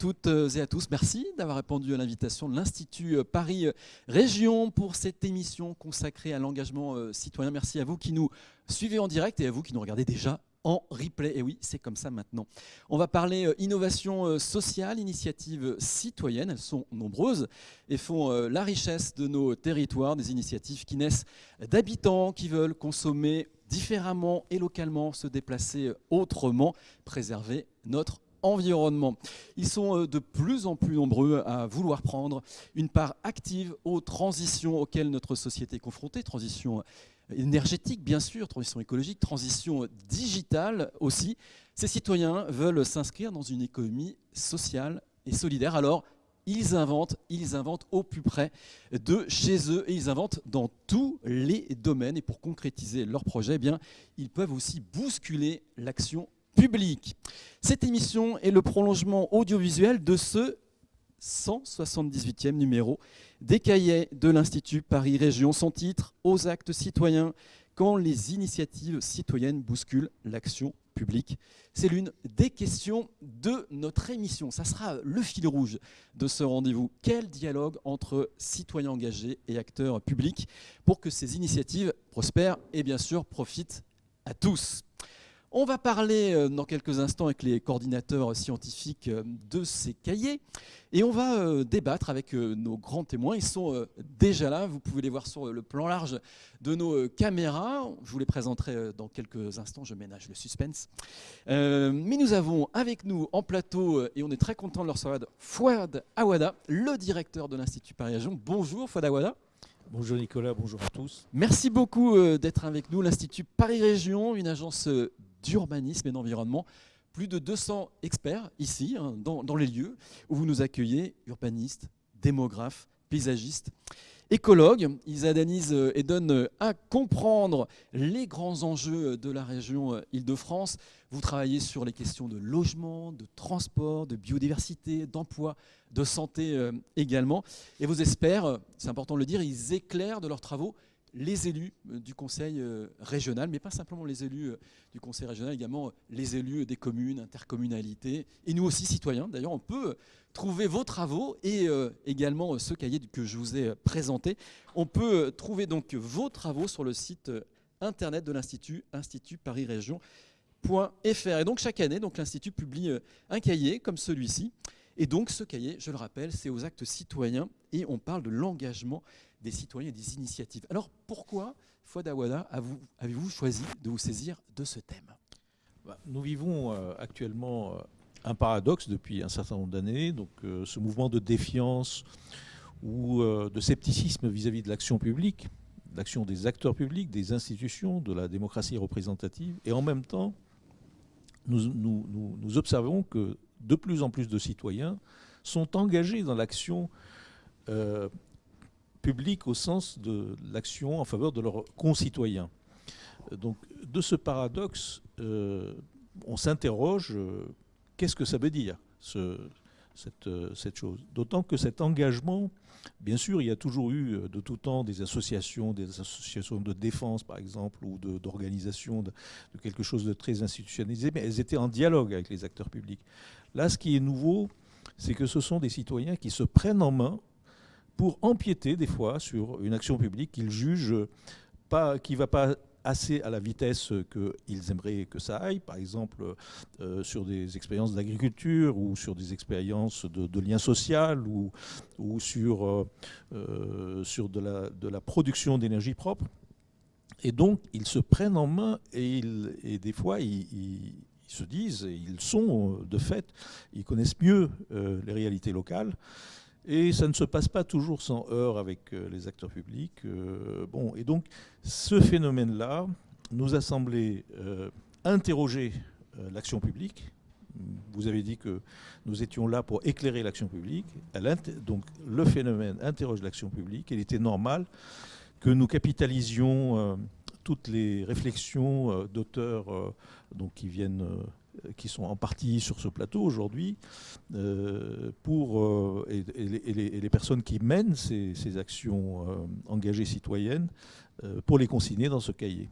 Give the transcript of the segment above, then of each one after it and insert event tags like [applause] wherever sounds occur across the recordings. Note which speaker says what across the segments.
Speaker 1: toutes et à tous. Merci d'avoir répondu à l'invitation de l'Institut Paris Région pour cette émission consacrée à l'engagement citoyen. Merci à vous qui nous suivez en direct et à vous qui nous regardez déjà en replay. Et oui, c'est comme ça maintenant. On va parler euh, innovation euh, sociale, initiatives citoyennes. Elles sont nombreuses et font euh, la richesse de nos territoires, des initiatives qui naissent d'habitants qui veulent consommer différemment et localement, se déplacer autrement, préserver notre environnement. Ils sont de plus en plus nombreux à vouloir prendre une part active aux transitions auxquelles notre société est confrontée, transitions énergétique, bien sûr, transition écologique, transition digitale aussi. Ces citoyens veulent s'inscrire dans une économie sociale et solidaire. Alors, ils inventent, ils inventent au plus près de chez eux et ils inventent dans tous les domaines. Et pour concrétiser leur projet, eh bien, ils peuvent aussi bousculer l'action publique. Cette émission est le prolongement audiovisuel de ce 178e numéro des cahiers de l'Institut Paris Région. Son titre Aux actes citoyens, quand les initiatives citoyennes bousculent l'action publique. C'est l'une des questions de notre émission. Ça sera le fil rouge de ce rendez-vous. Quel dialogue entre citoyens engagés et acteurs publics pour que ces initiatives prospèrent et bien sûr profitent à tous? On va parler euh, dans quelques instants avec les coordinateurs scientifiques euh, de ces cahiers et on va euh, débattre avec nos grands témoins. Ils sont déjà là, vous pouvez les voir sur le plan large de nos caméras. Je vous les présenterai dans quelques instants, je ménage le suspense. mais nous avons avec nous en plateau, et on est très content de leur recevoir, Fouad Awada, le directeur de l'Institut Paris Région. Bonjour Fouad Awada.
Speaker 2: Bonjour Nicolas, bonjour à tous.
Speaker 1: Merci beaucoup d'être avec nous. L'Institut Paris Région, une agence d'urbanisme et d'environnement. Plus de 200 experts ici, hein, dans, les lieux où vous nous accueillez, urbanistes, démographes, paysagistes, écologues. Ils analysent euh, et donnent euh, à comprendre les grands enjeux de la région euh, Île-de-France. Vous travaillez sur les questions de logement, de transport, de biodiversité, d'emploi, de santé également. Et vos experts, c'est important de le dire, ils éclairent de leurs travaux les élus euh, du conseil euh, régional, mais pas simplement les élus euh, du conseil régional, également les élus des communes, intercommunalités, et nous aussi citoyens. D'ailleurs, on peut trouver vos travaux et également ce cahier que je vous ai présenté. On peut trouver donc vos travaux sur le site internet de l'Institut, Institut. Et donc chaque année, l'Institut publie un cahier comme celui-ci. Et donc ce cahier, je le rappelle, c'est aux actes citoyens et on parle de l'engagement des citoyens et des initiatives. Alors pourquoi, Fouad Awada, avez-vous choisi de vous saisir de ce thème?
Speaker 2: Bah, Nous vivons euh, actuellement euh, un paradoxe depuis un certain nombre d'années, donc euh, ce mouvement de défiance ou de scepticisme vis-à-vis de l'action publique, l'action des acteurs publics, des institutions, de la démocratie représentative, et en même temps, nous, nous observons que de plus en plus de citoyens sont engagés dans l'action public au sens de l'action en faveur de leurs concitoyens. Donc de ce paradoxe, euh, on s'interroge, euh, qu'est-ce que ça veut dire euh, cette, chose? D'autant que cet engagement, bien sûr, il y a toujours eu de tout temps des associations, des associations de défense par exemple, ou d'organisation de, quelque chose de très institutionnalisé, mais elles étaient en dialogue avec les acteurs publics. Là, ce qui est nouveau, c'est que ce sont des citoyens qui se prennent en main pour empiéter des fois sur une action publique qu'ils jugent pas, qui ne va pas assez à la vitesse qu'ils aimeraient que ça aille, par exemple euh, sur des expériences d'agriculture ou sur des expériences de, de lien social ou, ou sur, euh, euh, sur de, la, de la production d'énergie propre. Et donc, ils se prennent en main et, ils, et des fois, ils, se disent, et ils sont de fait, ils connaissent mieux les réalités locales. Et ça ne se passe pas toujours sans heurts avec euh, les acteurs publics. Euh, bon, et donc, ce phénomène-là nous a semblé euh, interroger l'action publique. Vous avez dit que nous étions là pour éclairer l'action publique. donc, le phénomène interroge l'action publique. Il était normal que nous capitalisions toutes les réflexions d'auteurs qui viennent qui sont en partie sur ce plateau aujourd'hui, euh, pour euh, et, les, personnes qui mènent ces, actions engagées citoyennes, pour les consigner dans ce cahier.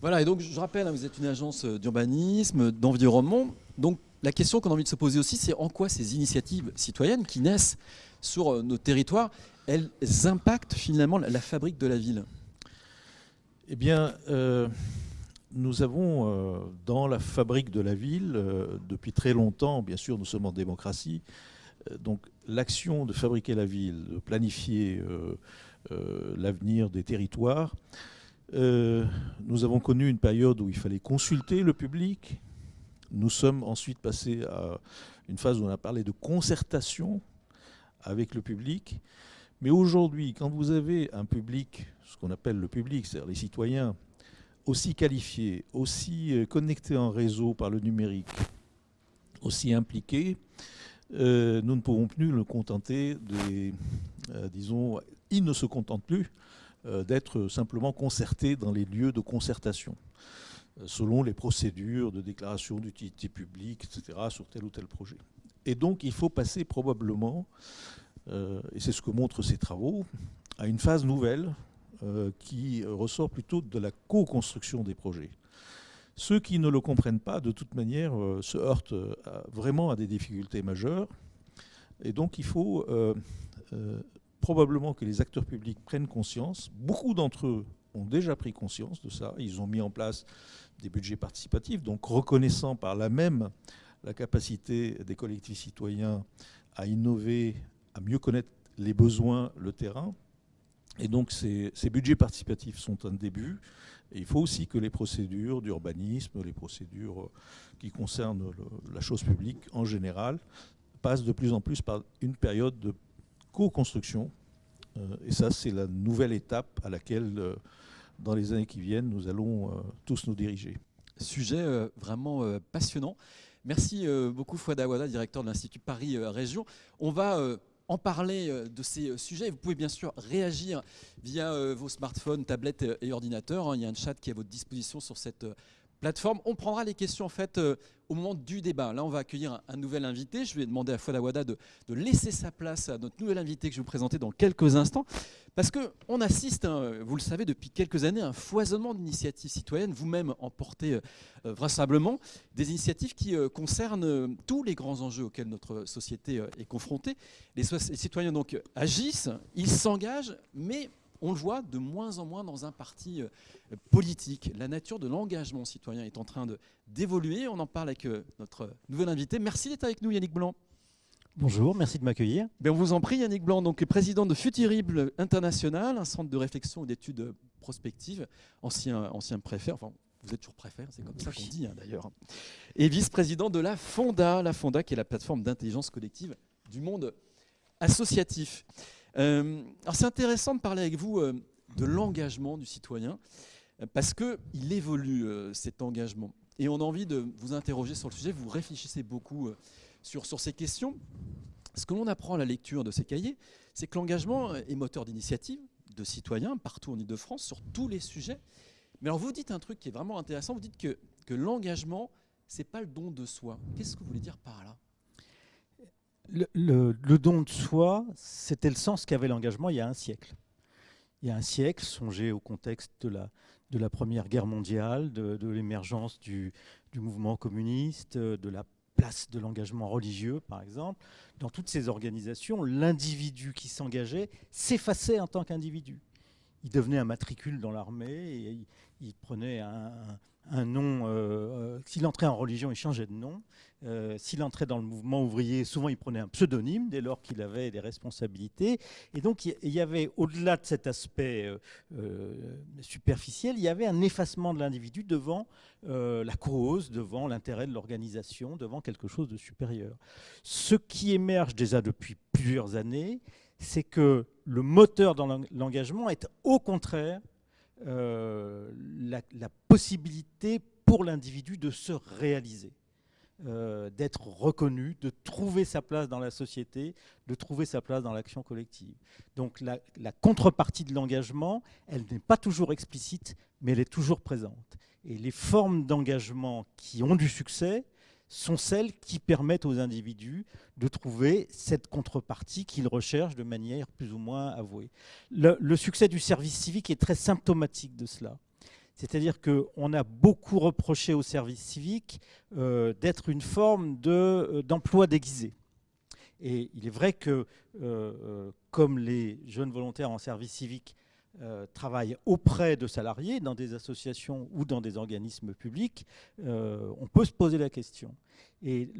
Speaker 1: Voilà, et donc je rappelle, hein, vous êtes une agence d'urbanisme, d'environnement. Donc la question qu'on a envie de se poser aussi, c'est en quoi ces initiatives citoyennes qui naissent sur euh, nos territoires, elles impactent finalement la fabrique de la ville?
Speaker 2: Eh bien, euh, nous avons euh, dans la fabrique de la ville, depuis très longtemps, bien sûr, nous sommes en démocratie, donc l'action de fabriquer la ville, de planifier l'avenir des territoires, nous avons connu une période où il fallait consulter le public, nous sommes ensuite passés à une phase où on a parlé de concertation avec le public. Mais aujourd'hui, quand vous avez un public, ce qu'on appelle le public, c'est-à-dire les citoyens, aussi qualifiés, aussi euh, connectés en réseau par le numérique, aussi impliqués, euh, nous ne pouvons plus le contenter des, euh, disons, ils ne se contentent plus d'être simplement concertés dans les lieux de concertation selon les procédures de déclaration d'utilité publique, etc., sur tel ou tel projet. Et donc, il faut passer probablement, et c'est ce que montrent ces travaux, à une phase nouvelle euh, qui ressort plutôt de la co-construction des projets. Ceux qui ne le comprennent pas, de toute manière, euh, se heurtent vraiment à des difficultés majeures. Et donc, il faut probablement que les acteurs publics prennent conscience. Beaucoup d'entre eux ont déjà pris conscience de ça. Ils ont mis en place des budgets participatifs, donc reconnaissant par là même la capacité des collectifs citoyens à innover, à mieux connaître les besoins, le terrain. Et donc ces, budgets participatifs sont un début. Il faut aussi que les procédures d'urbanisme, les procédures qui concernent la chose publique en général, passent de plus en plus par une période de co-construction. Euh, et ça, c'est la nouvelle étape à laquelle euh, dans les années qui viennent, nous allons euh, tous nous diriger.
Speaker 1: Sujet euh, vraiment euh, passionnant. Merci beaucoup Fouad Awada, directeur de l'Institut Paris Région. On va en parler de ces sujets. Vous pouvez bien sûr réagir via vos smartphones, tablettes et ordinateurs. Hein. Il y a un chat qui est à votre disposition sur cette On prendra les questions en fait euh, au moment du débat. Là, on va accueillir un, nouvel invité. Je vais demander à Fouad de, de laisser sa place à notre nouvel invité que je vais vous présenter dans quelques instants. Parce qu'on assiste, hein, vous le savez, depuis quelques années, à un foisonnement d'initiatives citoyennes, vous-même emportez euh, euh, vraisemblablement, des initiatives qui concernent tous les grands enjeux auxquels notre société est confrontée. Les, les citoyens donc agissent, ils s'engagent, mais on le voit de moins en moins dans un parti euh, politique. La nature de l'engagement citoyen est en train d'évoluer. On en parle avec euh, notre nouvel invité. Merci d'être avec nous, Yannick Blanc.
Speaker 3: Bonjour, merci de m'accueillir.
Speaker 1: Ben, on vous en prie, Yannick Blanc, donc président de Futurible International, un centre de réflexion et d'études prospectives, ancien, ancien préfet, enfin vous êtes toujours préfet, c'est comme ça qu'on dit hein, d'ailleurs, et vice-président de la Fonda, la Fonda qui est la plateforme d'intelligence collective du monde associatif. Euh, alors c'est intéressant de parler avec vous euh, de l'engagement du citoyen, euh, parce qu'il évolue cet engagement. Et on a envie de vous interroger sur le sujet, vous réfléchissez beaucoup sur, sur ces questions. Ce que l'on apprend à la lecture de ces cahiers, c'est que l'engagement est moteur d'initiative de citoyens partout en Ile-de-France sur tous les sujets. Mais alors vous dites un truc qui est vraiment intéressant, vous dites que, que l'engagement, c'est pas le don de soi. Qu'est-ce que vous voulez dire par là?
Speaker 3: Le, don de soi, c'était le sens qu'avait l'engagement il y a un siècle. Il y a un siècle, songez au contexte de la, Première Guerre mondiale, de, l'émergence du, mouvement communiste, de la place de l'engagement religieux, par exemple. Dans toutes ces organisations, l'individu qui s'engageait s'effaçait en tant qu'individu. Il devenait un matricule dans l'armée il, prenait un, nom. Euh, euh, s'il entrait en religion, il changeait de nom. Euh, s'il entrait dans le mouvement ouvrier, souvent il prenait un pseudonyme dès lors qu'il avait des responsabilités. Et donc il y avait, au-delà de cet aspect superficiel, il y avait un effacement de l'individu devant la cause, devant l'intérêt de l'organisation, devant quelque chose de supérieur. Ce qui émerge déjà depuis plusieurs années, c'est que le moteur dans l'engagement est au contraire euh, la, possibilité pour l'individu de se réaliser, euh, d'être reconnu, de trouver sa place dans la société, de trouver sa place dans l'action collective. Donc la, la contrepartie de l'engagement, elle n'est pas toujours explicite, mais elle est toujours présente. Et les formes d'engagement qui ont du succès, sont celles qui permettent aux individus de trouver cette contrepartie qu'ils recherchent de manière plus ou moins avouée. Le, succès du service civique est très symptomatique de cela. C'est-à-dire qu'on a beaucoup reproché au service civique euh, d'être une forme euh, d'emploi déguisé. Et il est vrai que, comme les jeunes volontaires en service civique euh, travaillent auprès de salariés dans des associations ou dans des organismes publics, euh, on peut se poser la question. Et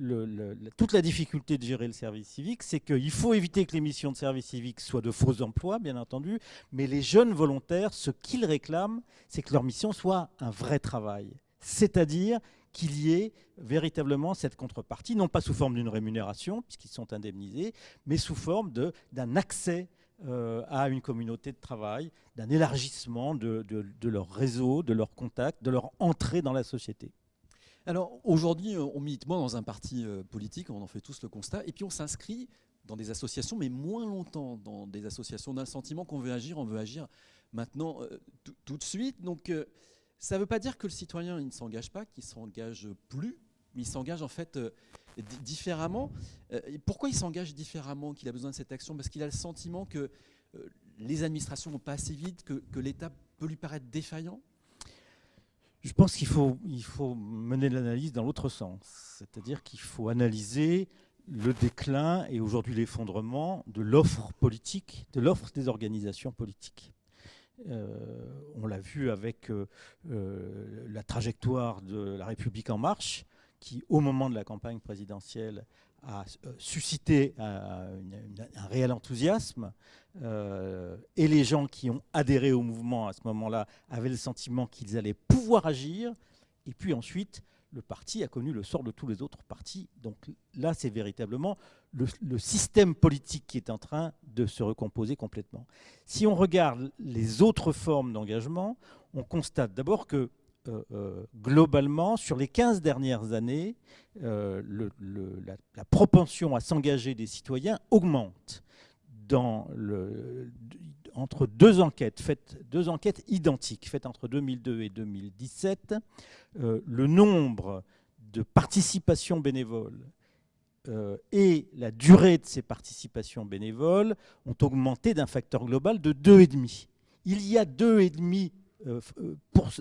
Speaker 3: toute la difficulté de gérer le service civique, c'est qu'il faut éviter que les missions de service civique soient de faux emplois, bien entendu, mais les jeunes volontaires, ce qu'ils réclament, c'est que leur mission soit un vrai travail. C'est-à-dire qu'il y ait véritablement cette contrepartie, non pas sous forme d'une rémunération, puisqu'ils sont indemnisés, mais sous forme d'un accès euh, à une communauté de travail, d'un élargissement de, leur réseau, de leurs contacts, de leur entrée dans la société.
Speaker 1: Alors aujourd'hui, euh, on milite moins dans un parti euh, politique, on en fait tous le constat, et puis on s'inscrit dans des associations, mais moins longtemps dans des associations. On a le sentiment qu'on veut agir, on veut agir maintenant tout de suite. Donc ça ne veut pas dire que le citoyen il ne s'engage pas, qu'il ne s'engage plus, mais il s'engage en fait différemment. Euh, pourquoi il s'engage différemment, qu'il a besoin de cette action? Parce qu'il a le sentiment que euh, les administrations vont pas assez vite, que, l'État peut lui paraître défaillant?
Speaker 3: Je pense qu'il faut, il faut mener l'analyse dans l'autre sens. C'est-à-dire qu'il faut analyser le déclin et aujourd'hui l'effondrement de l'offre politique, de l'offre des organisations politiques. Euh, on l'a vu avec la trajectoire de la République en marche, qui, au moment de la campagne présidentielle, a euh, suscité euh, un, réel enthousiasme. Euh, et les gens qui ont adhéré au mouvement à ce moment-là avaient le sentiment qu'ils allaient pouvoir agir. Et puis ensuite, le parti a connu le sort de tous les autres partis. Donc là, c'est véritablement le, le, système politique qui est en train de se recomposer complètement. Si on regarde les autres formes d'engagement, on constate d'abord que euh, euh, globalement, sur les 15 dernières années, euh, la, propension à s'engager des citoyens augmente. Entre deux enquêtes, faites, deux enquêtes identiques, faites entre 2002 et 2017, le nombre de participations bénévoles et la durée de ces participations bénévoles ont augmenté d'un facteur global de 2,5. Il y a 2,5 euh, euh,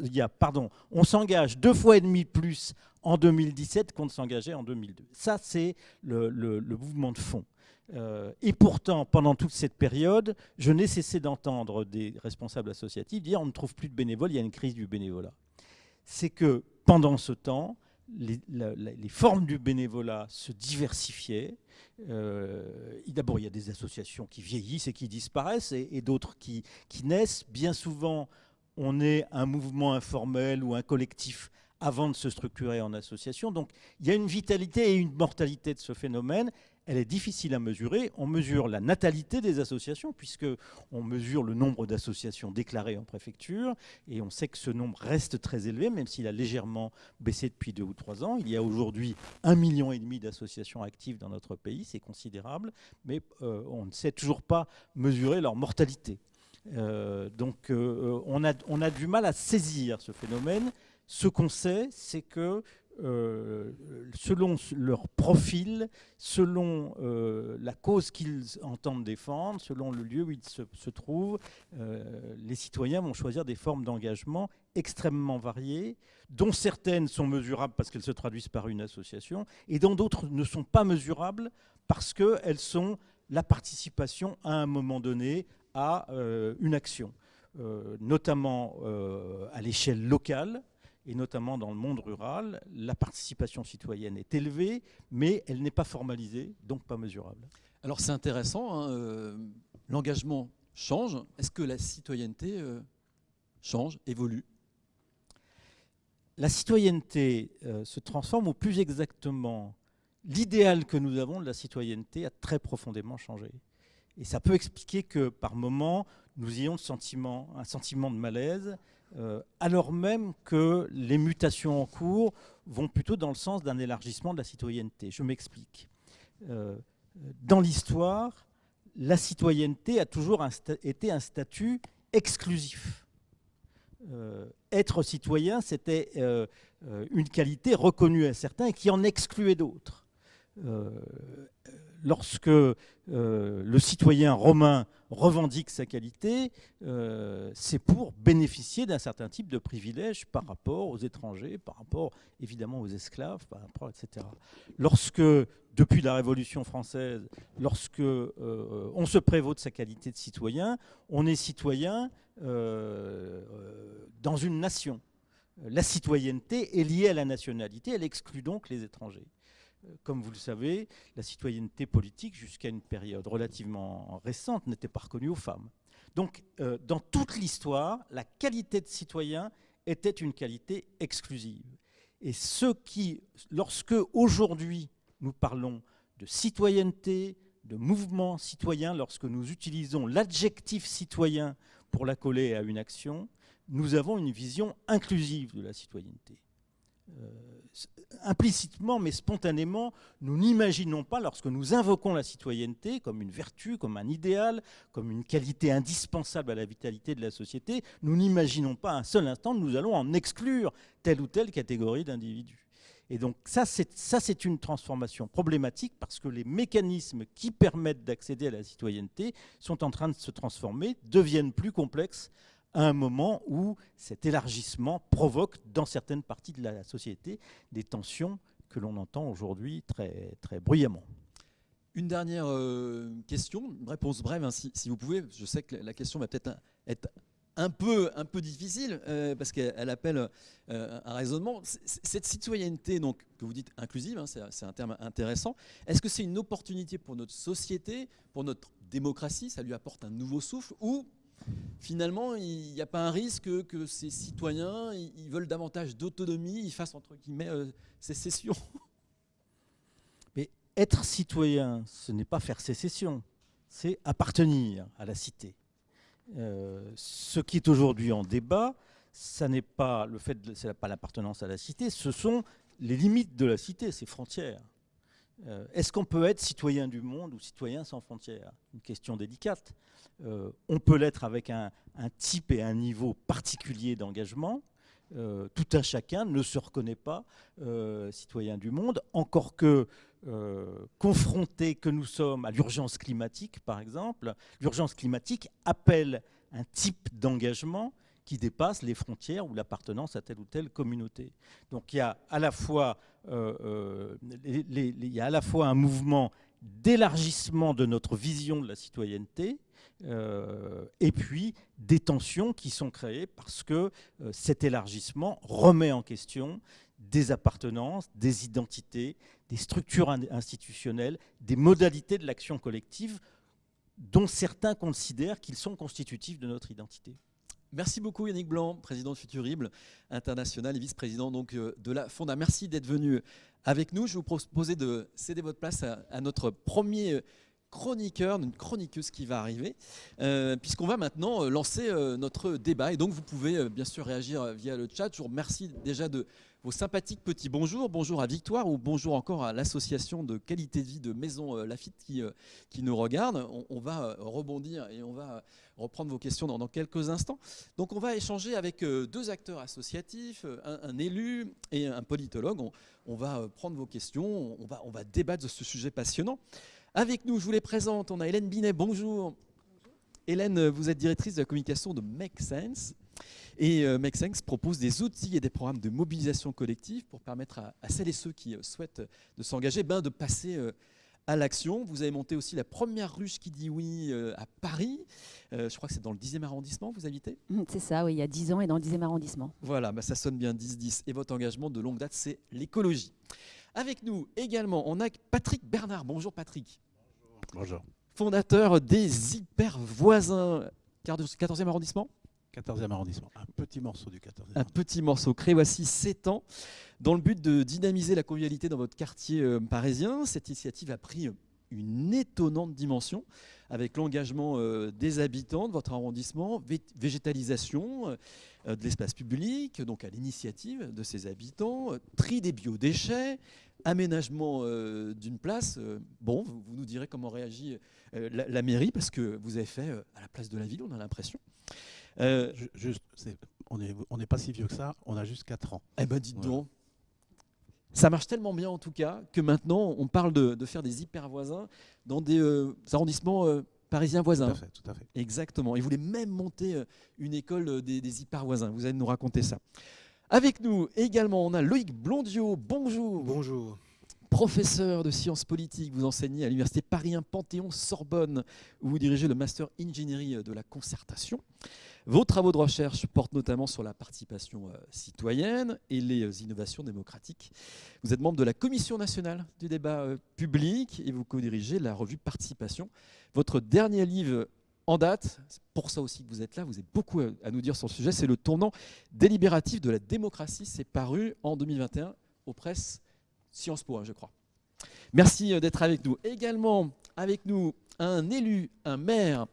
Speaker 3: il y a, pardon, on s'engage deux fois et demi plus en 2017 qu'on ne s'engageait en 2002. Ça, c'est le, mouvement de fond. Euh, et pourtant, pendant toute cette période, je n'ai cessé d'entendre des responsables associatifs dire on ne trouve plus de bénévoles, il y a une crise du bénévolat. C'est que pendant ce temps, les, formes du bénévolat se diversifiaient. D'abord, il y a des associations qui vieillissent et qui disparaissent, et, d'autres qui, naissent. Bien souvent, on est un mouvement informel ou un collectif avant de se structurer en association. Donc il y a une vitalité et une mortalité de ce phénomène. Elle est difficile à mesurer. On mesure la natalité des associations, puisqu'on mesure le nombre d'associations déclarées en préfecture, et on sait que ce nombre reste très élevé, même s'il a légèrement baissé depuis deux ou trois ans. Il y a aujourd'hui un million et demi d'associations actives dans notre pays, c'est considérable, mais euh, on ne sait toujours pas mesurer leur mortalité. Euh, donc euh, on, a, on, a, du mal à saisir ce phénomène. Ce qu'on sait, c'est que euh, selon leur profil, selon la cause qu'ils entendent défendre, selon le lieu où ils se, se trouvent, les citoyens vont choisir des formes d'engagement extrêmement variées, dont certaines sont mesurables parce qu'elles se traduisent par une association, et dont d'autres ne sont pas mesurables parce qu'elles sont la participation à un moment donné à euh, une action, euh, notamment euh, à l'échelle locale et notamment dans le monde rural. La participation citoyenne est élevée, mais elle n'est pas formalisée, donc pas mesurable.
Speaker 1: Alors c'est intéressant, hein, l'engagement change. Est-ce que la citoyenneté change, évolue?
Speaker 3: La citoyenneté se transforme, ou plus exactement, l'idéal que nous avons de la citoyenneté a très profondément changé. Et ça peut expliquer que par moments, nous ayons un sentiment de malaise, euh, alors même que les mutations en cours vont plutôt dans le sens d'un élargissement de la citoyenneté. Je m'explique. Euh, dans l'histoire, la citoyenneté a toujours été un statut exclusif. Euh, être citoyen, c'était une qualité reconnue à certains et qui en excluait d'autres lorsque le citoyen romain revendique sa qualité, c'est pour bénéficier d'un certain type de privilèges par rapport aux étrangers, par rapport évidemment aux esclaves, par rapport, etc. Lorsque, depuis la Révolution française, lorsque on se prévaut de sa qualité de citoyen, on est citoyen dans une nation la citoyenneté est liée à la nationalité, elle exclut donc les étrangers. Comme vous le savez, la citoyenneté politique, jusqu'à une période relativement récente, n'était pas reconnue aux femmes. Donc, euh, dans toute l'histoire, la qualité de citoyen était une qualité exclusive. Et ce qui, lorsque aujourd'hui nous parlons de citoyenneté, de mouvement citoyen, lorsque nous utilisons l'adjectif citoyen pour l'accoler à une action, nous avons une vision inclusive de la citoyenneté. Euh, implicitement, mais spontanément, nous n'imaginons pas, lorsque nous invoquons la citoyenneté comme une vertu, comme un idéal, comme une qualité indispensable à la vitalité de la société, nous n'imaginons pas un seul instant que nous allons en exclure telle ou telle catégorie d'individus. Et donc ça, c'est une transformation problématique parce que les mécanismes qui permettent d'accéder à la citoyenneté sont en train de se transformer, deviennent plus complexes à un moment où cet élargissement provoque dans certaines parties de la société des tensions que l'on entend aujourd'hui très, très bruyamment.
Speaker 1: Une dernière euh, question, une réponse brève hein, si, vous pouvez. Je sais que la question va peut-être être un peu, un peu difficile euh, parce qu'elle appelle euh, un raisonnement. Cette citoyenneté donc, que vous dites inclusive, hein, c'est un terme intéressant, est-ce que c'est une opportunité pour notre société, pour notre démocratie, ça lui apporte un nouveau souffle ou finalement, il n'y a pas un risque que ces citoyens, ils veulent davantage d'autonomie, ils fassent entre guillemets euh, sécession [laughs]
Speaker 3: Mais être citoyen, ce n'est pas faire sécession, c'est appartenir à la cité. Euh, ce qui est aujourd'hui en débat, ça n'est pas le fait, pas l'appartenance à la cité, ce sont les limites de la cité, ses frontières. Euh, est-ce qu'on peut être citoyen du monde ou citoyen sans frontières? Une question délicate. Euh, on peut l'être avec un, type et un niveau particulier d'engagement. Euh, tout un chacun ne se reconnaît pas citoyen du monde, encore que confronté que nous sommes à l'urgence climatique, par exemple, l'urgence climatique appelle un type d'engagement qui dépasse les frontières ou l'appartenance à telle ou telle communauté. Donc il y a à la fois, euh, euh, il y a à la fois un mouvement d'élargissement de notre vision de la citoyenneté, euh, et puis des tensions qui sont créées parce que cet élargissement remet en question des appartenances, des identités, des structures institutionnelles, des modalités de l'action collective dont certains considèrent qu'ils sont constitutifs de notre identité.
Speaker 1: Merci beaucoup Yannick Blanc, président de Futurible International et vice-président euh, de la Fonda. Merci d'être venu avec nous. Je vous proposer de céder votre place à, notre premier chroniqueur, une chroniqueuse qui va arriver, euh, puisqu'on va maintenant euh, lancer notre débat. Et donc vous pouvez bien sûr réagir via le chat. Je vous remercie déjà de vos sympathiques petits bonjours. Bonjour à Victoire ou bonjour encore à l'association de qualité de vie de Maison Lafitte qui, qui nous regarde. on va rebondir et on va reprendre vos questions dans, quelques instants. Donc on va échanger avec euh, deux acteurs associatifs, euh, un, élu et un politologue. On, va euh, prendre vos questions, on va, on va débattre de ce sujet passionnant. Avec nous, je vous les présente, on a Hélène Binet, bonjour. Hélène, vous êtes directrice de la communication de Make Sense. Et Make Sense propose des outils et des programmes de mobilisation collective pour permettre à, celles et ceux qui souhaitent de s'engager ben, de passer à l'action. Vous avez monté aussi la première ruche qui dit oui euh, à Paris. Euh, je crois que c'est dans le 10e arrondissement, vous habitez
Speaker 4: mmh, C'est ça, oui, il y a 10 ans et dans le 10e arrondissement.
Speaker 1: Voilà, bah, ça sonne bien 10-10. Et votre engagement de longue date, c'est l'écologie. Avec nous également, on a Patrick Bernard. Bonjour Patrick.
Speaker 5: Bonjour.
Speaker 1: Fondateur des Hyper Voisins, 14e arrondissement?
Speaker 5: 14e arrondissement, un petit morceau du 14e.
Speaker 1: Un petit morceau créé voici 7 ans. Dans le but de dynamiser la convivialité dans votre quartier euh, parisien, cette initiative a pris une étonnante dimension avec l'engagement euh, des habitants de votre arrondissement, végétalisation euh, de l'espace public, donc à l'initiative de ces habitants, tri des biodéchets, aménagement d'une place. Bon, vous, nous direz comment réagit la, mairie, parce que vous avez fait à la place de la ville, on a l'impression.
Speaker 5: Juste, on n'est pas si vieux que ça, on a juste 4 ans.
Speaker 1: Eh ben dites donc, Ça marche tellement bien en tout cas que maintenant on parle de, de faire des hyper voisins dans des euh, arrondissements euh, parisiens voisins.
Speaker 5: Tout à fait, tout à fait.
Speaker 1: Exactement. Et vous voulez même monter euh, une école euh, des, des hyper voisins. Vous allez nous raconter ça. Avec nous également, on a Loïc Blondiot. Bonjour.
Speaker 6: Bonjour.
Speaker 1: Professeur de sciences politiques, vous enseignez à l'université Paris 1 Panthéon-Sorbonne, où vous dirigez le master ingénierie de la concertation. Vos travaux de recherche portent notamment sur la participation euh, citoyenne et les euh, innovations démocratiques. Vous êtes membre de la Commission nationale du débat euh, public et vous co-dirigez la revue Participation. Votre dernier livre en date, c'est pour ça aussi que vous êtes là, vous avez beaucoup à nous dire sur le sujet, c'est le tournant délibératif de la démocratie. C'est paru en 2021 aux presses Sciences Po, hein, je crois. Merci d'être avec nous. Également avec nous, un élu, un maire,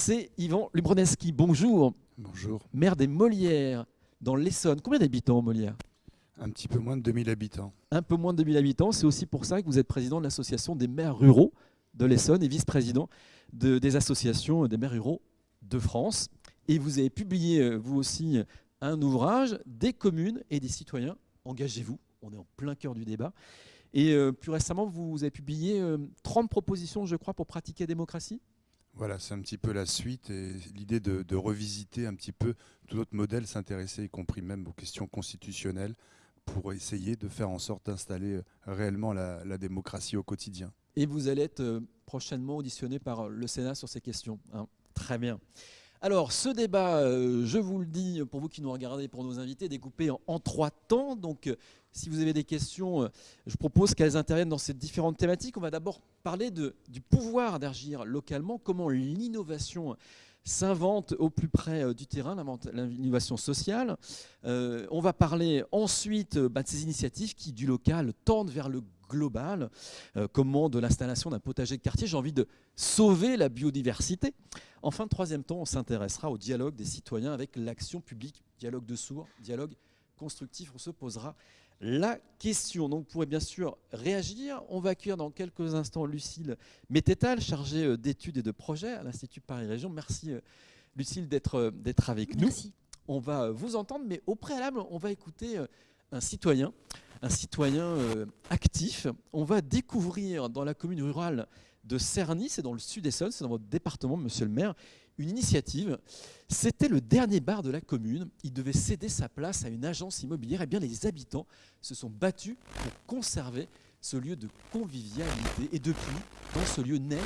Speaker 1: c'est Yvan Lubroneski. Bonjour,
Speaker 6: Bonjour.
Speaker 1: maire des Molières, dans l'Essonne. Combien d'habitants, Molières?
Speaker 6: Un petit peu moins de 2000 habitants.
Speaker 1: Un peu moins de 2000 habitants. C'est aussi pour ça que vous êtes président de l'association des maires ruraux de l'Essonne et vice-président de- des associations des maires ruraux de France. Et vous avez publié, euh, vous aussi, un ouvrage, Des communes et des citoyens. Engagez-vous. On est en plein cœur du débat. Et euh, plus récemment, vous avez publié euh, 30 propositions, je crois, pour pratiquer la démocratie?
Speaker 6: Voilà, c'est un petit peu la suite et l'idée de, revisiter un petit peu tout notre modèle, s'intéresser y compris même aux questions constitutionnelles pour essayer de faire en sorte d'installer euh, réellement la, démocratie au quotidien.
Speaker 1: Et vous allez être euh, prochainement auditionné par euh, le Sénat sur ces questions. hein. Très bien. Alors, ce débat, je vous le dis, pour vous qui nous regardez, pour nos invités, découpé en, en trois temps. Si vous avez des questions, euh, je propose qu'elles interviennent dans ces différentes thématiques. On va d'abord parler du pouvoir d'agir localement, comment l'innovation s'invente au plus près euh, du terrain, l'innovation sociale. Euh, on va parler ensuite bah, de ces initiatives qui, du local, tendent vers le global. Comment de l'installation d'un potager de quartier, j'ai envie de sauver la biodiversité. En fin de troisième temps, on s'intéressera au dialogue des citoyens avec l'action publique, dialogue de sourds, dialogue constructif. On se posera la question. Donc, vous pourrez bien sûr réagir. On va accueillir dans quelques instants Lucille Mététal, chargée euh, d'études et de projets à l'Institut Paris Région. Merci euh, Lucille d'être euh, d'être avec nous
Speaker 4: Merci.
Speaker 1: on va vous entendre, mais au préalable, on va écouter un citoyen, un citoyen actif. On va découvrir dans la commune rurale de Cerny, c'est dans le sud-Essonne, c'est dans votre département, monsieur le maire, une initiative. C'était le dernier bar de la commune. Il devait céder sa place à une agence immobilière. Et bien, les habitants se sont battus pour conserver ce lieu de convivialité. Et depuis, dans ce lieu naissent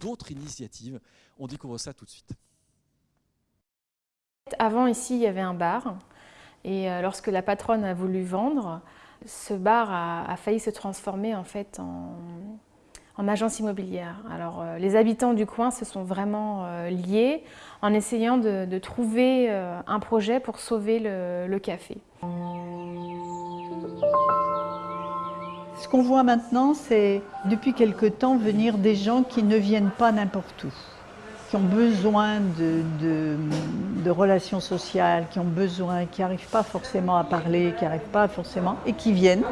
Speaker 1: d'autres initiatives. On découvre ça tout de suite.
Speaker 7: Avant, ici, il y avait un bar. Et euh, lorsque la patronne a voulu vendre, ce bar a, a failli se transformer en fait en, en agence immobilière. Alors, euh, les habitants du coin se sont vraiment euh, liés en essayant de, trouver euh, un projet pour sauver le, café.
Speaker 8: Ce qu'on voit maintenant, c'est depuis quelque temps venir des gens qui ne viennent pas n'importe où, qui ont besoin de, relations sociales, qui ont besoin, qui n'arrivent pas forcément à parler, qui n'arrivent pas forcément, et qui viennent,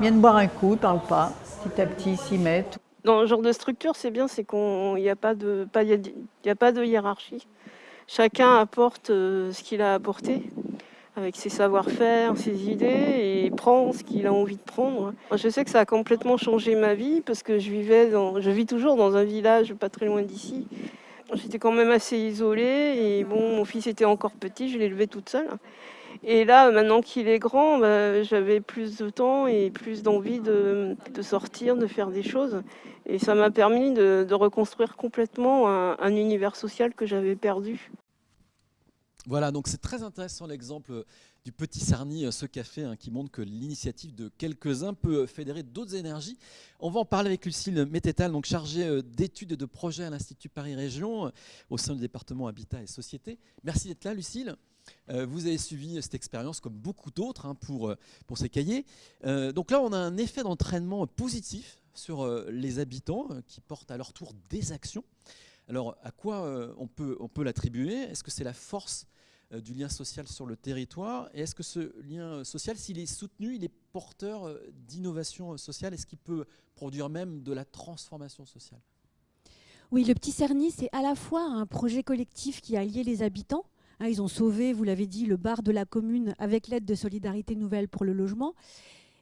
Speaker 8: viennent boire un coup, ne parlent pas, petit à petit s'y mettent.
Speaker 9: Dans ce genre de structure, c'est bien, c'est qu'il n'y a, pas de- hiérarchie. Chacun apporte euh, ce qu'il a apporté, avec ses savoir-faire, ses idées, et prend ce qu'il a envie de prendre. Je sais que ça a complètement changé ma vie, parce que je vivais je vis toujours dans un village pas très loin d'ici. J'étais quand même assez isolée, et bon, mon fils était encore petit, je l'ai toute seule. Et là, maintenant qu'il est grand, bah, j'avais plus de temps et plus d'envie de, sortir, de faire des choses. Et ça m'a permis de, reconstruire complètement un, un univers social que j'avais perdu.
Speaker 1: Voilà, donc c'est très intéressant l'exemple du Petit Cerny, euh, ce café hein, qui montre que l'initiative de quelques-uns peut fédérer d'autres énergies. On va en parler avec Lucille Mététal, donc chargée euh, d'études et de projets à l'Institut Paris Région, euh, au sein du département Habitat et Société. Merci d'être là, Lucille. Euh, vous avez suivi cette expérience comme beaucoup d'autres hein, pour, euh, pour ces cahiers. Euh, donc là, on a un effet d'entraînement positif sur les habitants qui portent à leur tour des actions. Alors, à quoi on peut, on peut l'attribuer? Est-ce que c'est la force du lien social sur le territoire? Et est-ce que ce lien social, s'il est soutenu, il est porteur d'innovation sociale? Est-ce qu'il peut produire même de la transformation sociale?
Speaker 4: Oui, le Petit Cerny, c'est à la fois un projet collectif qui a lié les habitants. Hein, ils ont sauvé, vous l'avez dit, le bar de la commune avec l'aide de Solidarité Nouvelle pour le logement.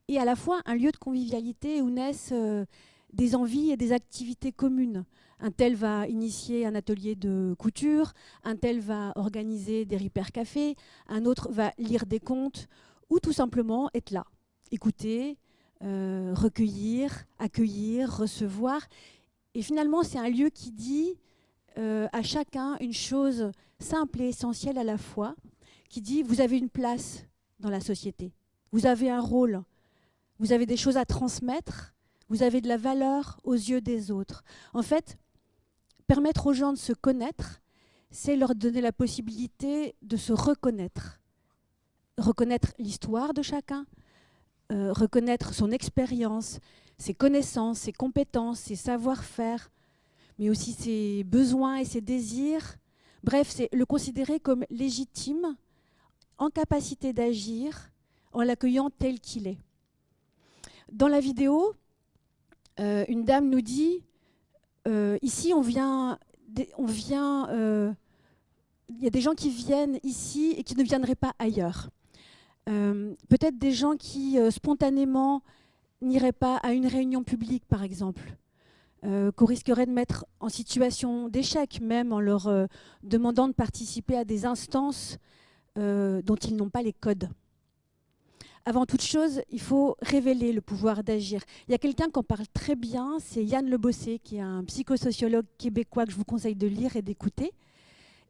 Speaker 4: et à la fois un lieu de convivialité où naissent euh, des envies et des activités communes. Un tel va initier un atelier de couture, un tel va organiser des repair cafés, un autre va lire des contes, ou tout simplement être là, écouter, euh, recueillir, accueillir, recevoir. Et finalement, c'est un lieu qui dit euh, à chacun une chose simple et essentielle à la fois, qui dit vous avez une place dans la société, vous avez un rôle, vous avez des choses à transmettre, vous avez de la valeur aux yeux des autres. En fait, permettre aux gens de se connaître, c'est leur donner la possibilité de se reconnaître. Reconnaître l'histoire de chacun, euh, reconnaître son expérience, ses connaissances, ses compétences, ses savoir-faire, mais aussi ses besoins et ses désirs. Bref, c'est le considérer comme légitime, en capacité d'agir, en l'accueillant tel qu'il est. Dans la vidéo, euh, une dame nous dit euh, ici, on vient, on vient, euh, il y a des gens qui viennent ici et qui ne viendraient pas ailleurs. Peut-être des gens qui spontanément n'iraient pas à une réunion publique, par exemple, qu'on risquerait de mettre en situation d'échec, même en leur demandant de participer à des instances dont ils n'ont pas les codes avant toute chose, il faut révéler le pouvoir d'agir. Il y a quelqu'un qui parle très bien, c'est Yann Le Bossé, qui est un psychosociologue québécois que je vous conseille de lire et d'écouter.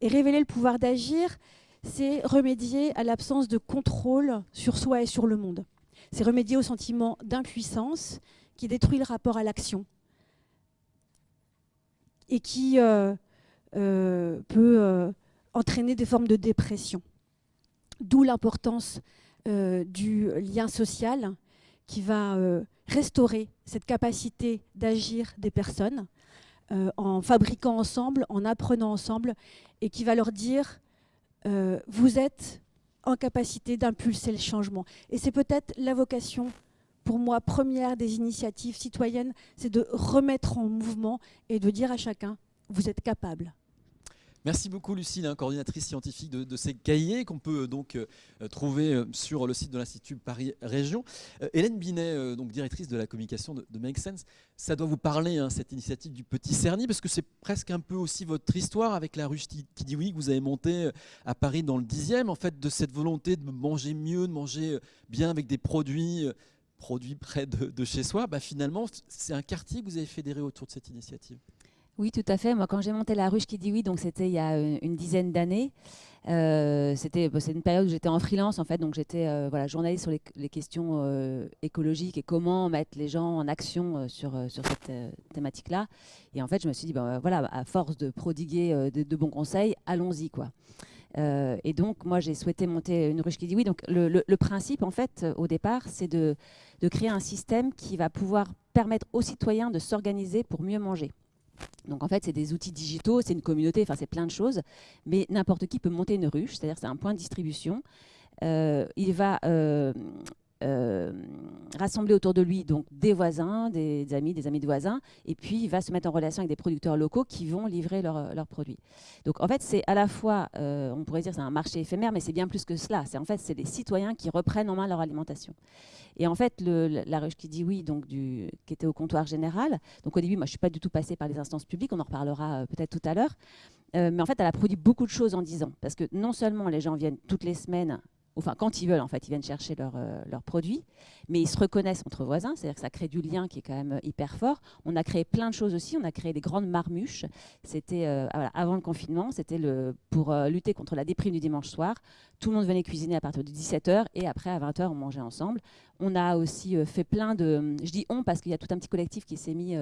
Speaker 4: Et révéler le pouvoir d'agir, c'est remédier à l'absence de contrôle sur soi et sur le monde. C'est remédier au sentiment d'impuissance qui détruit le rapport à l'action et qui euh, euh, peut euh, entraîner des formes de dépression. D'où l'importance du lien social qui va restaurer cette capacité d'agir des personnes en fabriquant ensemble, en apprenant ensemble, et qui va leur dire vous êtes en capacité d'impulser le changement. Et c'est peut-être la vocation pour moi, première des initiatives citoyennes, c'est de remettre en mouvement et de dire à chacun, vous êtes capable.
Speaker 1: Merci beaucoup Lucille, hein, coordinatrice scientifique de, ces cahiers qu'on peut euh, donc euh, trouver euh, sur le site de l'Institut Paris Région. Hélène Binet, donc directrice de la communication de, Make Sense, ça doit vous parler hein, cette initiative du Petit Cerny parce que c'est presque un peu aussi votre histoire avec la ruche qui dit oui que vous avez monté à Paris dans le 10e, en fait de cette volonté de manger mieux, de manger bien avec des produits produits près de, chez soi. Bah, finalement, c'est un quartier que vous avez fédéré autour de cette initiative.
Speaker 10: Oui, tout à fait. Moi, quand j'ai monté la ruche qui dit oui, donc c'était il y a euh, une dizaine d'années. Euh, c'était bah, une période où j'étais en freelance en fait, donc j'étais euh, voilà journaliste sur les, questions écologiques et comment mettre les gens en action sur sur cette thématique-là. Et en fait, je me suis dit ben voilà, à force de prodiguer de, bons conseils, allons-y quoi. Et donc, moi, j'ai souhaité monter une ruche qui dit oui. Donc, le, principe, en fait, au départ, c'est de, de créer un système qui va pouvoir permettre aux citoyens de s'organiser pour mieux manger. Donc en fait, c'est des outils digitaux, c'est une communauté, enfin c'est plein de choses, mais n'importe qui peut monter une ruche, c'est-à-dire c'est un point de distribution. Euh, il va euh, euh, rassembler autour de lui donc des voisins, des, amis, des amis de voisins, et puis il va se mettre en relation avec des producteurs locaux qui vont livrer leurs produits. Donc en fait, c'est à la fois, euh, on pourrait dire c'est un marché éphémère, mais c'est bien plus que cela. C'est en fait c'est les citoyens qui reprennent en main leur alimentation. Et en fait, la ruche qui dit oui, donc qui était au comptoir général. Donc au début, moi je suis pas du tout passée par les instances publiques, on en reparlera euh, peut-être tout à l'heure. mais en fait, elle a produit beaucoup de choses en 10 ans, parce que non seulement les gens viennent toutes les semaines enfin quand ils veulent en fait, ils viennent chercher euh, leurs produits, mais ils se reconnaissent entre voisins, c'est-à-dire que ça crée du lien qui est quand même euh, hyper fort. On a créé plein de choses aussi, on a créé des grandes marmuches, c'était euh, avant le confinement, c'était pour lutter contre la déprime du dimanche soir. Tout le monde venait cuisiner à partir de 17h et après à 20h on mangeait ensemble. On a aussi fait plein de, je dis on parce qu'il y a tout un petit collectif qui s'est mis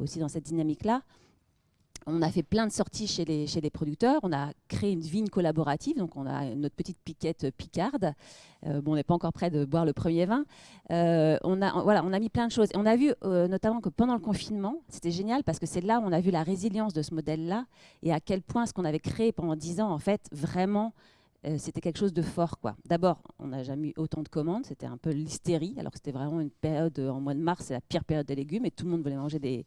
Speaker 10: aussi dans cette dynamique-là on a fait plein de sorties chez les, chez les producteurs. On a créé une vigne collaborative, donc on a notre petite piquette picarde. Euh, bon, on n'est pas encore prêt de boire le premier vin. Euh, on, a, voilà, on a mis plein de choses. On a vu euh, notamment que pendant le confinement, c'était génial parce que c'est là où on a vu la résilience de ce modèle-là et à quel point ce qu'on avait créé pendant dix ans, en fait, vraiment, c'était quelque chose de fort. quoi. D'abord, on n'a jamais eu autant de commandes, c'était un peu l'hystérie, alors c'était vraiment une période, en mois de mars, c'est la pire période des légumes, et tout le monde voulait manger des,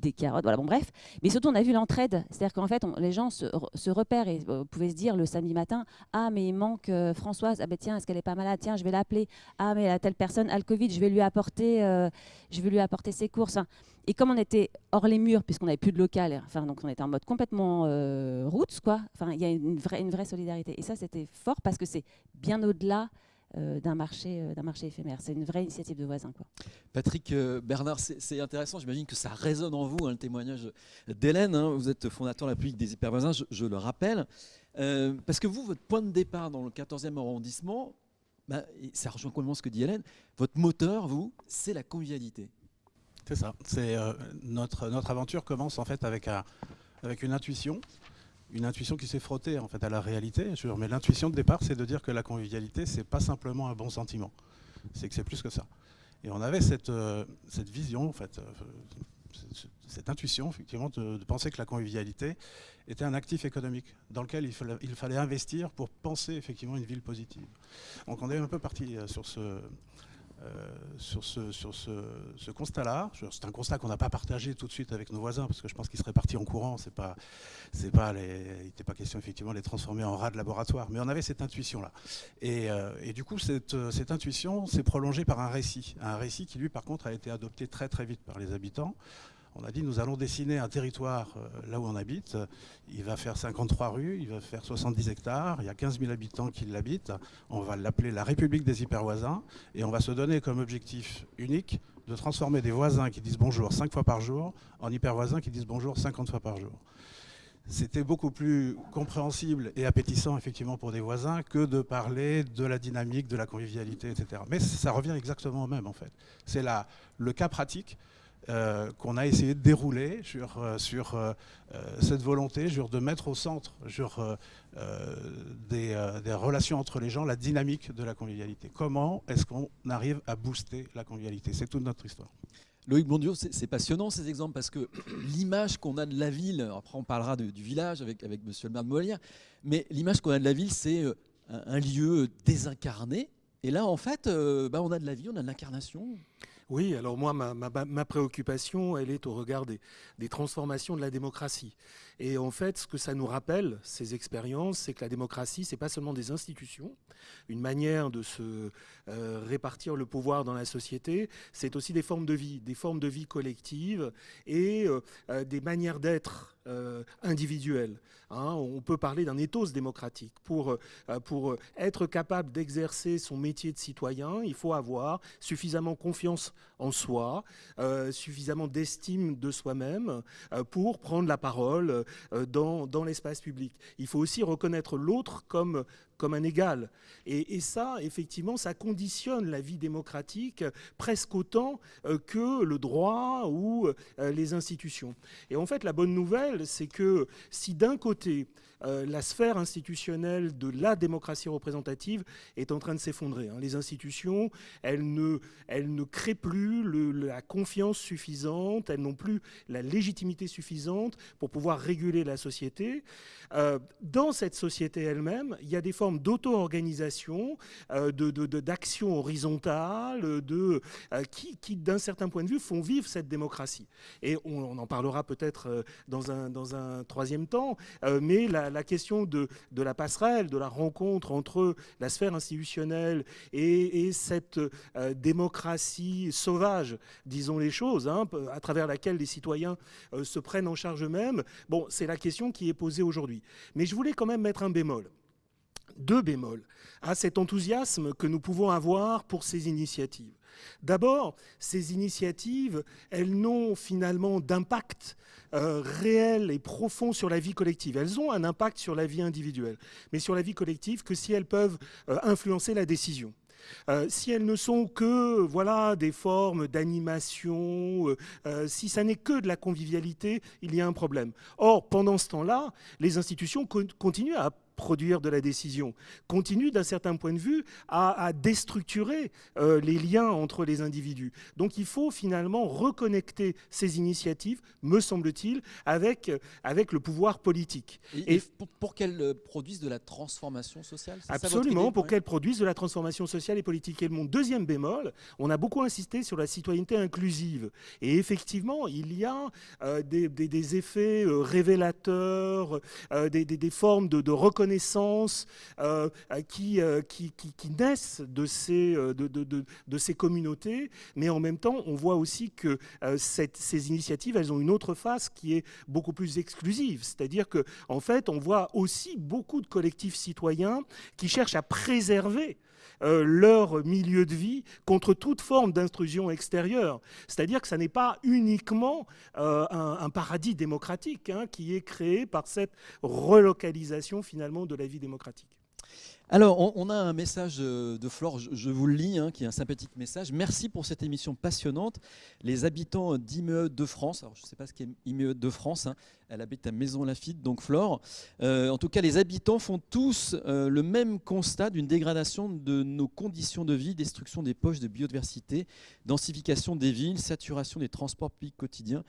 Speaker 10: des carottes, voilà, bon bref. Mais surtout, on a vu l'entraide, c'est-à-dire qu'en fait, les gens se, re- se repèrent et euh, pouvaient se dire le samedi matin, ah mais il manque euh, Françoise, ah ben tiens, est-ce qu'elle est pas malade, tiens, je vais l'appeler, ah mais la telle personne a le Covid, je vais lui apporter, euh, je vais lui apporter ses courses. Et comme on était hors les murs, puisqu'on n'avait plus de local, enfin donc on était en mode complètement euh, roots, quoi. Enfin, il y a une vraie, solidarité. Et ça, c'était fort parce que c'est bien au-delà d'un marché, euh, d'un marché éphémère. C'est une vraie initiative de voisins, quoi.
Speaker 1: Patrick euh, Bernard, c'est intéressant. J'imagine que ça résonne en vous, hein, le témoignage d'Hélène. hein. Vous êtes fondateur de la République des hypervoisins, je, je le rappelle. Euh, parce que vous, votre point de départ dans le 14e arrondissement, bah, ça rejoint complètement ce que dit Hélène, votre moteur, vous, c'est la convivialité.
Speaker 5: C'est ça. C'est euh, notre notre aventure commence en fait avec un avec une intuition, une intuition qui s'est frottée en fait à la réalité. Mais l'intuition de départ, c'est de dire que la convivialité, c'est pas simplement un bon sentiment, c'est que c'est plus que ça. Et on avait cette euh, vision en fait. euh, cette- intuition, effectivement, de, penser que la convivialité était un actif économique dans lequel il fallait, il fallait investir pour penser effectivement une ville positive. Donc on est un peu parti euh, sur ce, sur ce, sur ce, constat-là. C'est un constat qu'on n'a pas partagé tout de suite avec nos voisins, parce que je pense qu'ils seraient partis en courant. C'est pas, c'est pas il n'était pas question effectivement de les transformer en rats de laboratoire, mais on avait cette intuition-là. Et, euh, et du coup, cette, euh, cette intuition s'est prolongée par un récit, un récit qui lui, par contre, a été adopté très très vite par les habitants. On a dit nous allons dessiner un territoire euh, là où on habite. Il va faire 53 rues, il va faire 70 hectares, il y a 15 000 habitants qui l'habitent. On va l'appeler la République des hypervoisins et on va se donner comme objectif unique de transformer des voisins qui disent bonjour 5 fois par jour en hypervoisins qui disent bonjour 50 fois par jour. C'était beaucoup plus compréhensible et appétissant effectivement pour des voisins que de parler de la dynamique, de la convivialité, etc. Mais ça revient exactement au même en fait. C'est le cas pratique euh, qu'on a essayé de dérouler sur, euh, sur euh, cette volonté sur de mettre au centre sur, des, des relations entre les gens la dynamique de la convivialité. Comment est-ce qu'on arrive à booster la convivialité? C'est toute notre histoire.
Speaker 1: Loïc Blondiot, c'est passionnant ces exemples parce que [clears throat] l'image qu'on a de la ville, après on parlera du village avec, avec monsieur le maire de mais l'image qu'on a de la ville, c'est un, lieu désincarné. Et là, en fait, bah, on a de la vie, on a de l'incarnation.
Speaker 11: Oui, alors moi, ma, préoccupation, elle est au regard des, des transformations de la démocratie. Et en fait, ce que ça nous rappelle, ces expériences, c'est que la démocratie, c'est pas seulement des institutions, une manière de se euh, répartir le pouvoir dans la société, c'est aussi des formes de vie, des formes de vie collectives et euh, euh, des manières d'être euh, individuelles. hein. on peut parler d'un ethos démocratique. Pour, euh, pour être capable d'exercer son métier de citoyen, il faut avoir suffisamment confiance en soi, euh, suffisamment d'estime de soi-même euh, pour prendre la parole dans, dans l'espace public. Il faut aussi reconnaître l'autre comme, comme un égal. Et, et ça, effectivement, ça conditionne la vie démocratique presque autant euh, que le droit ou euh, les institutions. Et en fait, la bonne nouvelle, c'est que si d'un côté, euh, la sphère institutionnelle de la démocratie représentative est en train de s'effondrer. hein. Les institutions, elles ne, créent plus la confiance suffisante, elles n'ont plus la légitimité suffisante pour pouvoir réguler la société. Euh, dans cette société elle-même, il y a des formes d'auto-organisation, euh, d'action horizontale, qui, d'un certain point de vue, font vivre cette démocratie. Et on, en parlera peut-être dans un, dans un troisième temps, mais la, la question de, la passerelle, de la rencontre entre la sphère institutionnelle et, et cette euh, démocratie sauvage, disons les choses, hein, à travers laquelle les citoyens euh, se prennent en charge eux-mêmes, c'est la question qui est posée aujourd'hui. Mais je voulais quand même mettre un bémol deux bémols à cet enthousiasme que nous pouvons avoir pour ces initiatives. D'abord, ces initiatives, elles n'ont finalement d'impact euh, réel et profond sur la vie collective. Elles ont un impact sur la vie individuelle, mais sur la vie collective que si elles peuvent euh, influencer la décision. Euh, si elles ne sont que voilà des formes d'animation, si ça n'est que de la convivialité, il y a un problème. Or, pendant ce temps-là, les institutions con- continuent à produire de la décision, continue d'un certain point de vue à, déstructurer euh, les liens entre les individus. Donc il faut finalement reconnecter ces initiatives, me semble-t-il, avec, avec le pouvoir politique.
Speaker 1: Et, pour, qu'elles euh, produisent de la transformation sociale
Speaker 11: Absolument, pour qu'elles produisent de la transformation sociale et politique. Et mon deuxième bémol, on a beaucoup insisté sur la citoyenneté inclusive. Et effectivement, il y a euh, des, effets révélateurs, des, formes de, reconnaissance qui, qui, qui, naissent de ces, de, de, de ces communautés, mais en même temps, on voit aussi que euh, ces initiatives, elles ont une autre face qui est beaucoup plus exclusive. C'est-à-dire qu'en en fait, on voit aussi beaucoup de collectifs citoyens qui cherchent à préserver euh, leur milieu de vie contre toute forme d'intrusion extérieure. C'est-à-dire que ce n'est pas uniquement euh, un, paradis démocratique hein, qui est créé par cette relocalisation finalement de la vie démocratique.
Speaker 1: Alors, on, a un message de Flore, je, vous le lis, hein, qui est un sympathique message. Merci pour cette émission passionnante. Les habitants d'Imee de France, alors je ne sais pas ce qu'est Imee de France, hein, elle habite à Maison Lafitte, donc Flore. Euh, en tout cas, les habitants font tous euh, le même constat d'une dégradation de nos conditions de vie, destruction des poches de biodiversité, densification des villes, saturation des transports publics quotidiens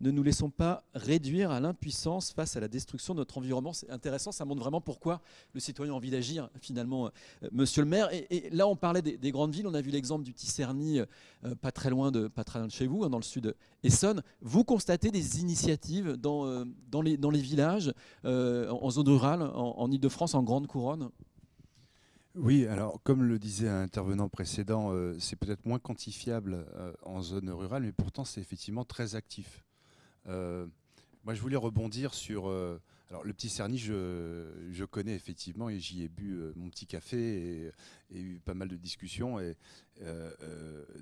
Speaker 1: ne nous laissons pas réduire à l'impuissance face à la destruction de notre environnement. C'est intéressant, ça montre vraiment pourquoi le citoyen a envie d'agir, finalement, euh, monsieur le maire. Et, là, on parlait des, grandes villes, on a vu l'exemple du Tisserny, euh, pas, très loin de, chez vous, hein, dans le sud Essonne. Vous constatez des initiatives dans, euh, les, villages, en zone rurale, en, en Ile-de-France, en Grande Couronne?
Speaker 6: Oui, alors comme le disait un intervenant précédent, c'est peut-être moins quantifiable en zone rurale, mais pourtant c'est effectivement très actif. Euh, moi, je voulais rebondir sur. Euh, alors, le petit Cerny, je, connais effectivement et j'y ai bu euh, mon petit café et, eu pas mal de discussions. Et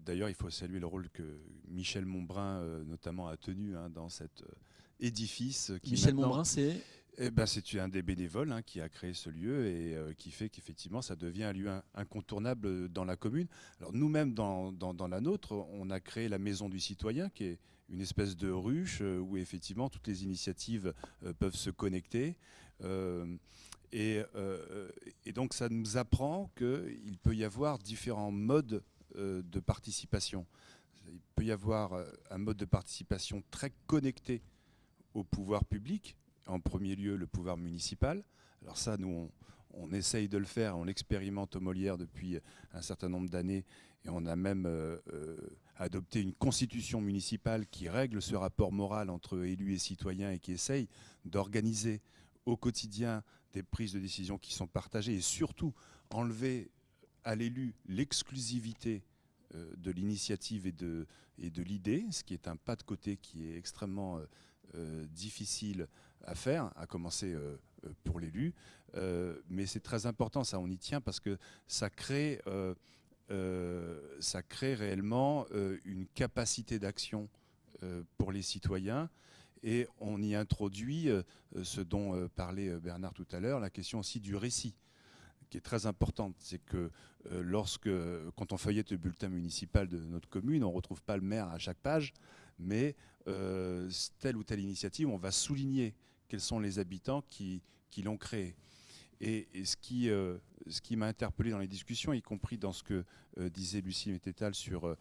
Speaker 6: d'ailleurs, il faut saluer le rôle que Michel Montbrun, notamment, a tenu hein, dans cet édifice.
Speaker 1: Michel Montbrun, c'est?
Speaker 6: Eh ben, c'est un des bénévoles hein, qui a créé ce lieu et qui fait qu'effectivement ça devient un lieu incontournable dans la commune. Alors nous-mêmes dans, dans, la nôtre, on a créé la Maison du Citoyen qui est une espèce de ruche euh, où effectivement toutes les initiatives euh, peuvent se connecter. Euh, et, donc ça nous apprend qu'il peut y avoir différents modes de participation. Il peut y avoir un mode de participation très connecté au pouvoir public, en premier lieu le pouvoir municipal. Alors ça, nous, on, on essaye de le faire, on l'expérimente au Molière depuis un certain nombre d'années, et on a même adopter une constitution municipale qui règle ce rapport moral entre élus et citoyens et qui essaye d'organiser au quotidien des prises de décision qui sont partagées et surtout enlever à l'élu l'exclusivité euh, de l'initiative et de, l'idée, ce qui est un pas de côté qui est extrêmement euh, euh, difficile à faire, à commencer pour l'élu. mais c'est très important, ça on y tient, parce que ça crée ça crée réellement euh, une capacité d'action euh, pour les citoyens et on y introduit ce dont parlait Bernard tout à l'heure, la question aussi du récit qui est très importante, c'est que lorsque, quand on feuillette le bulletin municipal de notre commune, on ne retrouve pas le maire à chaque page, mais telle ou telle initiative, on va souligner quels sont les habitants qui, qui l'ont créé. Et, ce qui, euh, qui m'a interpellé dans les discussions, y compris dans ce que euh, disait Lucie Mététal sur euh,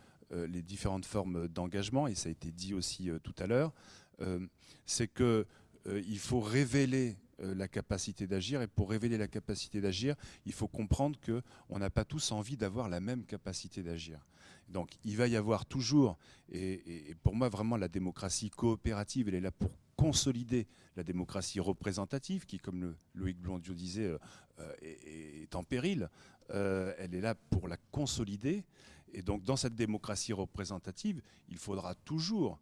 Speaker 6: les différentes formes d'engagement, et ça a été dit aussi tout à l'heure, c'est qu'il faut révéler la capacité d'agir, et pour révéler la capacité d'agir, il faut comprendre qu'on n'a pas tous envie d'avoir la même capacité d'agir. Donc il va y avoir toujours, et, pour moi vraiment la démocratie coopérative, elle est là pour consolider la démocratie représentative, qui, comme Loïc Blondiot disait, euh, euh, est, en péril. Euh, elle est là pour la consolider. Et donc, dans cette démocratie représentative, il faudra toujours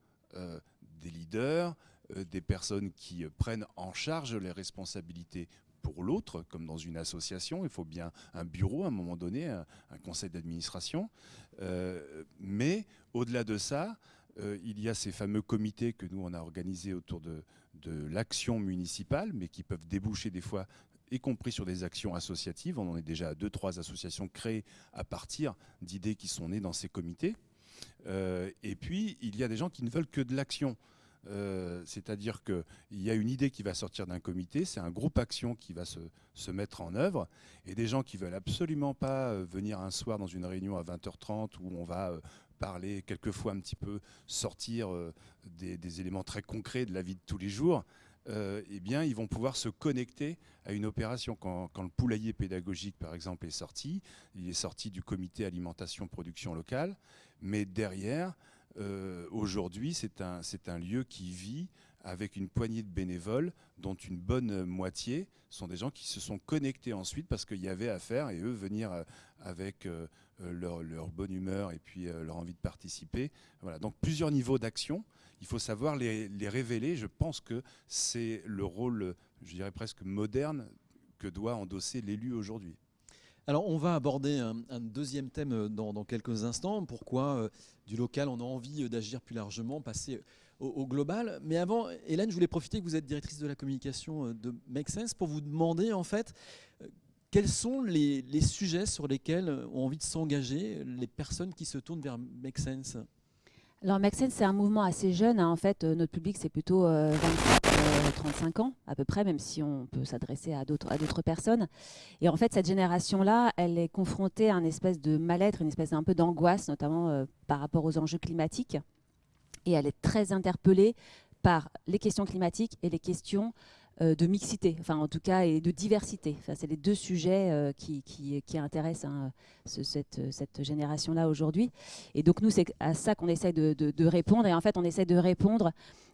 Speaker 6: des leaders, des personnes qui prennent en charge les responsabilités pour l'autre, comme dans une association. Il faut bien un bureau à un moment donné, un, conseil d'administration. mais au-delà de ça, euh, il y a ces fameux comités que nous, on a organisés autour de, l'action municipale, mais qui peuvent déboucher des fois y compris sur des actions associatives. On en est déjà à deux, trois associations créées à partir d'idées qui sont nées dans ces comités. Euh, et puis, il y a des gens qui ne veulent que de l'action. Euh, c'est-à-dire qu'il y a une idée qui va sortir d'un comité, c'est un groupe action qui va se, mettre en œuvre, et des gens qui veulent absolument pas euh, venir un soir dans une réunion à 20h30 où on va parler, quelquefois un petit peu sortir des, éléments très concrets de la vie de tous les jours, euh, eh bien, ils vont pouvoir se connecter à une opération. Quand, le poulailler pédagogique, par exemple, est sorti, il est sorti du comité alimentation production locale, mais derrière, euh, aujourd'hui, c'est un, lieu qui vit avec une poignée de bénévoles, dont une bonne moitié sont des gens qui se sont connectés ensuite parce qu'il y avait à faire et eux venir euh, avec leur, leur, bonne humeur et puis leur envie de participer. Voilà, donc plusieurs niveaux d'action il faut savoir les, révéler. Je pense que c'est le rôle, je dirais presque moderne, que doit endosser l'élu aujourd'hui.
Speaker 1: Alors on va aborder un, deuxième thème dans, quelques instants. Pourquoi euh, du local on a envie d'agir plus largement, passer au, global? Mais avant, Hélène, je voulais profiter que vous êtes directrice de la communication euh, de Make Sense pour vous demander en fait euh, quels sont les sujets sur lesquels ont envie de s'engager les personnes qui se tournent vers Make Sense?
Speaker 10: Alors Maxen, c'est un mouvement assez jeune. Hein. En fait, euh, notre public, c'est plutôt 24-35 euh, ans à peu près, même si on peut s'adresser à d'autres personnes. Et en fait, cette génération-là, elle est confrontée à une espèce de mal-être, une espèce un peu d'angoisse, notamment euh, par rapport aux enjeux climatiques. Et elle est très interpellée par les questions climatiques et les questions euh, de mixité, enfin en tout cas, et de diversité. Enfin, c'est les deux sujets euh, qui, qui, intéressent hein, cette, cette génération-là aujourd'hui. Et donc nous, c'est à ça qu'on essaie de, de, répondre. Et en fait, on essaie de répondre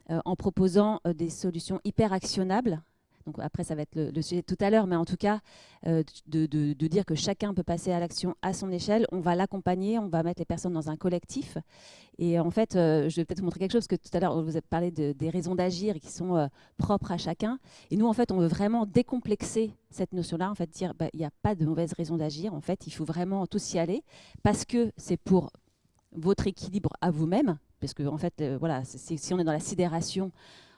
Speaker 10: euh, en proposant des solutions hyper actionnables donc après, ça va être le, sujet tout à l'heure, mais en tout cas, euh, de, dire que chacun peut passer à l'action à son échelle. On va l'accompagner, on va mettre les personnes dans un collectif. Et en fait, euh, je vais peut-être vous montrer quelque chose, parce que tout à l'heure, vous avez parlé des raisons d'agir qui sont euh, propres à chacun. Et nous, en fait, on veut vraiment décomplexer cette notion-là, en fait, dire bah, il n'y a pas de mauvaise raison d'agir. En fait, il faut vraiment tous y aller, parce que c'est pour votre équilibre à vous-même, parce que en fait, voilà, si on est dans la sidération,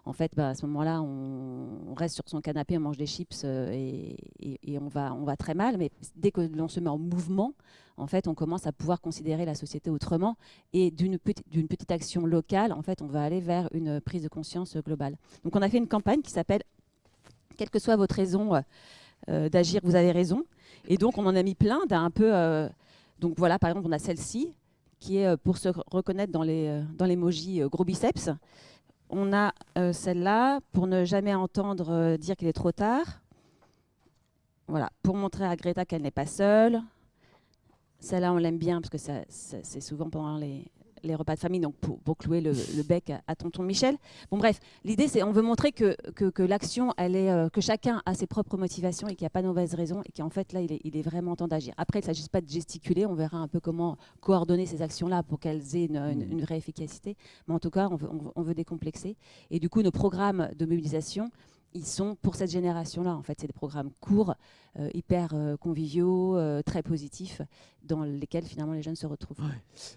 Speaker 10: en fait, bah, à ce moment-là, on, reste sur son canapé, on mange des chips euh, et, on, va, très mal. Mais dès que l'on se met en mouvement, en fait, on commence à pouvoir considérer la société autrement. Et d'une petite, action locale, en fait, on va aller vers une prise de conscience globale. Donc, on a fait une campagne qui s'appelle « Quelle que soit votre raison euh, d'agir, vous avez raison ». Et donc, on en a mis plein d'un peu... Euh, donc voilà, par exemple, on a celle-ci, qui est pour se reconnaître dans les dans gros biceps on a euh, celle-là pour ne jamais entendre euh, dire qu'il est trop tard. Voilà, pour montrer à Greta qu'elle n'est pas seule. Celle-là, on l'aime bien parce que c'est souvent pendant les, repas de famille, donc pour, clouer le, bec à, tonton Michel. Bon bref, l'idée c'est on veut montrer que, que, l'action, elle est, euh, que chacun a ses propres motivations et qu'il n'y a pas de mauvaise raison et qu'en fait là, il est, vraiment temps d'agir. Après, il ne s'agit pas de gesticuler, on verra un peu comment coordonner ces actions-là pour qu'elles aient une, mmh. vraie efficacité. Mais en tout cas, on veut, on veut décomplexer. Et du coup, nos programmes de mobilisation, ils sont pour cette génération-là. En fait, c'est des programmes courts, euh, hyper euh, conviviaux, euh, très positifs, dans lesquels finalement les jeunes se retrouvent.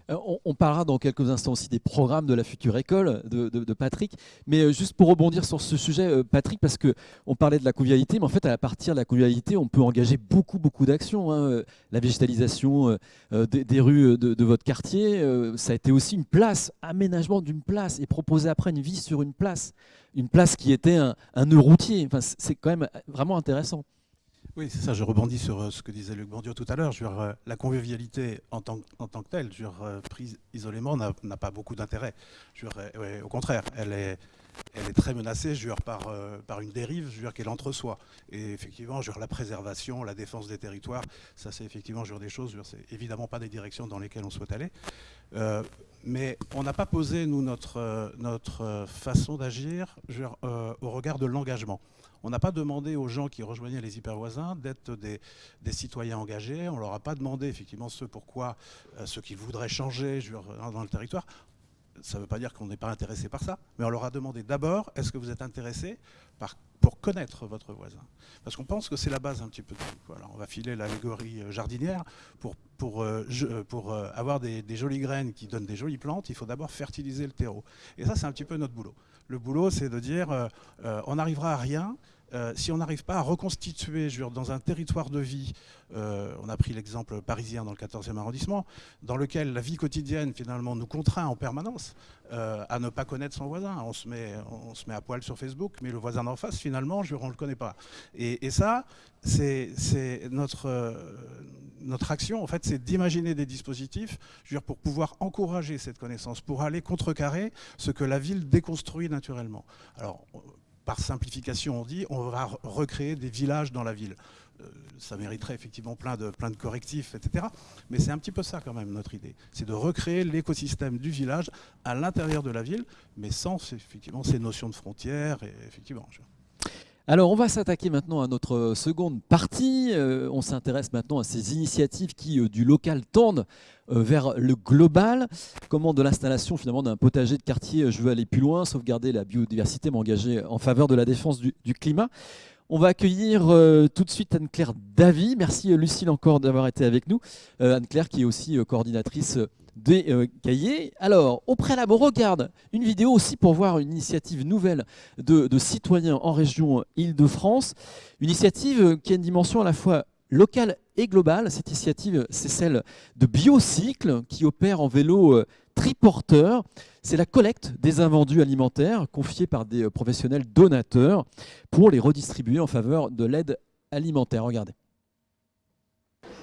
Speaker 1: On, parlera dans quelques instants aussi des programmes de la future école de, Patrick. Mais juste pour rebondir sur ce sujet, Patrick, parce que on parlait de la convivialité, mais en fait, à partir de la convivialité, on peut engager beaucoup, beaucoup d'actions. Hein. La végétalisation des, rues de, votre quartier, ça a été aussi une place, aménagement d'une place, et proposer après une vie sur une place une place qui était un, nœud routier. Enfin, c'est quand même vraiment intéressant.
Speaker 5: Oui, c'est ça, je rebondis sur euh, ce que disait Luc Bourdieu tout à l'heure. Euh, la convivialité en tant, que telle, euh, prise isolément, n'a pas beaucoup d'intérêt. au contraire, elle est, très menacée par, par une dérive qui est l'entre-soi. Et effectivement, la préservation, la défense des territoires, ça c'est effectivement des choses, c'est évidemment pas des directions dans lesquelles on souhaite aller. Mais on n'a pas posé, nous, notre, notre façon d'agir au regard de l'engagement. On n'a pas demandé aux gens qui rejoignaient les hypervoisins d'être des, citoyens engagés. On ne leur a pas demandé effectivement ce pourquoi, euh, ce voudraient changer dans le territoire. Ça ne veut pas dire qu'on n'est pas intéressé par ça, mais on leur a demandé d'abord, est-ce que vous êtes intéressé pour connaître votre voisin Parce qu'on pense que c'est la base un petit peu de tout. On va filer l'allégorie euh, jardinière. Pour, pour, euh, pour avoir des, jolies graines qui donnent des jolies plantes, il faut d'abord fertiliser le terreau. Et ça, c'est un petit peu notre boulot. Le boulot, c'est de dire, on n'arrivera à rien euh, si on n'arrive pas à reconstituer dans un territoire de vie, euh, on a pris l'exemple parisien dans le 14e arrondissement, dans lequel la vie quotidienne finalement nous contraint en permanence euh, à ne pas connaître son voisin. On se, met, on se met à poil sur Facebook, mais le voisin d'en face, finalement, on ne le connaît pas. Et, ça, c'est notre, notre action, en fait, c'est d'imaginer des dispositifs pour pouvoir encourager cette connaissance, pour aller contrecarrer ce que la ville déconstruit naturellement. Alors, par simplification, on dit, on va recréer des villages dans la ville. Euh, ça mériterait effectivement plein de, plein de correctifs, etc. Mais c'est un petit peu ça quand même notre idée. C'est de recréer l'écosystème du village à l'intérieur de la ville, mais sans effectivement ces notions de frontières. Et, effectivement,
Speaker 1: alors, on va s'attaquer maintenant à notre seconde partie. Euh, on s'intéresse maintenant à ces initiatives qui, euh, du local, tendent euh, vers le global. Comment de l'installation finalement d'un potager de quartier, je veux aller plus loin, sauvegarder la biodiversité, m'engager en faveur de la défense du, climat. On va accueillir tout de suite Anne-Claire Davy. Merci Lucille encore d'avoir été avec nous. Anne-Claire qui est aussi coordinatrice des euh, cahiers. Alors, au préalable, regarde une vidéo aussi pour voir une initiative nouvelle de, citoyens en région Île-de-France. Une initiative qui a une dimension à la fois locale et globale. Cette initiative, c'est celle de Biocycle qui opère en vélo euh, triporteur. C'est la collecte des invendus alimentaires confiés par des euh, professionnels donateurs pour les redistribuer en faveur de l'aide alimentaire. Regardez.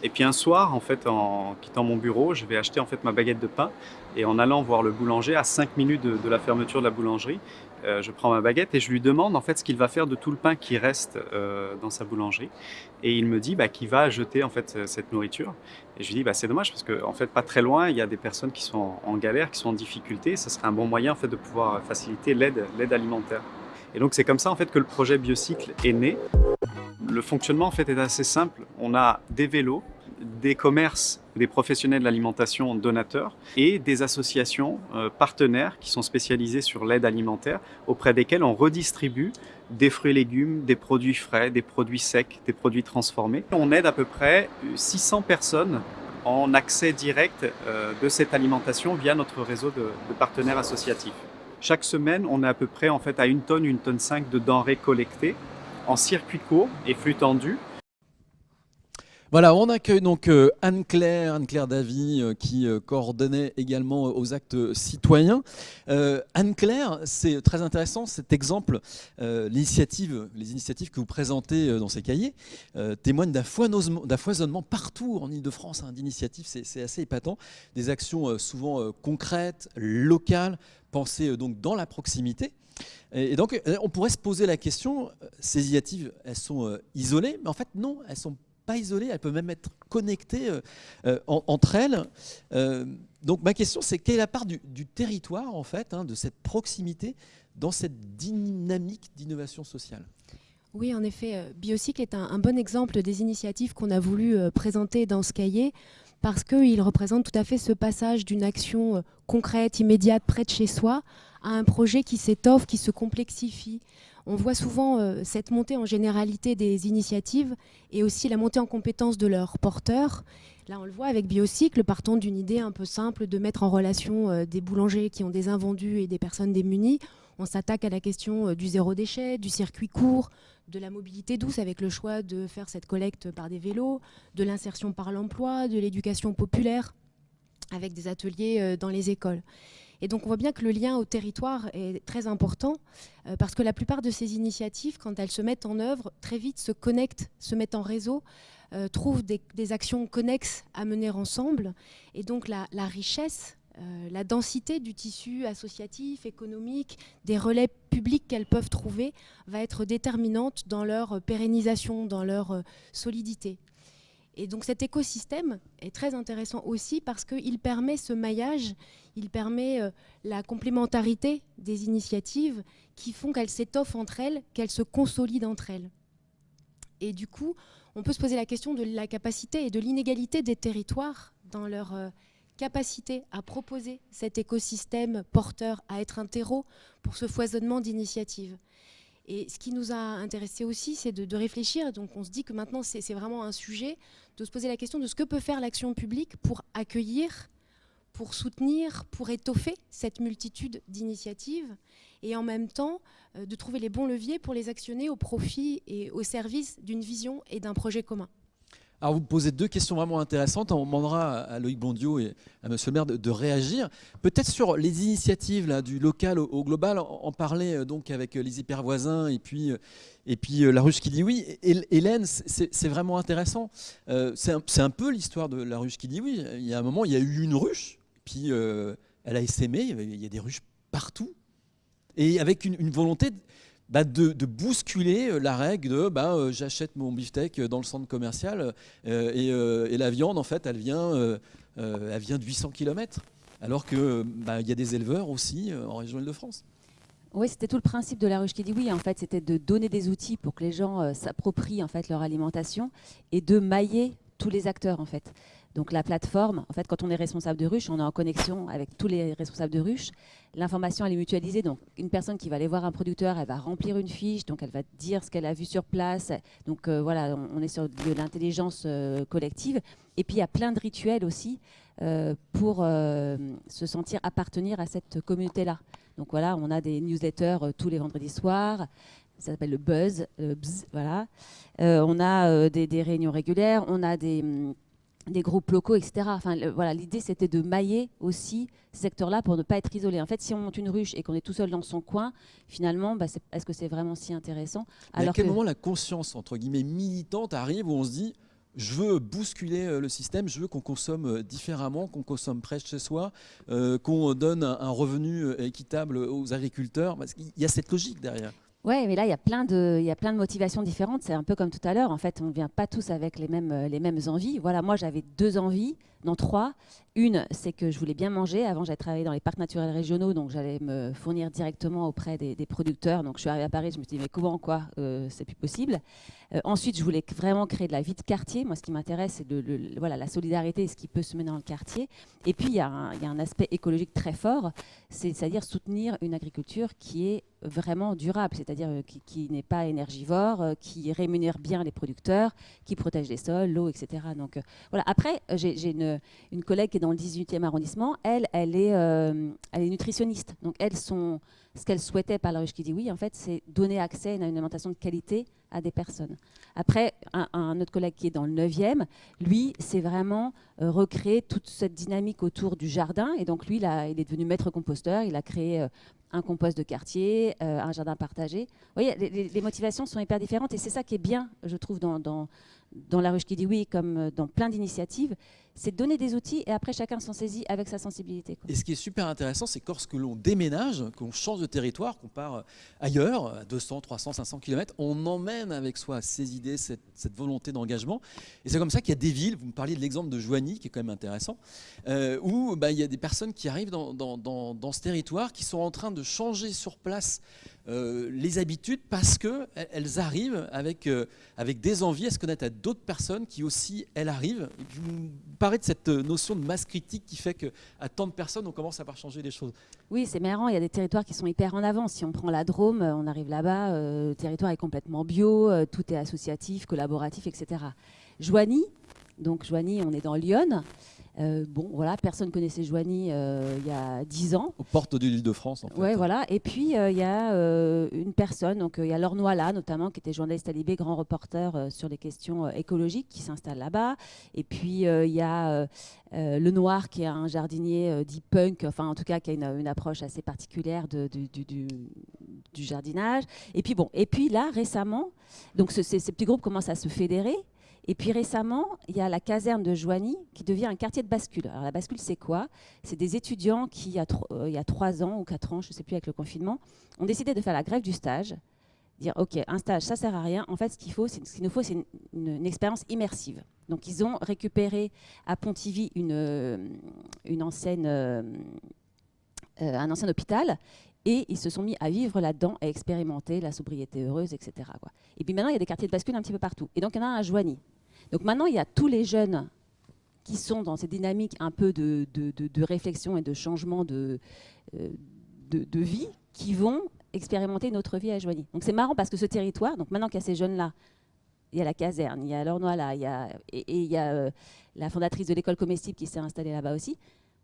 Speaker 12: Et puis un soir, en fait, en quittant mon bureau, je vais acheter en fait ma baguette de pain et en allant voir le boulanger à 5 minutes de, la fermeture de la boulangerie, euh, je prends ma baguette et je lui demande en fait ce qu'il va faire de tout le pain qui reste euh, dans sa boulangerie. Et il me dit bah, qu'il va jeter en fait cette nourriture. Et je lui dis bah, c'est dommage parce que en fait pas très loin il y a des personnes qui sont en, galère, qui sont en difficulté. Ce serait un bon moyen en fait de pouvoir faciliter l'aide l'aide alimentaire. Et donc c'est comme ça en fait que le projet Biocycle est né. Le fonctionnement en fait est assez simple. On a des vélos, des commerces, des professionnels de l'alimentation donateurs et des associations euh, partenaires qui sont spécialisées sur l'aide alimentaire auprès desquelles on redistribue des fruits et légumes, des produits frais, des produits secs, des produits transformés. On aide à peu près 600 personnes en accès direct euh, de cette alimentation via notre réseau de, partenaires associatifs. Chaque semaine, on est à peu près en fait à une tonne, une tonne 5 de denrées collectées en circuit court et flux tendu.
Speaker 1: Voilà, on accueille donc euh, Anne-Claire, Anne-Claire Davy, euh, qui euh, coordonnait également aux actes citoyens. Anne-Claire, c'est très intéressant cet exemple, les initiatives que vous présentez dans ces cahiers témoignent d'un foisonnement partout en Ile-de-France hein, d'initiatives, c'est assez épatant, des actions souvent concrètes, locales, pensées donc dans la proximité. Et donc, on pourrait se poser la question, ces initiatives, elles sont isolées, mais en fait, non, elles sont pas isolées, elles peuvent même être connectées euh, euh, entre elles. Euh, donc ma question, c'est quelle est la part du, territoire, en fait, hein, de cette proximité dans cette dynamique d'innovation sociale?
Speaker 13: Oui, en effet, Biocycle est un, bon exemple des initiatives qu'on a voulu présenter dans ce cahier parce qu'il représente tout à fait ce passage d'une action concrète, immédiate, près de chez soi, à un projet qui s'étoffe, qui se complexifie, on voit souvent euh, cette montée en généralité des initiatives et aussi la montée en compétence de leurs porteurs. Là, on le voit avec Biocycle, partant d'une idée un peu simple de mettre en relation euh, des boulangers qui ont des invendus et des personnes démunies. On s'attaque à la question euh, du zéro déchet, du circuit court, de la mobilité douce avec le choix de faire cette collecte par des vélos, de l'insertion par l'emploi, de l'éducation populaire avec des ateliers dans les écoles. Et donc on voit bien que le lien au territoire est très important euh, parce que la plupart de ces initiatives, quand elles se mettent en œuvre, très vite se connectent, se mettent en réseau, euh, trouvent des, actions connexes à mener ensemble. Et donc la, richesse, euh, la densité du tissu associatif, économique, des relais publics qu'elles peuvent trouver va être déterminante dans leur pérennisation, dans leur solidité. Et donc cet écosystème est très intéressant aussi parce qu'il permet ce maillage, il permet euh, la complémentarité des initiatives qui font qu'elles s'étoffent entre elles, qu'elles se consolident entre elles. Et du coup, on peut se poser la question de la capacité et de l'inégalité des territoires dans leur euh, capacité à proposer cet écosystème porteur, à être un terreau pour ce foisonnement d'initiatives. Et ce qui nous a intéressé aussi, c'est de, réfléchir. Donc on se dit que maintenant, c'est vraiment un sujet de se poser la question de ce que peut faire l'action publique pour accueillir, pour soutenir, pour étoffer cette multitude d'initiatives et en même temps euh, de trouver les bons leviers pour les actionner au profit et au service d'une vision et d'un projet commun.
Speaker 1: Alors vous posez deux questions vraiment intéressantes. On demandera à Loïc Bondiot et à Monsieur le maire de, réagir. Peut-être sur les initiatives du local au, global, en, parler euh, donc avec euh, les hypervoisins et puis, et puis la ruche qui dit oui. Hélène, c'est vraiment intéressant. c'est un, peu l'histoire de la ruche qui dit oui. Il y a un moment, il y a eu une ruche, puis elle a essaimé, il y a des ruches partout. Et avec une, volonté bah, de, bousculer euh, la règle de bah, euh, j'achète mon beefsteak dans le centre commercial euh, et, la viande, en fait, elle vient, elle vient de 800 km. Alors qu'il bah, y a des éleveurs aussi en région Île-de-France.
Speaker 10: Oui, c'était tout le principe de la ruche qui dit oui. En fait, c'était de donner des outils pour que les gens s'approprient en fait leur alimentation et de mailler tous les acteurs en fait. Donc la plateforme, en fait, quand on est responsable de ruche, on est en connexion avec tous les responsables de ruche. L'information, elle est mutualisée. Donc une personne qui va aller voir un producteur, elle va remplir une fiche, donc elle va dire ce qu'elle a vu sur place. Donc euh, voilà, on, est sur de l'intelligence euh, collective. Et puis il y a plein de rituels aussi euh, pour se sentir appartenir à cette communauté-là. Donc voilà, on a des newsletters tous les vendredis soirs ça s'appelle le buzz, voilà. on a des, des, réunions régulières, on a des, hum, des groupes locaux, etc. Enfin, voilà, l'idée c'était de mailler aussi ces secteurs-là pour ne pas être isolé. En fait, si on monte une ruche et qu'on est tout seul dans son coin, finalement, bah, est-ce que c'est vraiment si intéressant?
Speaker 1: Alors À quel moment la conscience entre guillemets militante arrive où on se dit je veux bousculer euh, le système, je veux qu'on consomme euh, différemment, qu'on consomme près de chez soi, euh, qu'on donne un, revenu équitable aux agriculteurs? Parce qu'il y a cette logique derrière.
Speaker 10: Oui, mais là, il y, a plein de, il y a plein de motivations différentes. C'est un peu comme tout à l'heure. En fait, on ne vient pas tous avec les mêmes, les mêmes envies. Voilà, moi, j'avais deux envies, non trois. Une, c'est que je voulais bien manger. Avant, j'avais travaillé dans les parcs naturels régionaux, donc j'allais me fournir directement auprès des, producteurs. Donc, je suis arrivée à Paris, je me suis dit, mais comment, quoi euh, C'est plus possible? Euh, ensuite, je voulais vraiment créer de la vie de quartier. Moi, ce qui m'intéresse, c'est de, voilà, la solidarité et ce qui peut se mener dans le quartier. Et puis, il y, a un, aspect écologique très fort, c'est-à-dire soutenir une agriculture qui est vraiment durable, c'est-à-dire euh, qui, n'est pas énergivore, qui rémunère bien les producteurs, qui protège les sols, l'eau, etc. Donc voilà. Après, j'ai une, une, collègue qui est dans le 18e arrondissement. Elle, elle est, elle est nutritionniste. Donc elle, son, ce qu'elle souhaitait par la ruche qui dit oui, en fait, c'est donner accès à une alimentation de qualité à des personnes. Après, un, autre collègue qui est dans le 9e, lui, c'est vraiment recréer toute cette dynamique autour du jardin. Et donc, lui, là, il est devenu maître composteur. Il a créé un compost de quartier, euh, un jardin partagé. Vous voyez, les, motivations sont hyper différentes et c'est ça qui est bien, je trouve, dans, dans La Ruche qui dit oui, comme euh, dans plein d'initiatives, c'est donner des outils et après chacun s'en saisit avec sa sensibilité.
Speaker 1: Et ce qui est super intéressant, c'est que lorsque l'on déménage, qu'on change de territoire, qu'on part euh, ailleurs, à 200, 300, 500 km, on emmène avec soi ces idées, cette, volonté d'engagement. Et c'est comme ça qu'il y a des villes, vous me parliez de l'exemple de Joigny, qui est quand même intéressant, euh, où bah, il y a des personnes qui arrivent dans, ce territoire, qui sont en train de changer sur place euh, les habitudes parce qu'elles arrivent avec, avec des envies à se connaître à d'autres personnes qui aussi, elles arrivent? Et puis, vous parlez de cette notion de masse critique qui fait qu'à tant de personnes, on commence à voir changer les choses.
Speaker 10: Oui, c'est marrant. Il y a des territoires qui sont hyper en avance. Si on prend la Drôme, on arrive là-bas, euh, le territoire est complètement bio, euh, tout est associatif, collaboratif, etc. Joigny, donc Joigny, on est dans Lyon. Euh, bon, voilà, personne connaissait Joigny euh, il y a 10 ans.
Speaker 1: Aux portes de l'île de France, en fait.
Speaker 10: Ouais, voilà. Et puis, euh, il y a une personne, donc il y a Laure là, notamment, qui était journaliste à Libé, grand reporter sur les questions écologiques, qui s'installe là-bas. Et puis, il y a Le Noir, qui est un jardinier dit punk, enfin, en tout cas, qui a une, approche assez particulière de, du, jardinage. Et puis, bon, et puis là, récemment, donc ces petits groupes commencent à se fédérer. Et puis récemment, il y a la caserne de Joigny qui devient un quartier de bascule. Alors la bascule, c'est quoi? C'est des étudiants qui, il y, a euh, il y a trois ans ou quatre ans, je ne sais plus, avec le confinement, ont décidé de faire la grève du stage. Dire, OK, un stage, ça sert à rien. En fait, ce qu'il faut, nous faut, c'est une, expérience immersive. Donc, ils ont récupéré à Pontivy une, euh, ancienne, euh, un ancien hôpital et ils se sont mis à vivre là-dedans, à expérimenter la sobriété heureuse, etc. Et puis maintenant, il y a des quartiers de bascule un petit peu partout. Et donc, il y en a un à Joigny. Donc maintenant, il y a tous les jeunes qui sont dans ces dynamiques un peu de, réflexion et de changement de, euh, de, vie qui vont expérimenter une autre vie à Joigny. Donc c'est marrant parce que ce territoire, donc maintenant qu'il y a ces jeunes-là, il y a la caserne, il y a l'Ornois là, il y a, et, il y a euh, la fondatrice de l'école comestible qui s'est installée là-bas aussi.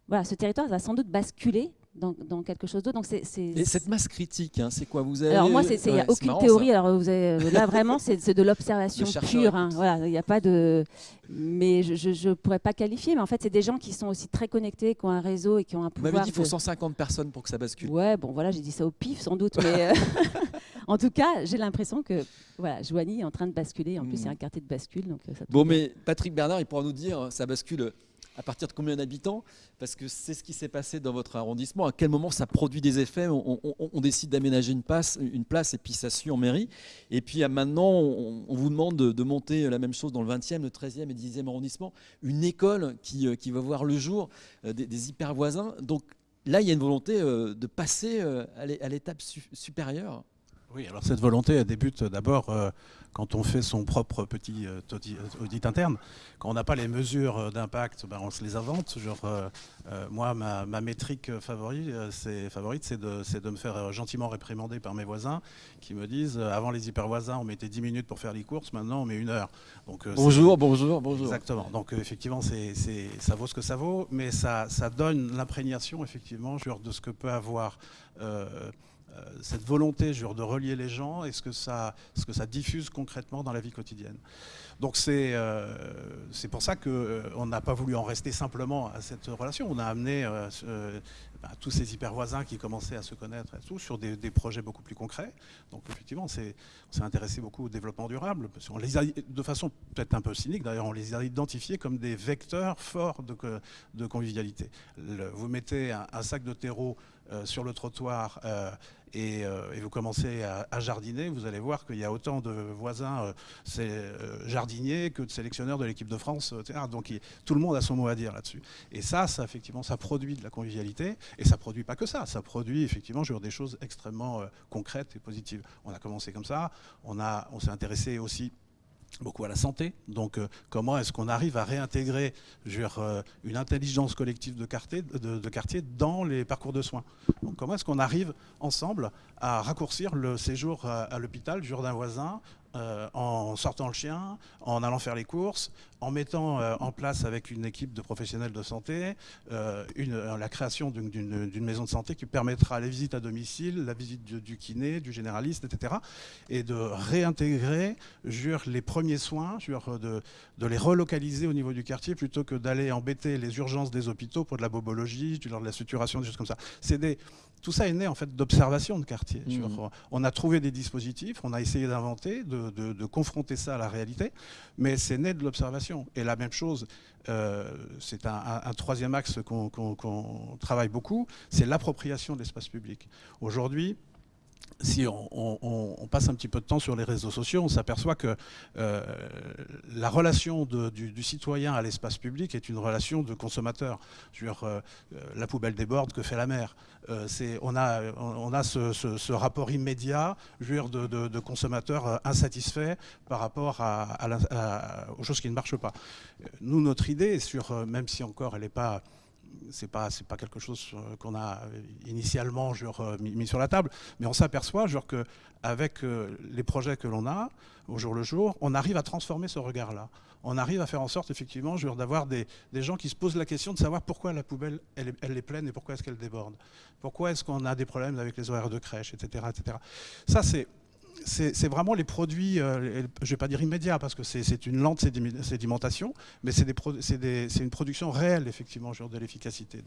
Speaker 10: voilà, ce territoire va sans doute basculer dans, dans quelque chose d'autre. Donc c'est, c'est-
Speaker 1: Et cette masse critique, hein, c'est quoi Vous avez
Speaker 10: Alors moi, il n'y a
Speaker 1: Ouais,
Speaker 10: aucune
Speaker 1: marrant,
Speaker 10: théorie.
Speaker 1: ça.
Speaker 10: Alors vous avez- là, vraiment, c'est de l'observation [laughs] pure. hein. Voilà, il n'y a pas de. Mais je ne pourrais pas qualifier. Mais en fait, c'est des gens qui sont aussi très connectés, qui ont un réseau et qui ont un
Speaker 1: Vous
Speaker 10: pouvoir.
Speaker 1: m'avez dit qu'il faut
Speaker 10: de-
Speaker 1: 150 personnes pour que ça bascule.
Speaker 10: Ouais, bon, voilà, j'ai dit ça au pif, sans doute. Mais euh, [laughs] [laughs] en tout cas, j'ai l'impression que voilà, Joigny est en train de basculer. En plus, c'est
Speaker 1: Mm.
Speaker 10: un quartier de bascule. Donc, euh, ça
Speaker 1: Bon, mais Patrick Bernard, il pourra nous dire, ça bascule à partir de combien d'habitants Parce que c'est ce qui s'est passé dans votre arrondissement. À quel moment ça produit des effets on, décide d'aménager une, place et puis ça suit en mairie. Et puis maintenant, on, vous demande de, monter la même chose dans le 20e, le 13e et 10e arrondissement. Une école qui, euh, qui va voir le jour, euh, des, des hyper voisins. Donc là, il y a une volonté euh, de passer à l'é- à l'étape su- supérieure.
Speaker 5: Oui, alors cette volonté, elle débute d'abord euh, quand on fait son propre petit euh, audit, audit interne. Quand on n'a pas les mesures euh, d'impact, ben, on se les invente. Genre, euh, euh, moi, ma, ma métrique favori, euh, favorite, c'est de, de me faire euh, gentiment réprimander par mes voisins qui me disent euh, avant les hyper voisins, on mettait 10 minutes pour faire les courses, maintenant on met une heure. Donc, euh,
Speaker 1: Bonjour, bonjour, bonjour.
Speaker 5: Exactement. Donc euh, effectivement, ça vaut ce que ça vaut, mais ça, ça donne l'imprégnation effectivement genre, de ce que peut avoir euh, euh, cette volonté genre, de relier les gens et ce que, ça, ce que ça diffuse concrètement dans la vie quotidienne. Donc c'est euh, pour ça qu'on n'a pas voulu en rester simplement à cette relation. On a amené euh, bah, tous ces hyper voisins qui commençaient à se connaître et tout sur des, projets beaucoup plus concrets. Donc effectivement, on s'est intéressé beaucoup au développement durable. Parce qu'on les a, de façon peut-être un peu cynique, d'ailleurs, on les a identifiés comme des vecteurs forts de, co- de convivialité. Vous mettez un, un sac de terreau euh, sur le trottoir euh, et, euh, et vous commencez à, jardiner, vous allez voir qu'il y a autant de voisins euh, euh, jardiniers que de sélectionneurs de l'équipe de France. Donc tout le monde a son mot à dire là-dessus. Et ça, ça effectivement, ça produit de la convivialité et ça produit pas que ça. Ça produit effectivement des choses extrêmement concrètes et positives. On a commencé comme ça. On, on s'est intéressé aussi beaucoup à la santé. Donc, euh, comment est-ce qu'on arrive à réintégrer euh, une intelligence collective de quartier, dans les parcours de soins? Donc, comment est-ce qu'on arrive ensemble à raccourcir le séjour à, à l'hôpital d'un voisin euh, en sortant le chien, en allant faire les courses, en mettant euh, en place avec une équipe de professionnels de santé euh, une- la création d'une- maison de santé qui permettra les visites à domicile, la visite du, kiné, du généraliste, etc. Et de réintégrer les premiers soins, de les relocaliser au niveau du quartier plutôt que d'aller embêter les urgences des hôpitaux pour de la bobologie, de la suturation, des choses comme ça. C'est des, tout ça est né en fait d'observation de quartier.
Speaker 1: Mhm.
Speaker 5: Jure, On a trouvé des dispositifs, on a essayé d'inventer, de, de- de confronter ça à la réalité, mais c'est né de l'observation. Et la même chose, euh, c'est un, un- un troisième axe qu'on travaille beaucoup, c'est l'appropriation de l'espace public. Aujourd'hui, si on, passe un petit peu de temps sur les réseaux sociaux, on s'aperçoit que euh, la relation du, citoyen à l'espace public est une relation de consommateur. Je euh, euh, la poubelle déborde, que fait la mer Euh, on, a, on a ce, rapport immédiat je de, euh, insatisfaits par rapport à, aux choses qui ne marchent pas. Nous, notre idée, sur, même si encore elle n'est pas c'est pas c'est pas quelque chose euh, qu'on a euh, initialement mis, sur la table, mais on s'aperçoit genre que avec euh, les projets que l'on a au jour le jour, on arrive à transformer ce regard-là. On arrive à faire en sorte effectivement d'avoir des, des gens qui se posent la question de savoir pourquoi la poubelle elle est pleine et pourquoi est-ce qu'elle déborde. Pourquoi est-ce qu'on a des problèmes avec les horaires de crèche, etc. etc. Ça c'est c'est vraiment les produits, euh, je ne vais pas dire immédiats parce que c'est une lente sédimentation, mais c'est une production réelle, effectivement, genre de l'efficacité. de-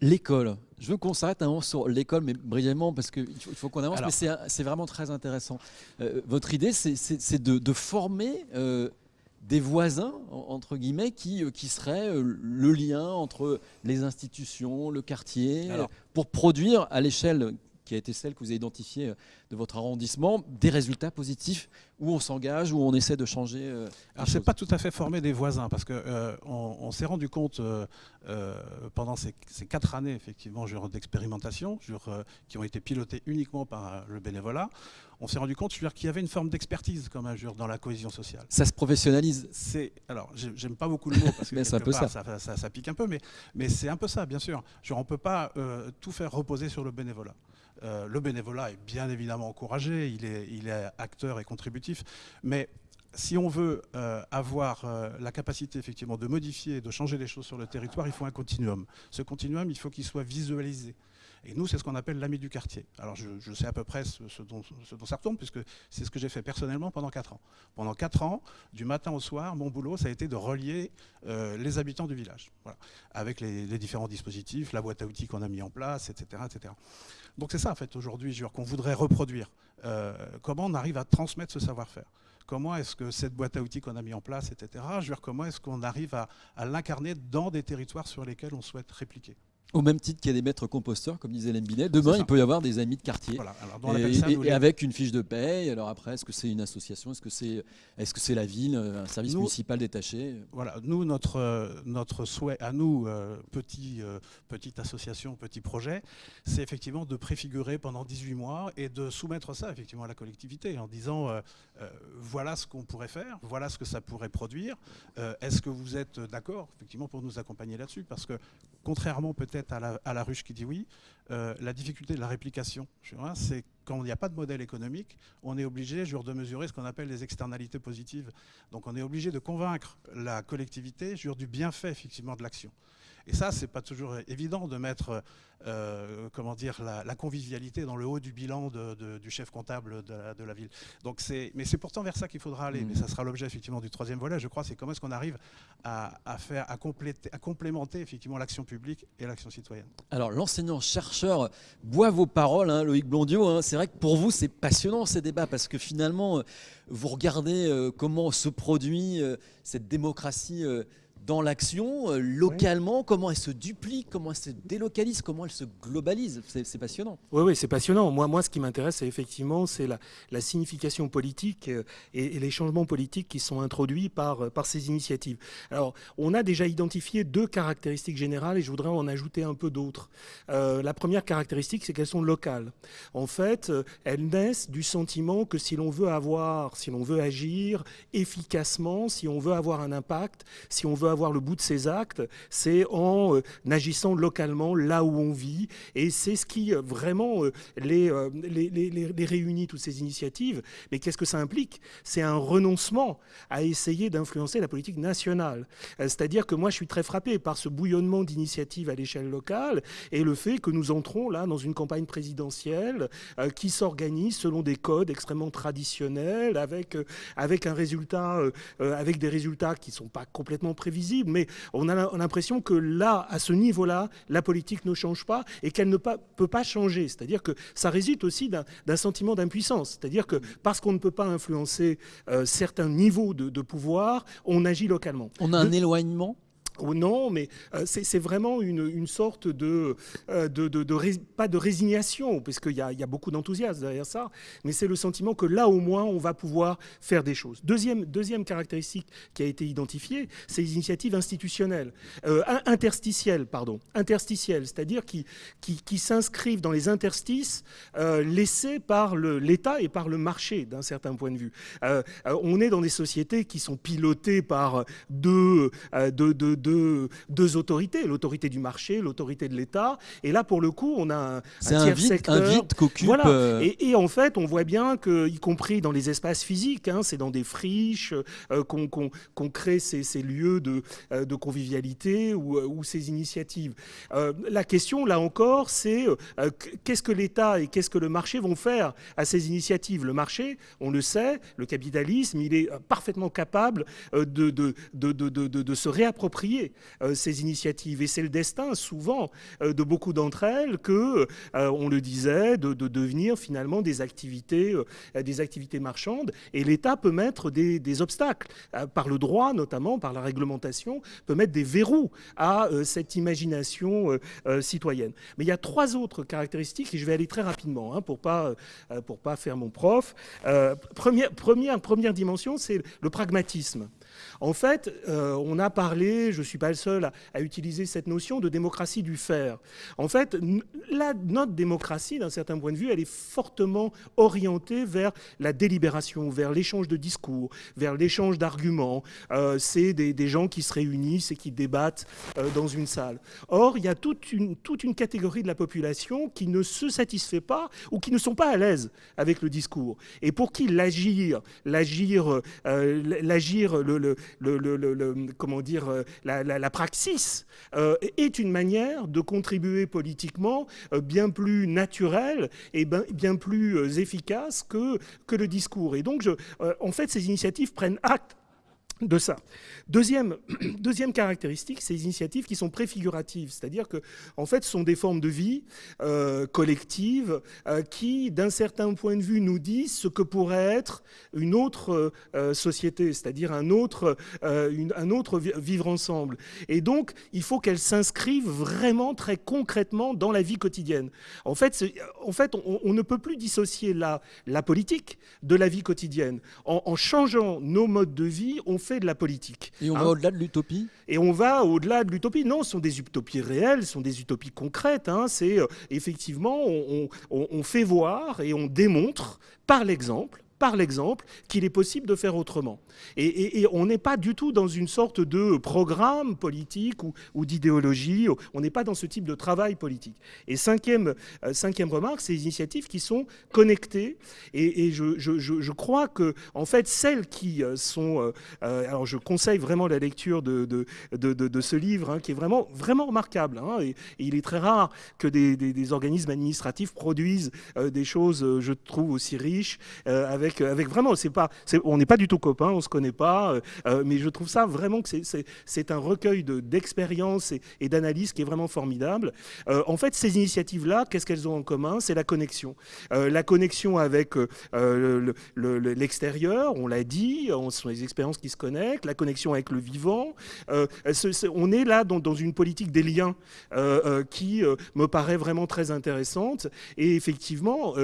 Speaker 1: L'école. Je veux qu'on s'arrête un moment sur l'école, mais brièvement, parce qu'il faut, qu'on avance,
Speaker 5: Alors.
Speaker 1: mais c'est vraiment très intéressant. Euh, votre idée, c'est- de, de former euh, des voisins, en- entre guillemets, qui, qui seraient le lien entre les institutions, le quartier,
Speaker 5: Alors.
Speaker 1: pour produire à l'échelle qui a été celle que vous avez identifiée euh, de votre arrondissement, des résultats positifs où on s'engage, où on essaie de changer. euh,
Speaker 5: Alors, c'est pas tout à fait former des voisins, parce que euh, on, s'est rendu compte euh, euh, pendant ces, ces quatre années effectivement d'expérimentation, qui ont été pilotées uniquement par le bénévolat, on s'est rendu compte qu'il y avait une forme d'expertise même genre, dans la cohésion sociale.
Speaker 1: Ça se professionnalise.
Speaker 5: C'est alors j'ai- j'aime pas beaucoup le mot parce que [laughs]
Speaker 1: Mais un peu
Speaker 5: part,
Speaker 1: ça.
Speaker 5: ça, ça pique un peu, mais, mais c'est un peu ça, bien sûr. Genre, on peut pas euh, tout faire reposer sur le bénévolat. Euh, le bénévolat est bien évidemment encouragé, il est, acteur et contributif, mais si on veut euh, avoir euh, la capacité effectivement de modifier de changer les choses sur le territoire, il faut un continuum. Ce continuum, il faut qu'il soit visualisé. Et nous, c'est ce qu'on appelle l'ami du quartier. Alors, je, sais à peu près ce, dont, ça retourne, puisque c'est ce que j'ai fait personnellement pendant 4 ans. Pendant 4 ans, du matin au soir, mon boulot, ça a été de relier euh, les habitants du village, avec les, différents dispositifs, la boîte à outils qu'on a mis en place, etc. etc. Donc c'est ça, en fait, aujourd'hui, qu'on voudrait reproduire. Euh, comment on arrive à transmettre ce savoir-faire? Comment est-ce que cette boîte à outils qu'on a mis en place, etc., je veux comment est-ce qu'on arrive à l'incarner dans des territoires sur lesquels on souhaite répliquer?
Speaker 1: Au même titre qu'il y a des maîtres composteurs, comme disait Lembinet, demain il peut y avoir des amis de quartier. et, avec une fiche de paye. Alors après, est-ce que c'est une association Est-ce que c'est est -ce c'est la ville, un service municipal détaché?
Speaker 5: Voilà, nous, notre, notre souhait à nous, euh, petit, euh, petite association, petit projet, c'est effectivement de préfigurer pendant 18 mois et de soumettre ça effectivement à la collectivité en disant euh, voilà ce qu'on pourrait faire, voilà ce que ça pourrait produire. est-ce que vous êtes d'accord effectivement pour nous accompagner là-dessus? Parce que contrairement peut-être à la, ruche qui dit oui, euh, la difficulté de la réplication, c'est quand il n'y a pas de modèle économique, on est obligé de mesurer ce qu'on appelle les externalités positives. Donc on est obligé de convaincre la collectivité du bienfait effectivement de l'action. Et ça, c'est pas toujours évident de mettre euh, comment dire, la, convivialité dans le haut du bilan du chef comptable de la, ville. Donc mais c'est pourtant vers ça qu'il faudra aller. Mais ça sera l'objet effectivement du troisième volet, je crois, c'est comment est-ce qu'on arrive à, faire, à, compléter, à complémenter effectivement l'action publique et l'action citoyenne.
Speaker 1: Alors l'enseignant-chercheur boit vos paroles, hein, Loïc Blondiot. Hein. c'est vrai que pour vous, c'est passionnant ces débats parce que finalement, vous regardez euh, comment se produit euh, cette démocratie dans l'action, euh, localement, comment elle se duplique, comment elle se délocalise, comment elle se globalise. C'est passionnant.
Speaker 11: Oui, oui, c'est passionnant. Moi, moi, ce qui m'intéresse, effectivement, c'est la, la, signification politique euh, et, les changements politiques qui sont introduits par, euh, par ces initiatives. Alors, on a déjà identifié deux caractéristiques générales et je voudrais en ajouter un peu d'autres. la première caractéristique, c'est qu'elles sont locales. En fait, elles naissent du sentiment que si l'on veut avoir, si l'on veut agir efficacement, si on veut avoir un impact, si on veut avoir voir le bout de ses actes, c'est en euh, agissant localement là où on vit. Et c'est ce qui euh, vraiment euh, les, réunit, toutes ces initiatives. Mais qu'est-ce que ça implique? C'est un renoncement à essayer d'influencer la politique nationale. C'est-à-dire que moi, je suis très frappé par ce bouillonnement d'initiatives à l'échelle locale et le fait que nous entrons là dans une campagne présidentielle qui s'organise selon des codes extrêmement traditionnels, avec, avec un résultat, avec des résultats qui ne sont pas complètement prévisibles mais on a l'impression que là, à ce niveau-là, la politique ne change pas et qu'elle ne peut pas changer. C'est-à-dire que ça réside aussi d'un sentiment d'impuissance. C'est-à-dire que parce qu'on ne peut pas influencer euh, certains niveaux de, pouvoir, on agit localement.
Speaker 1: On a un éloignement
Speaker 11: Oh non, mais euh, c'est vraiment une, sorte de, euh, pas de résignation, parce qu'il y, a, beaucoup d'enthousiasme derrière ça, mais c'est le sentiment que là au moins on va pouvoir faire des choses. Deuxième, caractéristique qui a été identifiée, c'est les initiatives institutionnelles, euh, interstitielles, pardon, interstitielles, c'est-à-dire qui, s'inscrivent dans les interstices laissés par l'État et par le marché d'un certain point de vue. on est dans des sociétés qui sont pilotées par deux, autorités, l'autorité du marché, l'autorité de l'État. Et là, pour le coup, on a un, tiers secteur.
Speaker 1: Un vide
Speaker 11: voilà. Euh, et, en fait, on voit bien que, y compris dans les espaces physiques, hein, c'est dans des friches euh, qu'on crée ces, lieux de, euh, de convivialité ou, ou, ces initiatives. la question, là encore, c'est qu'est-ce que l'État et qu'est-ce que le marché vont faire à ces initiatives? Le marché, on le sait, le capitalisme, il est parfaitement capable de, de, de, de se réapproprier euh, ces initiatives. Et c'est le destin, souvent, euh, de beaucoup d'entre elles que, euh, on le disait, de, devenir finalement des activités, des activités marchandes. Et l'État peut mettre des, obstacles, par le droit notamment, par la réglementation, peut mettre des verrous à cette imagination citoyenne. Mais il y a trois autres caractéristiques, et je vais aller très rapidement hein, pour ne pas, pour pas faire mon prof. première, première, première dimension, c'est le pragmatisme. En fait, euh, on a parlé, je ne suis pas le seul à, utiliser cette notion de démocratie du faire. En fait, la, notre démocratie, d'un certain point de vue, elle est fortement orientée vers la délibération, vers l'échange de discours, vers l'échange d'arguments. Euh, c'est des, gens qui se réunissent et qui débattent euh, dans une salle. Or, il y a toute une, catégorie de la population qui ne se satisfait pas ou qui ne sont pas à l'aise avec le discours. Et pour qui l'agir, l'agir, l'agir, le, comment dire, euh, la, praxis euh, est une manière de contribuer politiquement euh, bien plus naturelle et bien, bien plus efficace que, que le discours. Et donc, je, en fait, ces initiatives prennent acte de ça. Deuxième, [clears throat] caractéristique, ces initiatives qui sont préfiguratives, c'est-à-dire que en fait, ce sont des formes de vie euh, collectives euh, qui, d'un certain point de vue, nous disent ce que pourrait être une autre euh, société, c'est-à-dire un autre, un autre vivre ensemble. Et donc, il faut qu'elles s'inscrivent vraiment très concrètement dans la vie quotidienne. En fait, en fait on, ne peut plus dissocier la, la politique de la vie quotidienne. En, en changeant nos modes de vie, on fait de la politique.
Speaker 1: Et on va hein. au-delà de l'utopie?
Speaker 11: Et on va au-delà de l'utopie. Non, ce sont des utopies réelles, ce sont des utopies concrètes. Hein. C'est euh, effectivement, on, fait voir et on démontre par l'exemple par l'exemple qu'il est possible de faire autrement. Et, on n'est pas du tout dans une sorte de programme politique ou, d'idéologie, on n'est pas dans ce type de travail politique. Et cinquième, euh, cinquième remarque, ces initiatives qui sont connectées, et, je, crois que, en fait, celles qui euh, sont... Euh, alors je conseille vraiment la lecture de, de, ce livre, hein, qui est vraiment, vraiment remarquable, hein, et, il est très rare que des, organismes administratifs produisent des choses, je trouve, aussi riches, avec avec, vraiment, on n'est pas du tout copains, on se connaît pas, euh, euh, mais je trouve ça vraiment que c'est un recueil d'expériences et, d'analyses qui est vraiment formidable. Euh, en fait, ces initiatives-là, qu'est-ce qu'elles ont en commun? C'est la connexion. la connexion avec l'extérieur, on l'a dit, ce sont les expériences qui se connectent, la connexion avec le vivant. on est là dans, dans, une politique des liens qui me paraît vraiment très intéressante. Et effectivement,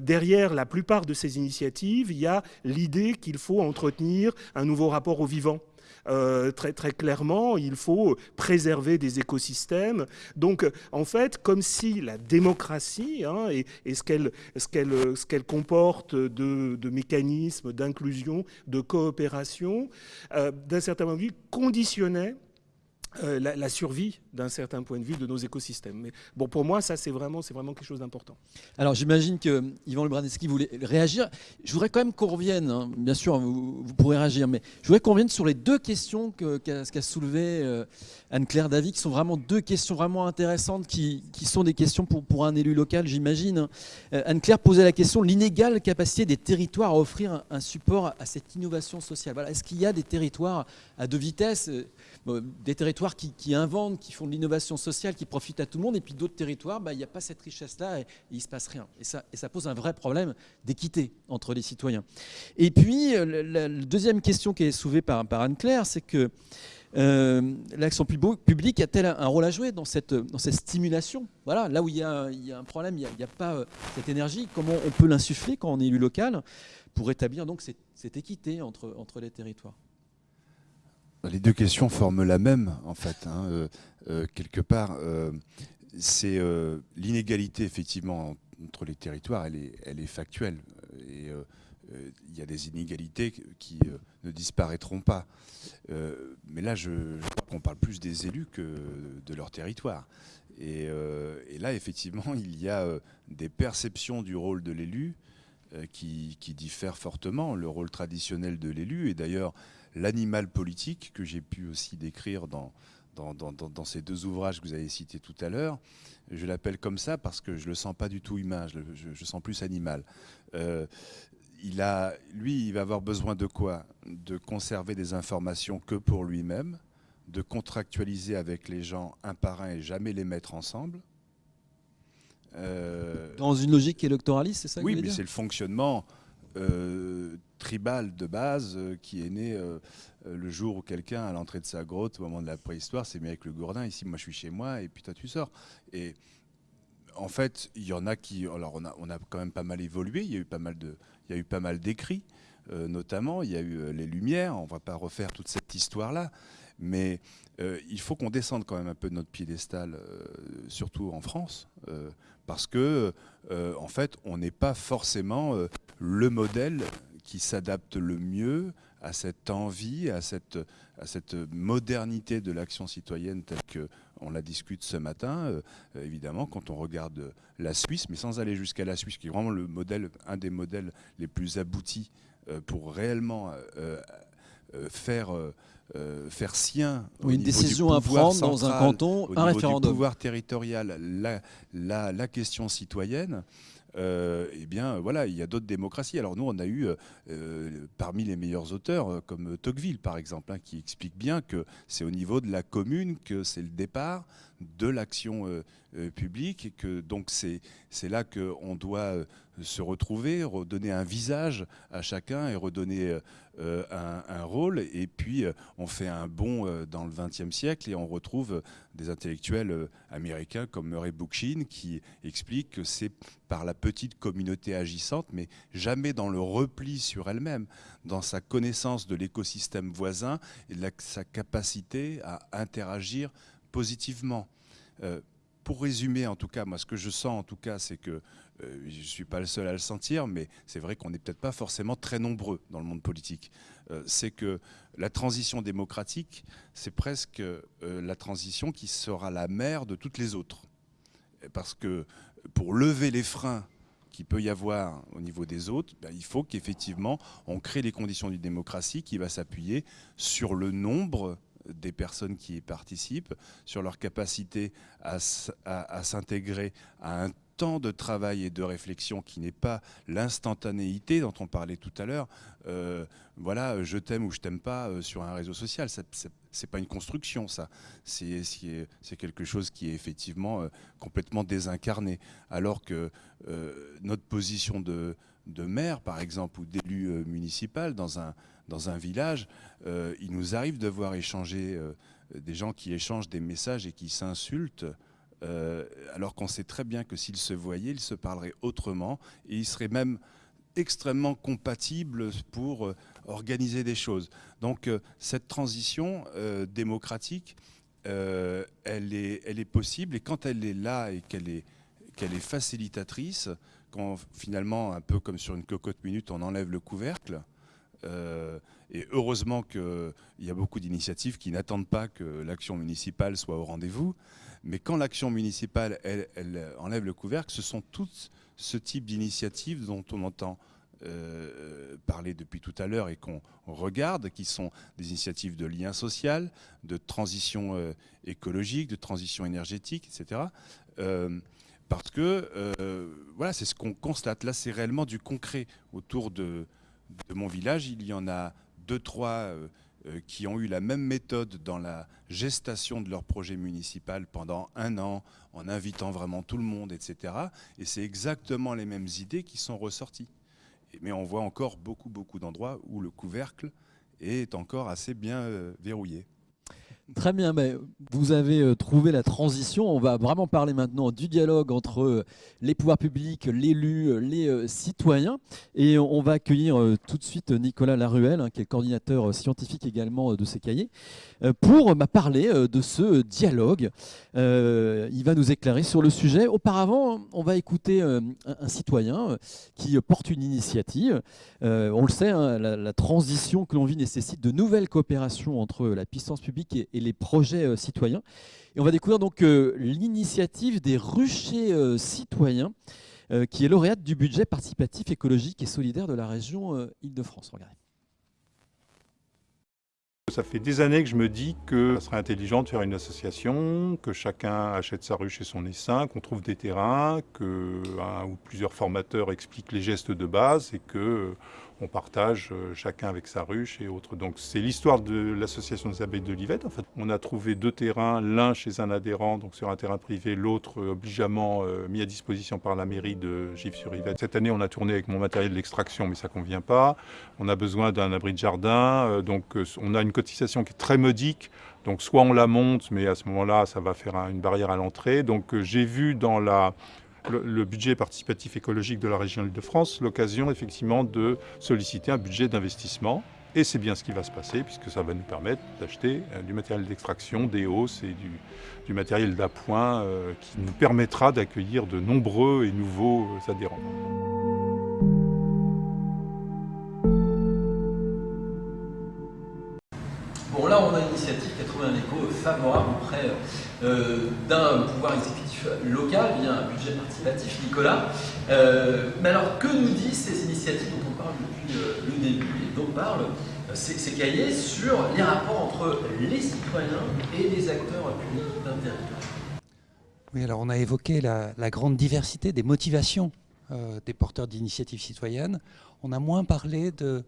Speaker 11: derrière la plupart de ces initiatives, il y a l'idée qu'il faut entretenir un nouveau rapport au vivant. Euh, très, très clairement, il faut préserver des écosystèmes. Donc, en fait, comme si la démocratie hein, et, ce qu'elle ce qu'elle comporte de, de mécanismes d'inclusion, de coopération, euh, d'un certain point de vue, conditionnait euh, la, survie d'un certain point de vue de nos écosystèmes. Mais bon, pour moi, ça, c'est vraiment, vraiment quelque chose d'important.
Speaker 1: Alors, j'imagine que Yvan Lebraniski voulait réagir. Je voudrais quand même qu'on revienne, hein. bien sûr, vous, pourrez réagir, mais je voudrais qu'on revienne sur les deux questions qu'a qu soulevé euh, Anne-Claire Davy, qui sont vraiment deux questions vraiment intéressantes, qui, sont des questions pour, un élu local, j'imagine. Euh, Anne-Claire posait la question l'inégale capacité des territoires à offrir un, support à cette innovation sociale. Est-ce qu'il y a des territoires à deux vitesses? Des territoires qui, inventent, qui font de l'innovation sociale, qui profitent à tout le monde, et puis d'autres territoires, bah, il n'y a pas cette richesse-là et, il ne se passe rien. Et ça, pose un vrai problème d'équité entre les citoyens. Et puis, euh, la, deuxième question qui est soulevée par, Anne-Claire, c'est que euh, l'action publique a-t-elle un rôle à jouer dans cette, dans stimulation? Voilà, là où il y a, un problème, il n'y a, pas euh, cette énergie, comment on peut l'insuffler quand on est élu local pour établir donc cette, équité entre les territoires?
Speaker 6: Les deux questions forment la même, en fait. Hein, euh, euh, quelque part, euh, c'est l'inégalité, effectivement, entre les territoires, elle est, elle est factuelle. Et il y a des inégalités qui ne disparaîtront pas. mais là, je, crois qu'on parle plus des élus que de leur territoire. Et, et là, effectivement, il y a des perceptions du rôle de l'élu qui, qui diffèrent fortement. Le rôle traditionnel de l'élu, et d'ailleurs, l'animal politique, que j'ai pu aussi décrire dans, dans, ces deux ouvrages que vous avez cités tout à l'heure. Je l'appelle comme ça parce que je ne le sens pas du tout humain, je, je, sens plus animal. Euh, il a, lui, il va avoir besoin de quoi? De conserver des informations que pour lui-même, de contractualiser avec les gens un par un et jamais les mettre ensemble.
Speaker 1: Euh, dans une logique électoraliste, c'est ça
Speaker 6: Oui, mais c'est le fonctionnement euh, tribal de base euh, qui est né euh, le jour où quelqu'un, à l'entrée de sa grotte, au moment de la préhistoire, s'est mis avec le gourdin. Ici, moi, je suis chez moi, et puis toi, tu sors. Et en fait, il y en a qui. Alors, on a, quand même pas mal évolué. Il y a eu pas mal de, il d'écrits. notamment. Il y a eu les Lumières, on va pas refaire toute cette histoire-là. Mais il faut qu'on descende quand même un peu de notre piédestal, surtout en France, parce que, en fait, on n'est pas forcément le modèle qui s'adapte le mieux à cette envie, à cette, à cette modernité de l'action citoyenne telle qu'on la discute ce matin. Euh, évidemment, quand on regarde la Suisse, mais sans aller jusqu'à la Suisse, qui est vraiment le modèle, un des modèles les plus aboutis euh, pour réellement euh, faire... faire sien
Speaker 1: une décision à prendre dans un canton, un référendum.
Speaker 6: Du pouvoir territorial, la, la, la question citoyenne, euh, eh bien voilà, il y a d'autres démocraties. Alors nous, on a eu euh, euh, parmi les meilleurs auteurs, comme Tocqueville par exemple, hein, qui explique bien que c'est au niveau de la commune que c'est le départ de l'action publique et que donc c'est là qu'on doit se retrouver, redonner un visage à chacun et redonner un, rôle. Et puis on fait un bond dans le XXe siècle et on retrouve des intellectuels américains comme Murray Bookchin qui expliquent que c'est par la petite communauté agissante, mais jamais dans le repli sur elle-même, dans sa connaissance de l'écosystème voisin et de sa capacité à interagir positivement. Euh, pour résumer, en tout cas, moi, ce que je sens, en tout cas, c'est que euh, je ne suis pas le seul à le sentir, mais c'est vrai qu'on n'est peut-être pas forcément très nombreux dans le monde politique. Euh, c'est que la transition démocratique, c'est presque la transition qui sera la mère de toutes les autres. Parce que pour lever les freins qu'il peut y avoir au niveau des autres, ben, il faut qu'effectivement on crée les conditions d'une démocratie qui va s'appuyer sur le nombre des personnes qui y participent, sur leur capacité à, à s'intégrer à un temps de travail et de réflexion qui n'est pas l'instantanéité dont on parlait tout à l'heure. Euh, voilà, je t'aime ou je t'aime pas euh, sur un réseau social. C'est pas une construction, ça. C'est quelque chose qui est effectivement euh, complètement désincarné. Alors que notre position de, de maire, par exemple, ou d'élu municipal dans un, dans un village, il nous arrive de voir échanger des gens qui échangent des messages et qui s'insultent. Euh, alors qu'on sait très bien que s'ils se voyaient, ils se parleraient autrement et ils seraient même extrêmement compatibles pour euh, organiser des choses. Donc euh, cette transition démocratique, elle, est, possible et quand elle est là et qu'elle est facilitatrice, quand finalement, un peu comme sur une cocotte minute, on enlève le couvercle, et heureusement qu'il y a beaucoup d'initiatives qui n'attendent pas que l'action municipale soit au rendez-vous. Mais quand l'action municipale, elle, enlève le couvercle, ce sont toutes ce type d'initiatives dont on entend euh, parler depuis tout à l'heure et qu'on regarde, qui sont des initiatives de lien social, de transition euh, écologique, de transition énergétique, etc. Euh, parce que voilà, c'est ce qu'on constate. Là, c'est réellement du concret. Autour de, de, mon village, il y en a deux, trois euh, qui ont eu la même méthode dans la gestation de leur projet municipal pendant un an, en invitant vraiment tout le monde, etc. Et c'est exactement les mêmes idées qui sont ressorties. Mais on voit encore beaucoup, beaucoup d'endroits où le couvercle est encore assez bien euh, verrouillé.
Speaker 1: Très bien, vous avez euh, trouvé la transition. On va vraiment parler maintenant du dialogue entre euh, les pouvoirs publics, l'élu, euh, les citoyens. Et on va accueillir tout de suite Nicolas Laruelle, hein, qui est coordinateur scientifique également de ces cahiers, pour bah, parler de ce dialogue. Il va nous éclairer sur le sujet. Auparavant, on va écouter un citoyen qui porte une initiative. On le sait, hein, la transition que l'on vit nécessite de nouvelles coopérations entre la puissance publique et les projets euh, citoyens. Et on va découvrir donc euh, l'initiative des ruchers euh, citoyens, qui est lauréate du budget participatif écologique et solidaire de la région Île-de-France. Regardez.
Speaker 14: Ça fait des années que je me dis que ça serait intelligent de faire une association, que chacun achète sa ruche et son essaim, qu'on trouve des terrains, que un ou plusieurs formateurs expliquent les gestes de base et que on partage euh, chacun avec sa ruche et autres. Donc c'est l'histoire de l'association des abeilles de Livette. En fait, on a trouvé deux terrains, l'un chez un adhérent, donc sur un terrain privé, l'autre euh, obligeamment euh, mis à disposition par la mairie de Gif-sur-Yvette. Cette année, on a tourné avec mon matériel d'extraction, mais ça convient pas. On a besoin d'un abri de jardin, donc on a une cotisation qui est très modique. Donc soit on la monte, mais à ce moment-là, ça va faire une barrière à l'entrée. Donc j'ai vu dans la le, budget participatif écologique de la région Île-de-France l'occasion effectivement de solliciter un budget d'investissement. Et c'est bien ce qui va se passer puisque ça va nous permettre d'acheter euh, du matériel d'extraction, des hausses et du, matériel d'appoint euh, qui nous permettra d'accueillir de nombreux et nouveaux adhérents.
Speaker 1: Bon, là, on a une initiative qui a trouvé un écho favorable auprès euh, d'un pouvoir exécutif local via un budget participatif, Nicolas. Euh, mais alors, que nous disent ces initiatives dont on parle depuis euh, le début et dont parlent ces, cahiers sur les rapports entre les citoyens et les acteurs publics d'un territoire
Speaker 15: Oui, alors on a évoqué la, grande diversité des motivations des porteurs d'initiatives citoyennes. On a moins parlé de,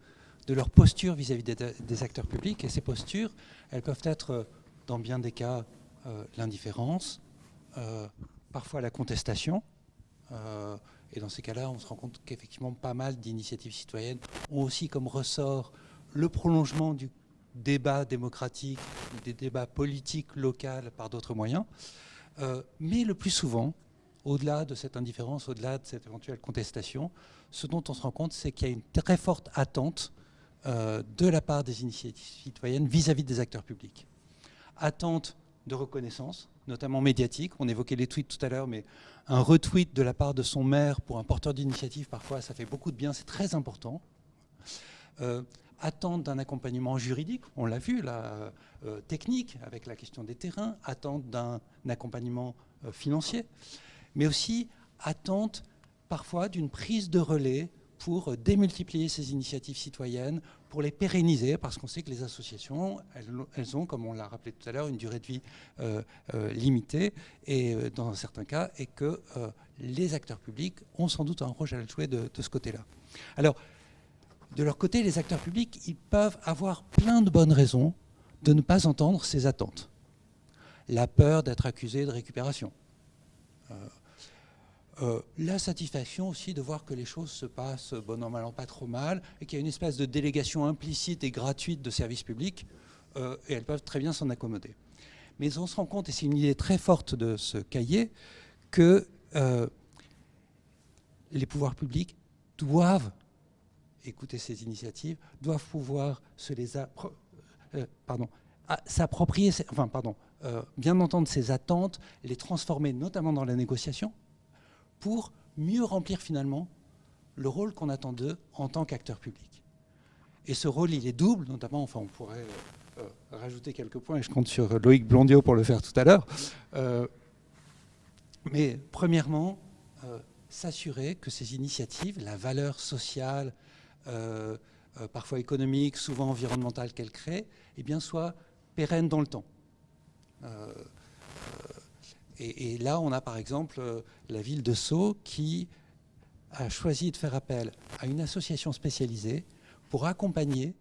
Speaker 15: de leur posture vis-à-vis des, acteurs publics. Et ces postures, elles peuvent être, euh, dans bien des cas, euh, l'indifférence, euh, parfois la contestation. et dans ces cas-là, on se rend compte qu'effectivement, pas mal d'initiatives citoyennes ont aussi comme ressort le prolongement du débat démocratique, des débats politiques locaux par d'autres moyens. mais le plus souvent, au-delà de cette indifférence, au-delà de cette éventuelle contestation, ce dont on se rend compte, c'est qu'il y a une très forte attente de la part des initiatives citoyennes vis-à-vis des acteurs publics. Attente de reconnaissance, notamment médiatique. On évoquait les tweets tout à l'heure, mais un retweet de la part de son maire pour un porteur d'initiative, parfois, ça fait beaucoup de bien, c'est très important. Euh, attente d'un accompagnement juridique, on l'a vu, euh, technique, avec la question des terrains, attente d'un accompagnement financier, mais aussi attente parfois d'une prise de relais pour démultiplier ces initiatives citoyennes, pour les pérenniser, parce qu'on sait que les associations, elles, ont, comme on l'a rappelé tout à l'heure, une durée de vie euh, euh, limitée, et euh, dans certains cas, et que les acteurs publics ont sans doute un rôle à jouer de, de ce côté-là. Alors, de leur côté, les acteurs publics, ils peuvent avoir plein de bonnes raisons de ne pas entendre ces attentes. La peur d'être accusé de récupération. Euh, la satisfaction aussi de voir que les choses se passent bon an, mal an, pas trop mal, et qu'il y a une espèce de délégation implicite et gratuite de services publics, euh, et elles peuvent très bien s'en accommoder. Mais on se rend compte, et c'est une idée très forte de ce cahier, que euh, les pouvoirs publics doivent écouter ces initiatives, doivent pouvoir se les pardon, s'approprier, enfin pardon, bien entendre ces attentes, les transformer notamment dans la négociation, pour mieux remplir finalement le rôle qu'on attend d'eux en tant qu'acteurs publics. Et ce rôle, il est double, notamment, enfin on pourrait euh, euh, rajouter quelques points, et je compte sur Loïc Blondiot pour le faire tout à l'heure. Euh, mais premièrement, s'assurer que ces initiatives, la valeur sociale, parfois économique, souvent environnementale qu'elles créent, eh bien, soient pérennes dans le temps. Et, là, on a par exemple euh, la ville de Sceaux qui a choisi de faire appel à une association spécialisée pour accompagner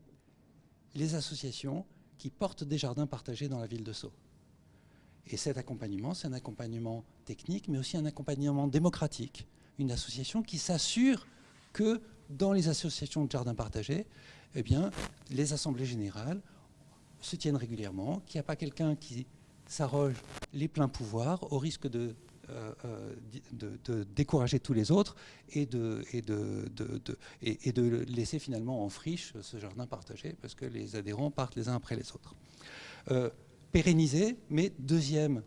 Speaker 15: les associations qui portent des jardins partagés dans la ville de Sceaux. Et cet accompagnement, c'est un accompagnement technique, mais aussi un accompagnement démocratique. Une association qui s'assure que dans les associations de jardins partagés, eh bien, les assemblées générales se tiennent régulièrement, qu'il n'y a pas quelqu'un qui s'arroge les pleins pouvoirs au risque de, euh, euh, décourager tous les autres et de, laisser finalement en friche ce jardin partagé parce que les adhérents partent les uns après les autres. Euh, pérenniser, mais deuxième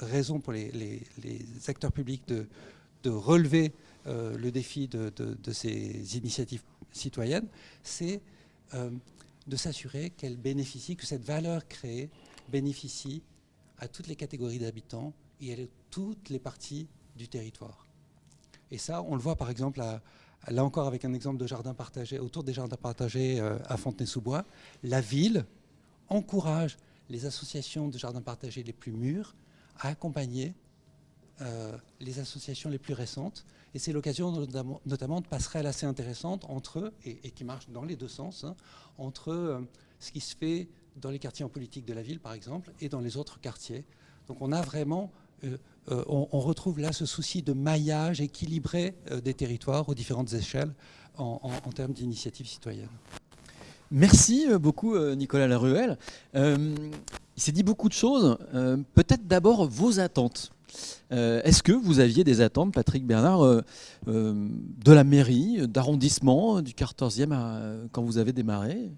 Speaker 15: raison pour les, acteurs publics de, relever le défi de, ces initiatives citoyennes, c'est de s'assurer qu'elles bénéficient, que cette valeur créée bénéficie à toutes les catégories d'habitants et à toutes les parties du territoire. Et ça, on le voit par exemple, là encore avec un exemple de jardin partagé, autour des jardins partagés euh, à Fontenay-sous-Bois, la ville encourage les associations de jardins partagés les plus mûres à accompagner euh, les associations les plus récentes. Et c'est l'occasion notamment, de passerelles assez intéressantes entre eux, et, qui marchent dans les deux sens, hein, entre euh, ce qui se fait dans les quartiers en politique de la ville, par exemple, et dans les autres quartiers. Donc on a vraiment, euh, euh, on, retrouve là ce souci de maillage équilibré euh, des territoires aux différentes échelles en, termes d'initiatives citoyennes.
Speaker 1: Merci beaucoup Nicolas Laruelle. il s'est dit beaucoup de choses. Peut-être d'abord vos attentes. Est-ce que vous aviez des attentes, Patrick Bernard, de la mairie, d'arrondissement, du 14e quand vous avez démarré?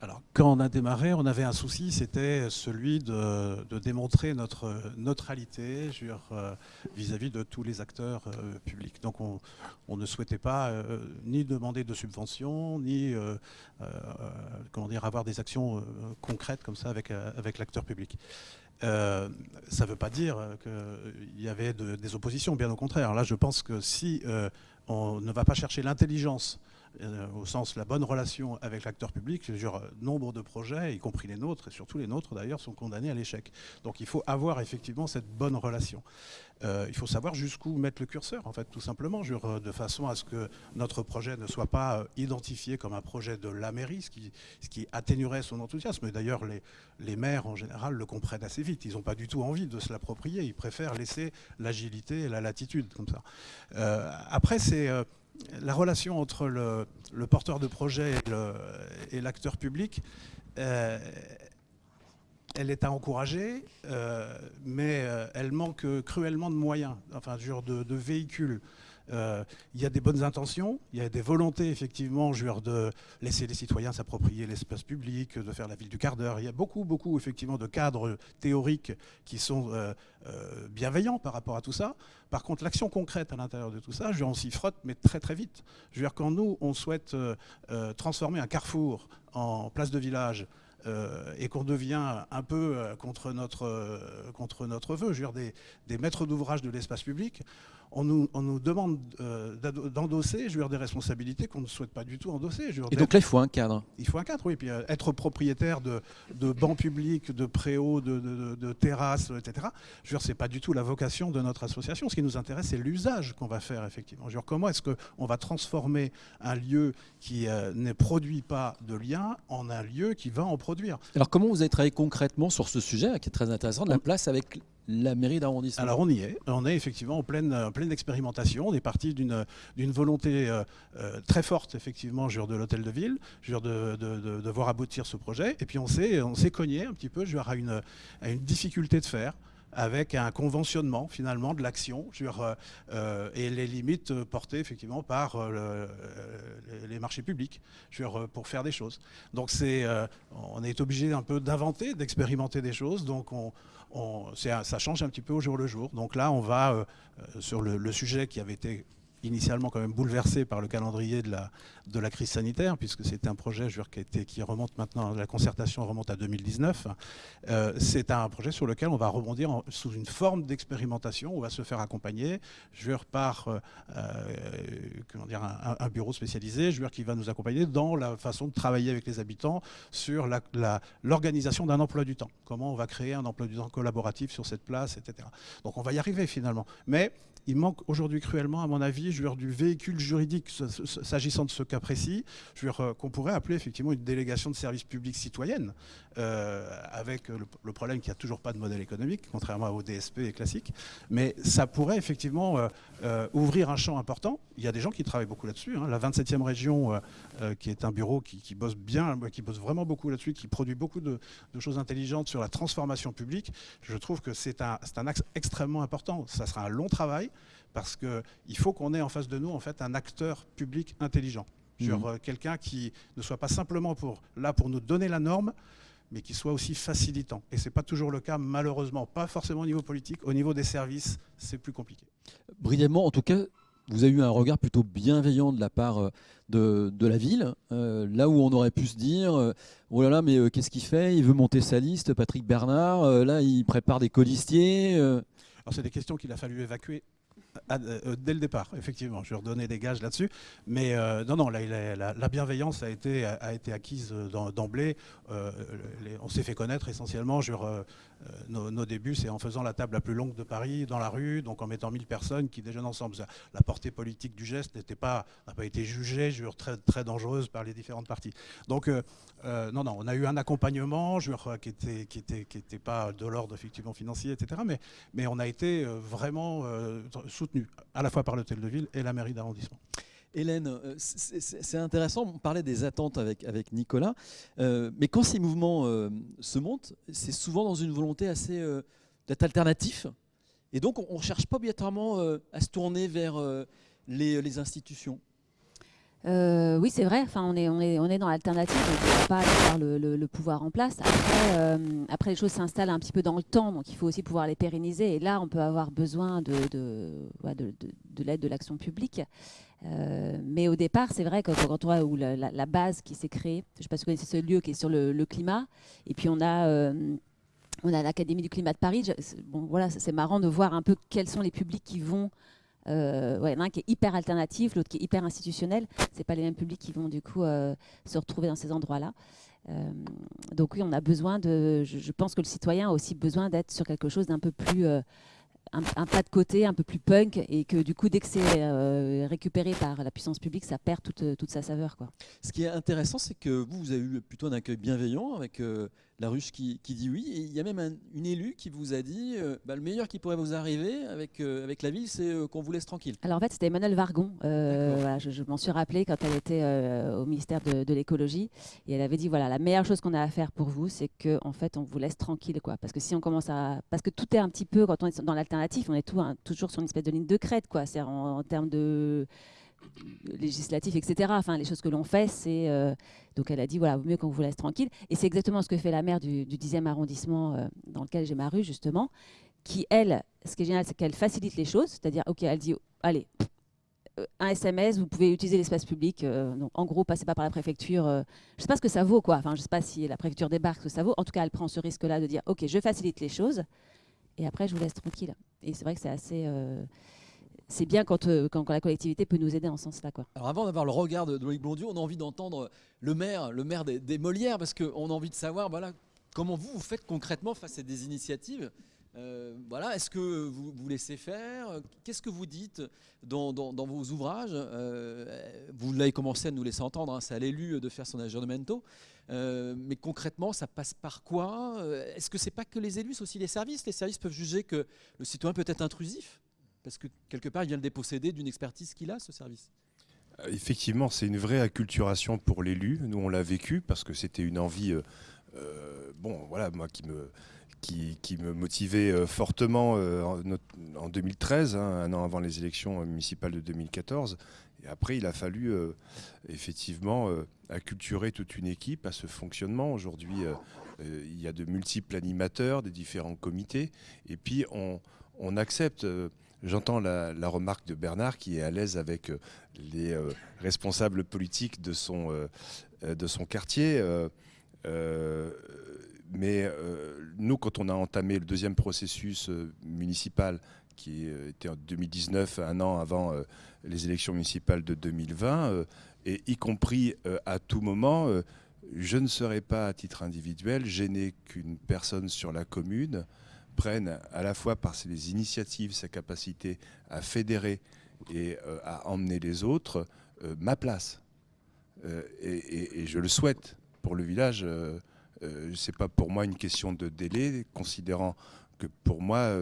Speaker 5: Alors, quand on a démarré, on avait un souci, c'était celui de, démontrer notre neutralité euh, vis-à-vis de tous les acteurs euh, publics. Donc, on, ne souhaitait pas euh, ni demander de subventions, ni comment dire, avoir des actions concrètes comme ça avec, l'acteur public. ça ne veut pas dire qu'il y avait des oppositions, bien au contraire. Là, je pense que si on ne va pas chercher l'intelligence au sens la bonne relation avec l'acteur public, genre, nombre de projets, y compris les nôtres, et surtout les nôtres d'ailleurs, sont condamnés à l'échec. Donc il faut avoir effectivement cette bonne relation. Euh, il faut savoir jusqu'où mettre le curseur, en fait, tout simplement, genre, de façon à ce que notre projet ne soit pas euh, identifié comme un projet de la mairie, ce qui, ce qui atténuerait son enthousiasme. D'ailleurs, les, les maires, en général, le comprennent assez vite. Ils n'ont pas du tout envie de se l'approprier. Ils préfèrent laisser l'agilité et la latitude, comme ça. après, c'est la relation entre le, porteur de projet et l'acteur public, euh, elle est à encourager, euh, mais euh, elle manque cruellement de moyens, enfin, de, de véhicules. Euh, il y a des bonnes intentions, il y a des volontés effectivement de laisser les citoyens s'approprier l'espace public, de faire la ville du quart d'heure. Il y a beaucoup, beaucoup effectivement de cadres théoriques qui sont euh, euh, bienveillants par rapport à tout ça. Par contre, l'action concrète à l'intérieur de tout ça, je on s'y frotte, mais très très vite. Je quand nous, on souhaite transformer un carrefour en place de village, et qu'on devient un peu contre, notre, vœu, des maîtres d'ouvrage de l'espace public, on nous, demande euh, d'endosser des responsabilités qu'on ne souhaite pas du tout endosser.
Speaker 1: et donc là, il faut un cadre.
Speaker 5: Il faut un cadre, oui. Puis euh, être propriétaire de, bancs publics, de préaux, de, terrasses, etc. Je veux dire, c'est pas du tout la vocation de notre association. Ce qui nous intéresse, c'est l'usage qu'on va faire, effectivement. Je veux dire, comment est-ce qu'on va transformer un lieu qui euh, ne produit pas de liens en un lieu qui va en produire?
Speaker 1: Alors, comment vous avez travaillé concrètement sur ce sujet, qui est très intéressant, de la place avec la mairie d'arrondissement.
Speaker 5: Alors on y est, on est effectivement en pleine, pleine expérimentation, on est parti d'une volonté euh, euh, très forte effectivement de l'hôtel de ville, de, de, de, voir aboutir ce projet, et puis on s'est cogné un petit peu à une, difficulté de faire avec un conventionnement finalement de l'action euh, et les limites portées effectivement par les marchés publics pour faire des choses. Donc on est obligé un peu d'inventer, d'expérimenter des choses. Donc on, ça change un petit peu au jour le jour. Donc là, on va euh, euh, sur le, sujet qui avait été initialement quand même bouleversé par le calendrier de la, de la crise sanitaire, puisque c'était un projet je qui, remonte maintenant, la concertation remonte à 2019. Euh, c'est un projet sur lequel on va rebondir sous une forme d'expérimentation, on va se faire accompagner, je par euh, euh, comment dire, un, bureau spécialisé, je qui va nous accompagner dans la façon de travailler avec les habitants sur l'organisation d'un emploi du temps. Comment on va créer un emploi du temps collaboratif sur cette place, etc. Donc on va y arriver finalement. Mais il manque aujourd'hui cruellement, à mon avis, je du véhicule juridique s'agissant de ce cas précis, euh, qu'on pourrait appeler effectivement une délégation de services publics citoyenne, euh, avec le, problème qu'il n'y a toujours pas de modèle économique, contrairement au DSP classique. Mais ça pourrait effectivement euh, ouvrir un champ important. Il y a des gens qui travaillent beaucoup là-dessus. Hein. La 27e région, qui est un bureau qui, bosse bien, qui bosse vraiment beaucoup là-dessus, qui produit beaucoup de, choses intelligentes sur la transformation publique, je trouve que c'est un, un axe extrêmement important. Ça sera un long travail parce qu'il faut qu'on ait en face de nous en fait un acteur public intelligent. Mmh. Euh, quelqu'un qui ne soit pas simplement pour, là pour nous donner la norme, mais qui soit aussi facilitant. Et ce n'est pas toujours le cas, malheureusement, pas forcément au niveau politique, au niveau des services, c'est plus compliqué.
Speaker 1: Brièvement, en tout cas, vous avez eu un regard plutôt bienveillant de la part euh, de, la ville, euh, là où on aurait pu se dire, oh là là, mais qu'est-ce qu'il fait? Il veut monter sa liste, Patrick Bernard, là il prépare des colistiers. Alors
Speaker 5: c'est des questions qu'il a fallu évacuer euh, dès le départ, effectivement. Je vais redonner des gages là-dessus. Mais euh, non, non, la, bienveillance a été, acquise d'emblée. Euh, on s'est fait connaître essentiellement. Je, nos, débuts, c'est en faisant la table la plus longue de Paris, dans la rue, donc en mettant 1000 personnes qui déjeunent ensemble. La portée politique du geste n'a pas, été jugée, je très, très dangereuse par les différentes parties. Donc, non, non, on a eu un accompagnement qui n'était était, pas de l'ordre effectivement financier, etc. Mais, mais on a été vraiment soutenu à la fois par l'hôtel de ville et la mairie d'arrondissement.
Speaker 1: Hélène, euh, c'est intéressant, on parlait des attentes avec, Nicolas, euh, mais quand ces mouvements euh, se montent, c'est souvent dans une volonté assez d'être alternatif Et donc, on ne cherche pas obligatoirement à se tourner vers les, institutions.
Speaker 10: Oui, c'est vrai. On est, dans l'alternative. On ne pas avoir le, pouvoir en place. Après, les choses s'installent un petit peu dans le temps, donc il faut aussi pouvoir les pérenniser. Et là, on peut avoir besoin de l'aide de l'action publique. Euh, mais au départ, c'est vrai que quand on voit où la, base qui s'est créée, je ne sais pas si vous connaissez ce lieu qui est sur le, climat, et puis on a, euh, a l'Académie du climat de Paris. Bon, voilà, c'est marrant de voir un peu quels sont les publics qui vont. Il y en a un qui est hyper alternatif, l'autre qui est hyper institutionnel. C'est pas les mêmes publics qui vont du coup euh, se retrouver dans ces endroits-là. Donc oui, on a besoin de. Je, pense que le citoyen a aussi besoin d'être sur quelque chose d'un peu plus un, pas de côté, un peu plus punk, et que du coup, dès que c'est euh, récupéré par la puissance publique, ça perd toute, toute sa saveur. Quoi.
Speaker 1: Ce qui est intéressant, c'est que vous, vous avez eu plutôt un accueil bienveillant avec euh, la ruche qui, qui dit oui. Et il y a même un- une élue qui vous a dit euh, bah, le meilleur qui pourrait vous arriver avec, euh, avec la ville, c'est euh, qu'on vous laisse tranquille.
Speaker 10: Alors en fait, c'était Emmanuel Vargon. Voilà, je je m'en suis rappelé quand elle était au ministère de, de l'écologie et elle avait dit voilà la meilleure chose qu'on a à faire pour vous, c'est que en fait on vous laisse tranquille quoi. Parce que si on commence à parce que tout est un petit peu quand on est dans l'alternative, on est tout, hein, toujours sur une espèce de ligne de crête quoi. C'est en, en termes de législatif, etc. Enfin, les choses que l'on fait, c'est euh, donc elle a dit voilà, vaut mieux qu'on vous laisse tranquille. Et c'est exactement ce que fait la maire du, du 10e arrondissement euh, dans lequel j'ai ma rue justement, qui elle, ce qui est génial, c'est qu'elle facilite les choses, c'est-à-dire ok, elle dit allez. euh, Un SMS, vous pouvez utiliser l'espace public. donc en gros, passez pas par la préfecture. je sais pas ce que ça vaut, quoi. Enfin, je sais pas si la préfecture débarque, ce que ça vaut. En tout cas, elle prend ce risque-là de dire, ok, je facilite les choses, et après, je vous laisse tranquille. Et c'est vrai que c'est assez, c'est bien quand, euh, quand, la collectivité peut nous aider en ce sens-là.
Speaker 1: Alors avant d'avoir le regard de Loïc on a envie d'entendre le maire, le maire des, Molières, parce qu'on a envie de savoir voilà, comment vous, vous faites concrètement face à des initiatives. Euh, voilà, Est-ce que vous, vous laissez faire? Qu'est-ce que vous dites dans, vos ouvrages? Euh, Vous l'avez commencé à nous laisser entendre, hein, c'est à l'élu de faire son aggiornamento. Euh, mais concrètement, ça passe par quoi? Est-ce que c'est pas que les élus, c'est aussi les services? Les services peuvent juger que le citoyen peut être intrusif? Parce que quelque part, il vient le déposséder d'une expertise qu'il a, ce service.
Speaker 6: Euh, Effectivement, c'est une vraie acculturation pour l'élu. Nous, on l'a vécu parce que c'était une envie, euh, euh, bon, voilà, moi qui me, qui, me motivait fortement en, not- en 2013, hein, un an avant les élections municipales de 2014. Et après, il a fallu effectivement acculturer toute une équipe à ce fonctionnement. Aujourd'hui, il y a de multiples animateurs des différents comités. Et puis, on accepte. J'entends la, remarque de Bernard qui est à l'aise avec euh, les euh, responsables politiques de son, euh, de son quartier. mais nous, quand on a entamé le deuxième processus municipal, qui était en 2019, un an avant les élections municipales de 2020, euh, et y compris à tout moment, je ne serai pas à titre individuel gêné qu'une personne sur la commune prenne à la fois par ses initiatives, sa capacité à fédérer et euh, à emmener les autres, euh, ma place. Euh, et, je le souhaite pour le village. Euh, c'est pas pour moi une question de délai, considérant que pour moi,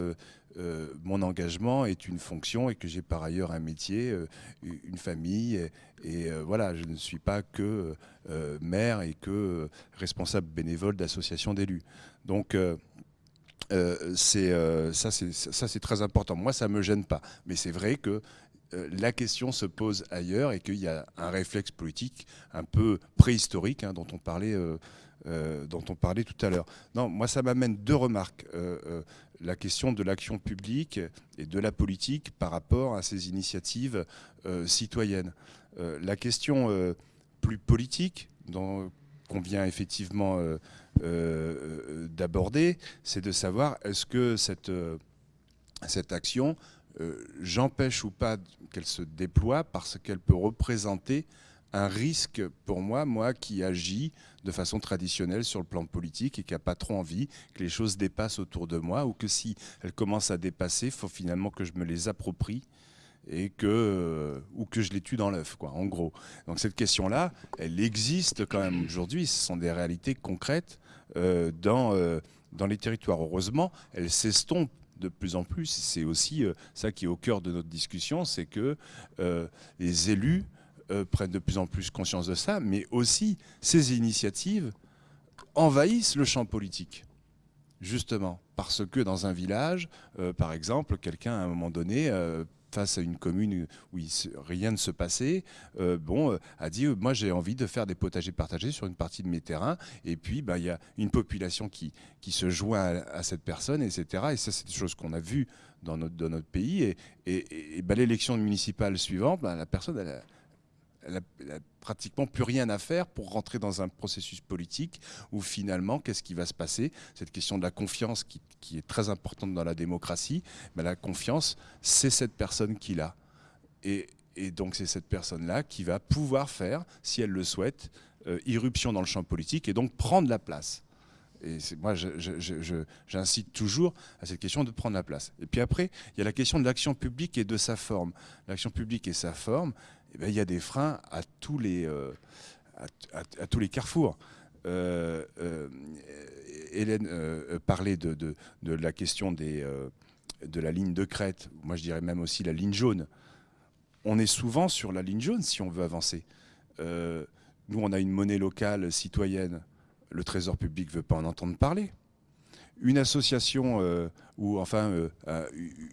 Speaker 6: mon engagement est une fonction et que j'ai par ailleurs un métier, une famille. Et, et, voilà, je ne suis pas que maire et que responsable bénévole d'associations d'élus. Donc, euh, c'est euh, ça, c'est très important. Moi, ça me gêne pas, mais c'est vrai que euh, la question se pose ailleurs et qu'il y a un réflexe politique un peu préhistorique hein, dont on parlait. dont on parlait tout à l'heure. Non, moi ça m'amène deux remarques. La question de l'action publique et de la politique par rapport à ces initiatives citoyennes. La question plus politique qu'on vient effectivement euh, d'aborder, c'est de savoir est-ce que cette, euh, action, euh, j'empêche ou pas qu'elle se déploie parce qu'elle peut représenter un risque pour moi, moi qui agis de façon traditionnelle sur le plan politique et qui n'a pas trop envie que les choses dépassent autour de moi ou que si elles commencent à dépasser, il faut finalement que je me les approprie et que euh, ou que je les tue dans l'œuf quoi en gros. Donc cette question là elle existe quand même aujourd'hui. Ce sont des réalités concrètes euh, dans euh, dans les territoires. Heureusement elles s'estompent de plus en plus. C'est aussi ça qui est au cœur de notre discussion c'est que les élus prennent de plus en plus conscience de ça mais aussi ces initiatives envahissent le champ politique. Justement, parce que dans un village, par exemple, quelqu'un à un moment donné face à une commune où rien ne se passait, euh, bon, euh, a dit euh, moi j'ai envie de faire des potagers partagés sur une partie de mes terrains. Et puis bah, il y a une population qui, qui se joint à, cette personne, etc. Et ça c'est des choses qu'on a vues dans notre, dans notre pays. Et, et, bah, l'élection municipale suivante, bah, la personne elle a, elle n'a pratiquement plus rien à faire pour rentrer dans un processus politique où finalement, qu'est-ce qui va se passer? Cette question de la confiance qui, est très importante dans la démocratie, mais la confiance, c'est cette personne qui l'a. Et, donc c'est cette personne-là qui va pouvoir faire, si elle le souhaite, euh, irruption dans le champ politique et donc prendre la place. Et moi, j'incite toujours à cette question de prendre la place. Et puis après, il y a la question de l'action publique et de sa forme. L'action publique et sa forme, eh ben, il y a des freins à tous les, euh, carrefours. Euh, euh, Hélène parlait de, la question des, de la ligne de crête, moi je dirais même aussi la ligne jaune. On est souvent sur la ligne jaune si on veut avancer. nous, on a une monnaie locale citoyenne, le Trésor public ne veut pas en entendre parler une association ou enfin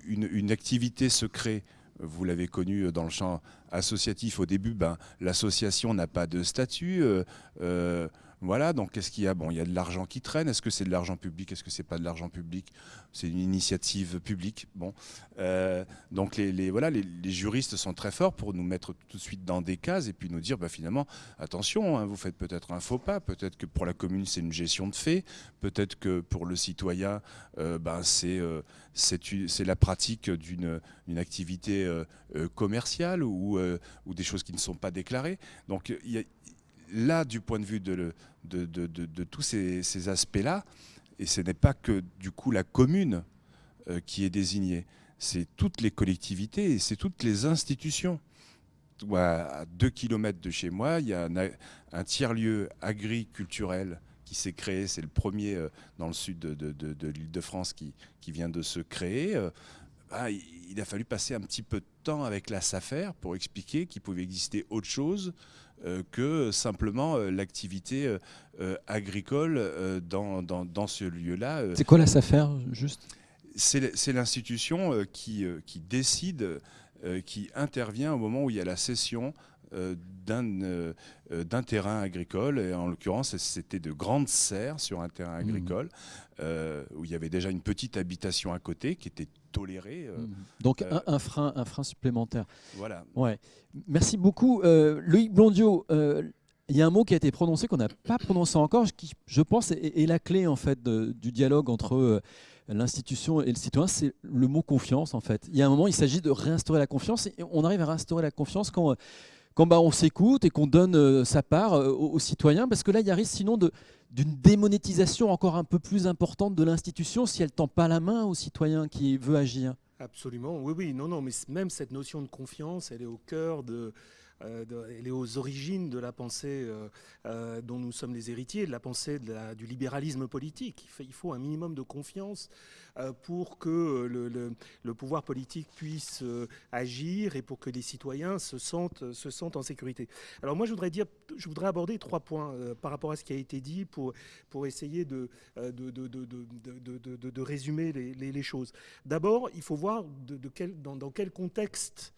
Speaker 6: une, une, activité se crée vous l'avez connu dans le champ associatif au début, ben, l'association n'a pas de statut. Euh, euh, voilà, donc qu'est-ce qu'il y a? Bon, il y a de l'argent qui traîne. Est-ce que c'est de l'argent public? Est-ce que c'est pas de l'argent public? C'est une initiative publique. Bon, euh, donc les, voilà, les, juristes sont très forts pour nous mettre tout de suite dans des cases et puis nous dire, bah, finalement, attention, hein, vous faites peut-être un faux pas. Peut-être que pour la commune c'est une gestion de fait. Peut-être que pour le citoyen, euh, ben, c'est euh, c'est la pratique d'une activité commerciale ou, ou des choses qui ne sont pas déclarées. Donc il y a, là, du point de vue de, de, tous ces, aspects-là, et ce n'est pas que du coup la commune euh, qui est désignée, c'est toutes les collectivités et c'est toutes les institutions. À deux kilomètres de chez moi, il y a un, tiers-lieu agriculturel qui s'est créé, c'est le premier euh, dans le sud de, l'île de France qui, vient de se créer. Euh, bah, il a fallu passer un petit peu de temps avec la SAFER pour expliquer qu'il pouvait exister autre chose que simplement euh, l'activité euh, agricole dans, dans, ce lieu-là.
Speaker 1: C'est quoi la SAFER, juste?
Speaker 6: C'est l'institution qui, qui décide, qui intervient au moment où il y a la cession d'un terrain agricole. Et en l'occurrence, c'était de grandes serres sur un terrain mmh. agricole où il y avait déjà une petite habitation à côté qui était tolérée. Mmh.
Speaker 1: Donc un, frein, un frein supplémentaire.
Speaker 6: Voilà.
Speaker 1: Ouais. Merci beaucoup. Euh, Loïc Blondiot, euh, il y a un mot qui a été prononcé qu'on n'a pas prononcé encore, qui, je pense, est, la clé en fait du dialogue entre euh, l'institution et le citoyen, c'est le mot confiance en fait. Il y a un moment, il s'agit de réinstaurer la confiance et on arrive à réinstaurer la confiance quand, quand bah, on s'écoute et qu'on donne sa part aux, citoyens, parce que là, il y a risque sinon d'une démonétisation encore un peu plus importante de l'institution si elle tend pas la main au citoyen qui veut agir.
Speaker 11: Absolument, oui, oui, non, non, mais même cette notion de confiance, elle est au cœur de, euh, elle est aux origines de la pensée euh, euh, dont nous sommes les héritiers, de la pensée du libéralisme politique. Il, faut un minimum de confiance pour que le, pouvoir politique puisse agir et pour que les citoyens se sentent, se sentent en sécurité. Alors moi, je voudrais, aborder trois points par rapport à ce qui a été dit pour, essayer de, résumer les, choses. D'abord, il faut voir dans quel contexte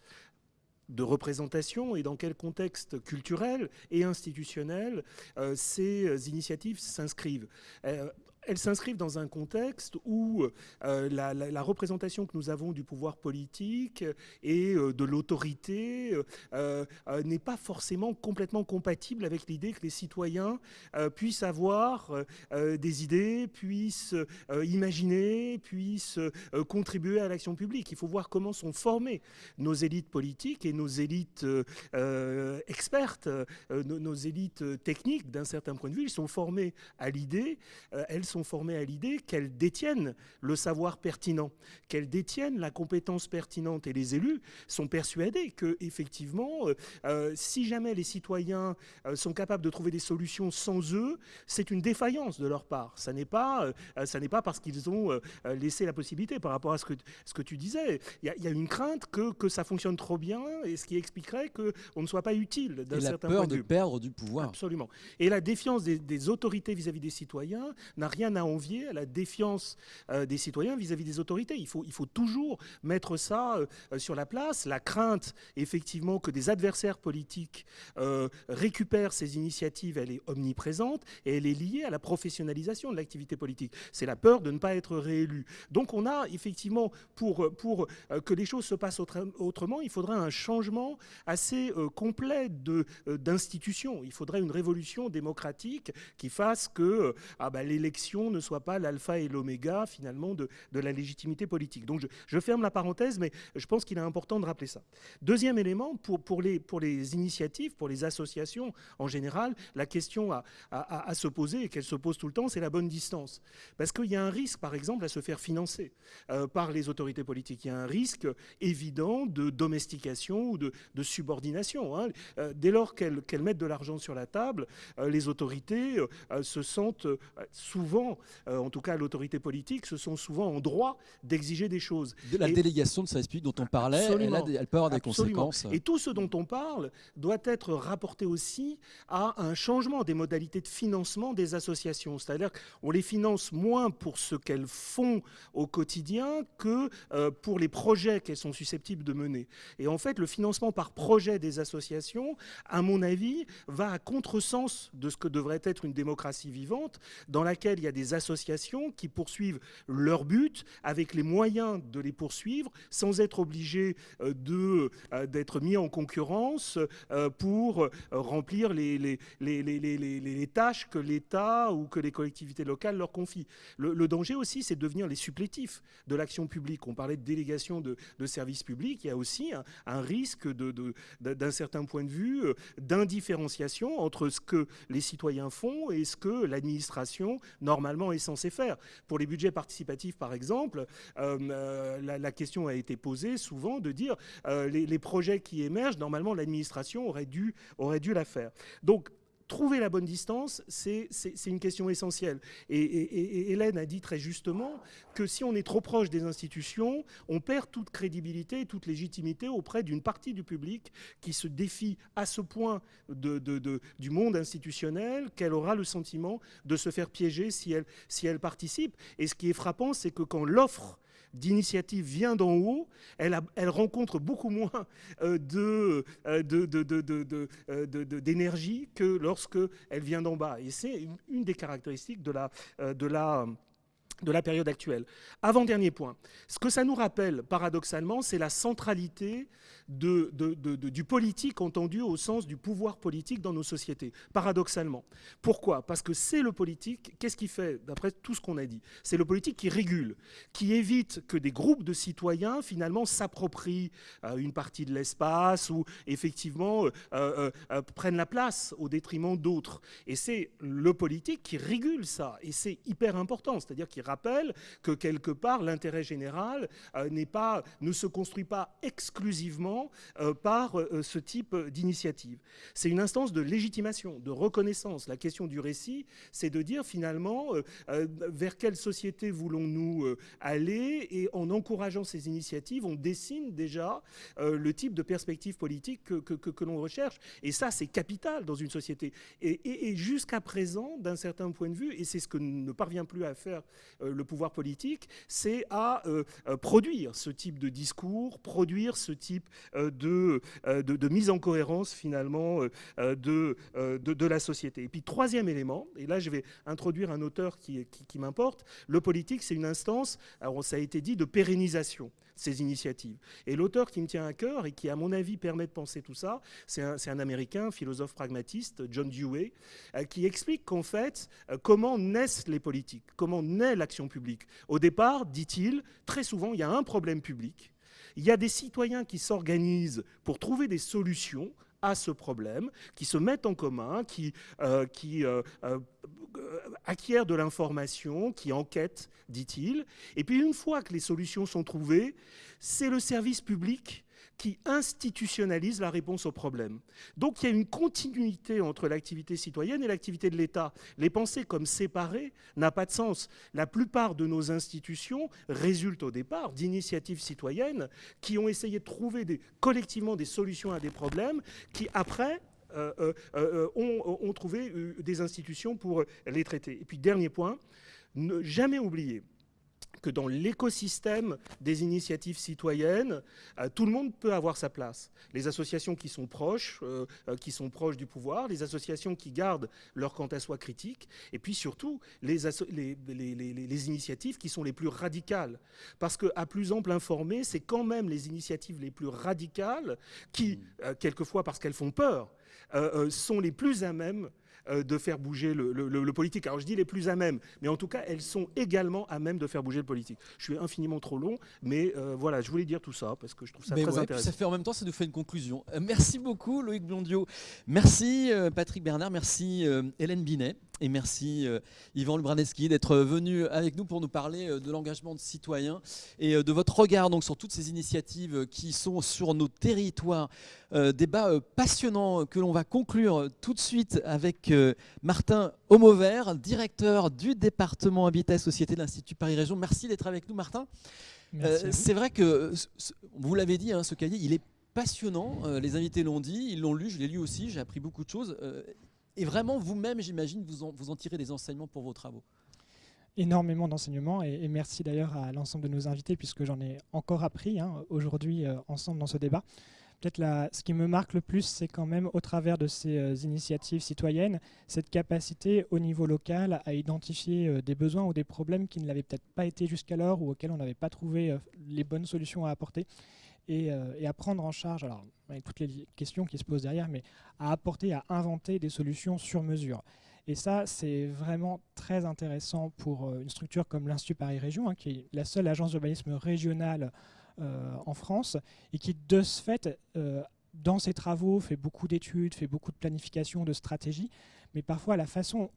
Speaker 11: de représentation et dans quel contexte culturel et institutionnel euh, ces initiatives s'inscrivent. Euh, elles s'inscrivent dans un contexte où euh, la, représentation que nous avons du pouvoir politique et euh, de l'autorité euh, n'est pas forcément complètement compatible avec l'idée que les citoyens puissent avoir des idées, puissent imaginer, puissent contribuer à l'action publique. Il faut voir comment sont formées nos élites politiques et nos élites expertes, nos, nos, élites techniques d'un certain point de vue. Elles sont formées à l'idée, elles sont formées à l'idée qu'elles détiennent le savoir pertinent, qu'elles détiennent la compétence pertinente. Et les élus sont persuadés que, effectivement, euh, euh, si jamais les citoyens euh, sont capables de trouver des solutions sans eux, c'est une défaillance de leur part. Ça n'est pas, ça n'est pas parce qu'ils ont laissé la possibilité par rapport à ce que, ce que tu disais. Il y, a une crainte que, que ça fonctionne trop bien et ce qui expliquerait qu'on ne soit pas utile d'un certain
Speaker 1: point
Speaker 11: de
Speaker 1: vue.
Speaker 11: de
Speaker 1: perdre du pouvoir.
Speaker 11: Absolument. Et la défiance des, des autorités vis-à-vis -vis des citoyens n'a rien à envier à la défiance des citoyens vis-à-vis des autorités. Il faut, il faut toujours mettre ça sur la place. La crainte, effectivement, que des adversaires politiques récupèrent ces initiatives, elle est omniprésente et elle est liée à la professionnalisation de l'activité politique. C'est la peur de ne pas être réélu. Donc on a effectivement, pour, pour que les choses se passent autrement, il faudrait un changement assez complet d'institutions. Il faudrait une révolution démocratique qui fasse que ah bah, l'élection ne soit pas l'alpha et l'oméga finalement de, de, la légitimité politique. Donc je, ferme la parenthèse, mais je pense qu'il est important de rappeler ça. Deuxième élément, pour, pour, les, pour les initiatives, pour les associations en général, la question à, à, se poser, et qu'elle se pose tout le temps, c'est la bonne distance. Parce qu'il y a un risque, par exemple, à se faire financer euh, par les autorités politiques. Il y a un risque évident de domestication ou de, de subordination. Hein. Euh, dès lors qu'elles qu mettent de l'argent sur la table, euh, les autorités se sentent euh, souvent, euh, en tout cas l'autorité politique, se sont souvent en droit d'exiger des choses.
Speaker 1: De la Et délégation de service public dont on parlait, elle, a, elle, peut avoir des absolument. conséquences.
Speaker 11: Et tout ce dont on parle doit être rapporté aussi à un changement des modalités de financement des associations. C'est-à-dire qu'on les finance moins pour ce qu'elles font au quotidien que euh, pour les projets qu'elles sont susceptibles de mener. Et en fait, le financement par projet des associations, à mon avis, va à contresens de ce que devrait être une démocratie vivante, dans laquelle il y a des associations qui poursuivent leur but avec les moyens de les poursuivre, sans être obligés euh, d'être mis en concurrence euh, pour remplir les, les, les, les tâches que l'État ou que les collectivités locales leur confient. Le, danger aussi, c'est de devenir les supplétifs de l'action publique. On parlait de délégation de, de services publics, il y a aussi un, risque d'un de, certain point de vue d'indifférenciation entre ce que les citoyens font et ce que l'administration normalement est censée faire. Pour les budgets participatifs, par exemple, euh, la, la, question a été posée souvent de dire euh, les, les, projets qui émergent, normalement l'administration aurait dû, aurait dû la faire. Donc trouver la bonne distance, c'est une question essentielle. Et, Hélène a dit très justement que si on est trop proche des institutions, on perd toute crédibilité et toute légitimité auprès d'une partie du public qui se défie à ce point du monde institutionnel qu'elle aura le sentiment de se faire piéger si elle, si elle participe. Et ce qui est frappant, c'est que quand l'offre d'initiative vient d'en haut, elle, rencontre beaucoup moins euh, d'énergie que lorsque elle vient d'en bas. Et c'est une, des caractéristiques de la, de la de la période actuelle. Avant-dernier point, ce que ça nous rappelle, paradoxalement, c'est la centralité du politique entendu au sens du pouvoir politique dans nos sociétés, paradoxalement. Pourquoi? Parce que c'est le politique, qu'est-ce qu'il fait, d'après tout ce qu'on a dit? C'est le politique qui régule, qui évite que des groupes de citoyens, finalement, s'approprient euh, une partie de l'espace ou, effectivement, euh, euh, prennent la place au détriment d'autres. Et c'est le politique qui régule ça, et c'est hyper important, c'est-à-dire qu'il rappelle que quelque part l'intérêt général n'est pas, ne se construit pas exclusivement euh, par euh, ce type d'initiative. C'est une instance de légitimation, de reconnaissance. La question du récit, c'est de dire finalement vers quelle société voulons-nous aller et en encourageant ces initiatives, on dessine déjà le type de perspective politique que, que, que, l'on recherche. Et ça, c'est capital dans une société. Et, jusqu'à présent, d'un certain point de vue, et c'est ce que ne parvient plus à faire euh, le pouvoir politique, c'est à euh, euh, produire ce type de discours, produire ce type de, de, de mise en cohérence finalement de, de, de, la société. Et puis troisième élément, et là je vais introduire un auteur qui, m'importe, le politique c'est une instance, alors ça a été dit, de pérennisation ces initiatives. Et l'auteur qui me tient à cœur et qui, à mon avis, permet de penser tout ça, c'est un, un, Américain, philosophe pragmatiste, John Dewey, euh, qui explique qu'en fait, euh, comment naissent les politiques, comment naît l'action publique. Au départ, dit-il, très souvent, il y a un problème public, il y a des citoyens qui s'organisent pour trouver des solutions à ce problème, qui se mettent en commun, qui, euh, euh, euh, acquièrent de l'information, qui enquêtent, dit-il. Et puis une fois que les solutions sont trouvées, c'est le service public qui institutionnalise la réponse au problème. Donc il y a une continuité entre l'activité citoyenne et l'activité de l'État. Les penser comme séparées n'a pas de sens. La plupart de nos institutions résultent au départ d'initiatives citoyennes qui ont essayé de trouver collectivement des solutions à des problèmes qui après euh, euh, euh, ont, trouvé des institutions pour les traiter. Et puis dernier point, ne jamais oublier que dans l'écosystème des initiatives citoyennes, euh, tout le monde peut avoir sa place. Les associations qui sont proches, euh, euh, du pouvoir, les associations qui gardent leur quant à soi critique, et puis surtout les, initiatives qui sont les plus radicales. Parce qu'à plus ample informé, c'est quand même les initiatives les plus radicales qui, quelquefois parce qu'elles font peur, sont les plus à même de faire bouger le, politique. Alors je dis les plus à même, mais en tout cas, elles sont également à même de faire bouger le politique. Je suis infiniment trop long, mais euh, voilà, je voulais dire tout ça parce que je trouve ça très intéressant.
Speaker 1: Ça fait en même temps, ça nous fait une conclusion. Euh, merci beaucoup Loïc Blondio, merci Patrick Bernard, merci Hélène Binet. Et merci Yvan Lubraneski d'être venu avec nous pour nous parler de l'engagement de citoyens et de votre regard donc, sur toutes ces initiatives qui sont sur nos territoires. débat passionnant que l'on va conclure tout de suite avec Martin Homovert, directeur du département Habitat Société de l'Institut Paris Région. Merci d'être avec nous, Martin. Euh, c'est vrai que, vous l'avez dit, hein, ce cahier, il est passionnant. Euh, les invités l'ont dit, ils l'ont lu, je l'ai lu aussi, j'ai appris beaucoup de choses. Euh, et vraiment, vous-même, j'imagine, vous en, tirez des enseignements pour vos travaux
Speaker 16: énormément d'enseignements et, merci d'ailleurs à l'ensemble de nos invités puisque j'en ai encore appris hein, aujourd'hui ensemble dans ce débat. Peut-être ce qui me marque le plus, c'est quand même au travers de ces euh, initiatives citoyennes, cette capacité au niveau local à identifier euh, des besoins ou des problèmes qui ne l'avaient peut-être pas été jusqu'alors ou auxquels on n'avait pas trouvé euh, les bonnes solutions à apporter. Et, à prendre en charge, alors avec toutes les questions qui se posent derrière, mais à apporter, à inventer des solutions sur mesure. Et ça, c'est vraiment très intéressant pour une structure comme l'Institut Paris Région, hein, qui est la seule agence d'urbanisme régionale euh, en France et qui, de ce fait, euh, dans ses travaux, fait beaucoup d'études, fait beaucoup de planification, de stratégie, mais parfois la façon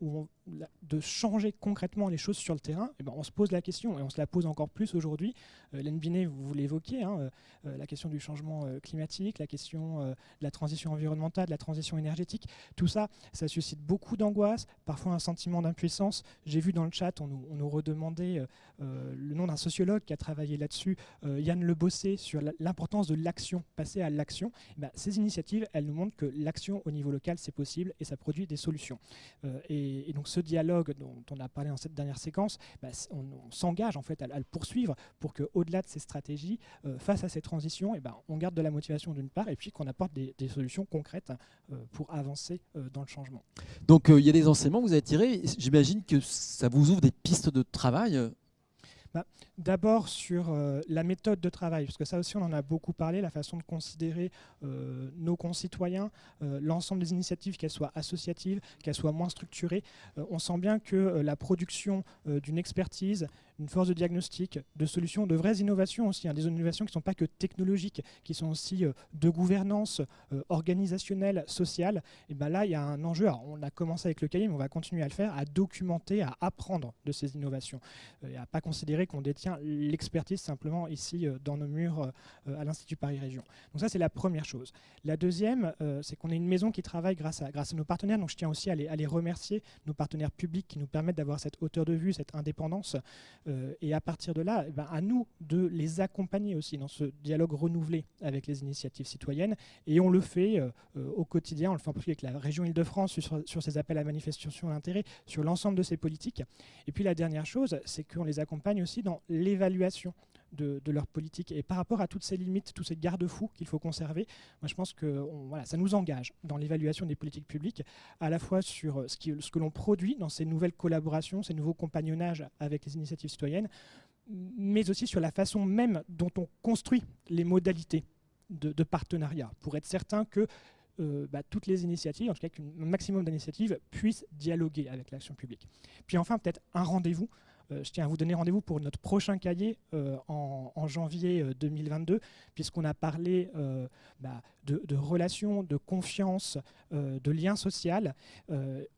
Speaker 16: de changer concrètement les choses sur le terrain, eh ben, on se pose la question, et on se la pose encore plus aujourd'hui. Euh, Binet, vous, l'évoquiez, hein, euh, euh, la question du changement euh, climatique, la question de la transition environnementale, de la transition énergétique, tout ça, ça suscite beaucoup d'angoisse, parfois un sentiment d'impuissance. J'ai vu dans le chat, on nous, redemandait le nom d'un sociologue qui a travaillé là-dessus, Yann Le Bossé, sur l'importance de l'action, passer à l'action. Eh ben, ces initiatives, elles nous montrent que l'action au niveau local, c'est possible et ça produit des solutions. Et, et donc ce dialogue dont on a parlé dans cette dernière séquence, bah, on, s'engage en fait à, le poursuivre pour qu'au-delà de ces stratégies, euh, face à ces transitions, eh ben, on garde de la motivation d'une part et puis qu'on apporte des, solutions concrètes euh, pour avancer euh, dans le changement.
Speaker 1: Donc il y a des enseignements que vous avez tirés. J'imagine que ça vous ouvre des pistes de travail
Speaker 16: bah, d'abord sur euh, la méthode de travail, parce que ça aussi on en a beaucoup parlé, la façon de considérer euh, nos concitoyens, euh, l'ensemble des initiatives, qu'elles soient associatives, qu'elles soient moins structurées. on sent bien que la production d'une expertise, une force de diagnostic, de solutions, de vraies innovations aussi, hein, des innovations qui ne sont pas que technologiques, qui sont aussi de gouvernance organisationnelle, sociale, et ben là il y a un enjeu, on a commencé avec le cahier, mais on va continuer à le faire, à documenter, à apprendre de ces innovations, et à pas considérer qu'on détient l'expertise simplement ici euh, dans nos murs euh, à l'Institut Paris Région. Donc ça, c'est la première chose. La deuxième, euh, c'est qu'on est une maison qui travaille grâce à, nos partenaires, donc je tiens aussi à les, à les remercier, nos partenaires publics qui nous permettent d'avoir cette hauteur de vue, cette indépendance, et à partir de là, eh ben, à nous de les accompagner aussi dans ce dialogue renouvelé avec les initiatives citoyennes, et on le fait au quotidien, on le fait en particulier avec la région Île-de-France sur, sur ces appels à manifestation d'intérêt, sur l'ensemble de ces politiques. Et puis la dernière chose, c'est qu'on les accompagne aussi dans l'évaluation de, leur politique. Et par rapport à toutes ces limites, tous ces garde-fous qu'il faut conserver, moi je pense que voilà, ça nous engage dans l'évaluation des politiques publiques, à la fois sur ce, qui, ce que l'on produit dans ces nouvelles collaborations, ces nouveaux compagnonnages avec les initiatives citoyennes, mais aussi sur la façon même dont on construit les modalités de, partenariat, pour être certain que euh, bah, toutes les initiatives, en tout cas qu'un maximum d'initiatives, puissent dialoguer avec l'action publique. Puis enfin, peut-être un rendez-vous euh, je tiens à vous donner rendez-vous pour notre prochain cahier euh, en, janvier 2022, euh, puisqu'on a parlé bah, de, relations, de confiance, de liens sociaux,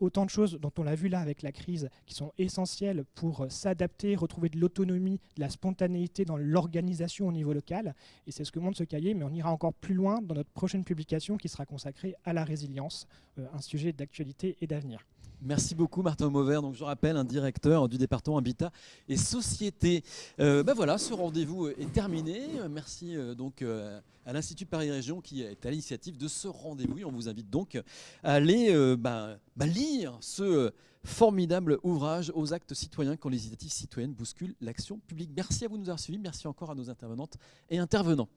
Speaker 16: autant de choses dont on l'a vu là avec la crise, qui sont essentielles pour s'adapter, retrouver de l'autonomie, de la spontanéité dans l'organisation au niveau local. Et c'est ce que montre ce cahier, mais on ira encore plus loin dans notre prochaine publication qui sera consacrée à la résilience, un sujet d'actualité et d'avenir.
Speaker 1: Merci beaucoup Martin Mauvert. Donc je rappelle un directeur du département Habitat et Société. Euh, ben voilà, ce rendez-vous est terminé. Merci euh, donc euh, à l'Institut Paris Région qui est à l'initiative de ce rendez-vous. On vous invite donc à aller ben, ben, lire ce formidable ouvrage aux actes citoyens quand les initiatives citoyennes bousculent l'action publique. Merci à vous de nous avoir suivis. Merci encore à nos intervenantes et intervenants.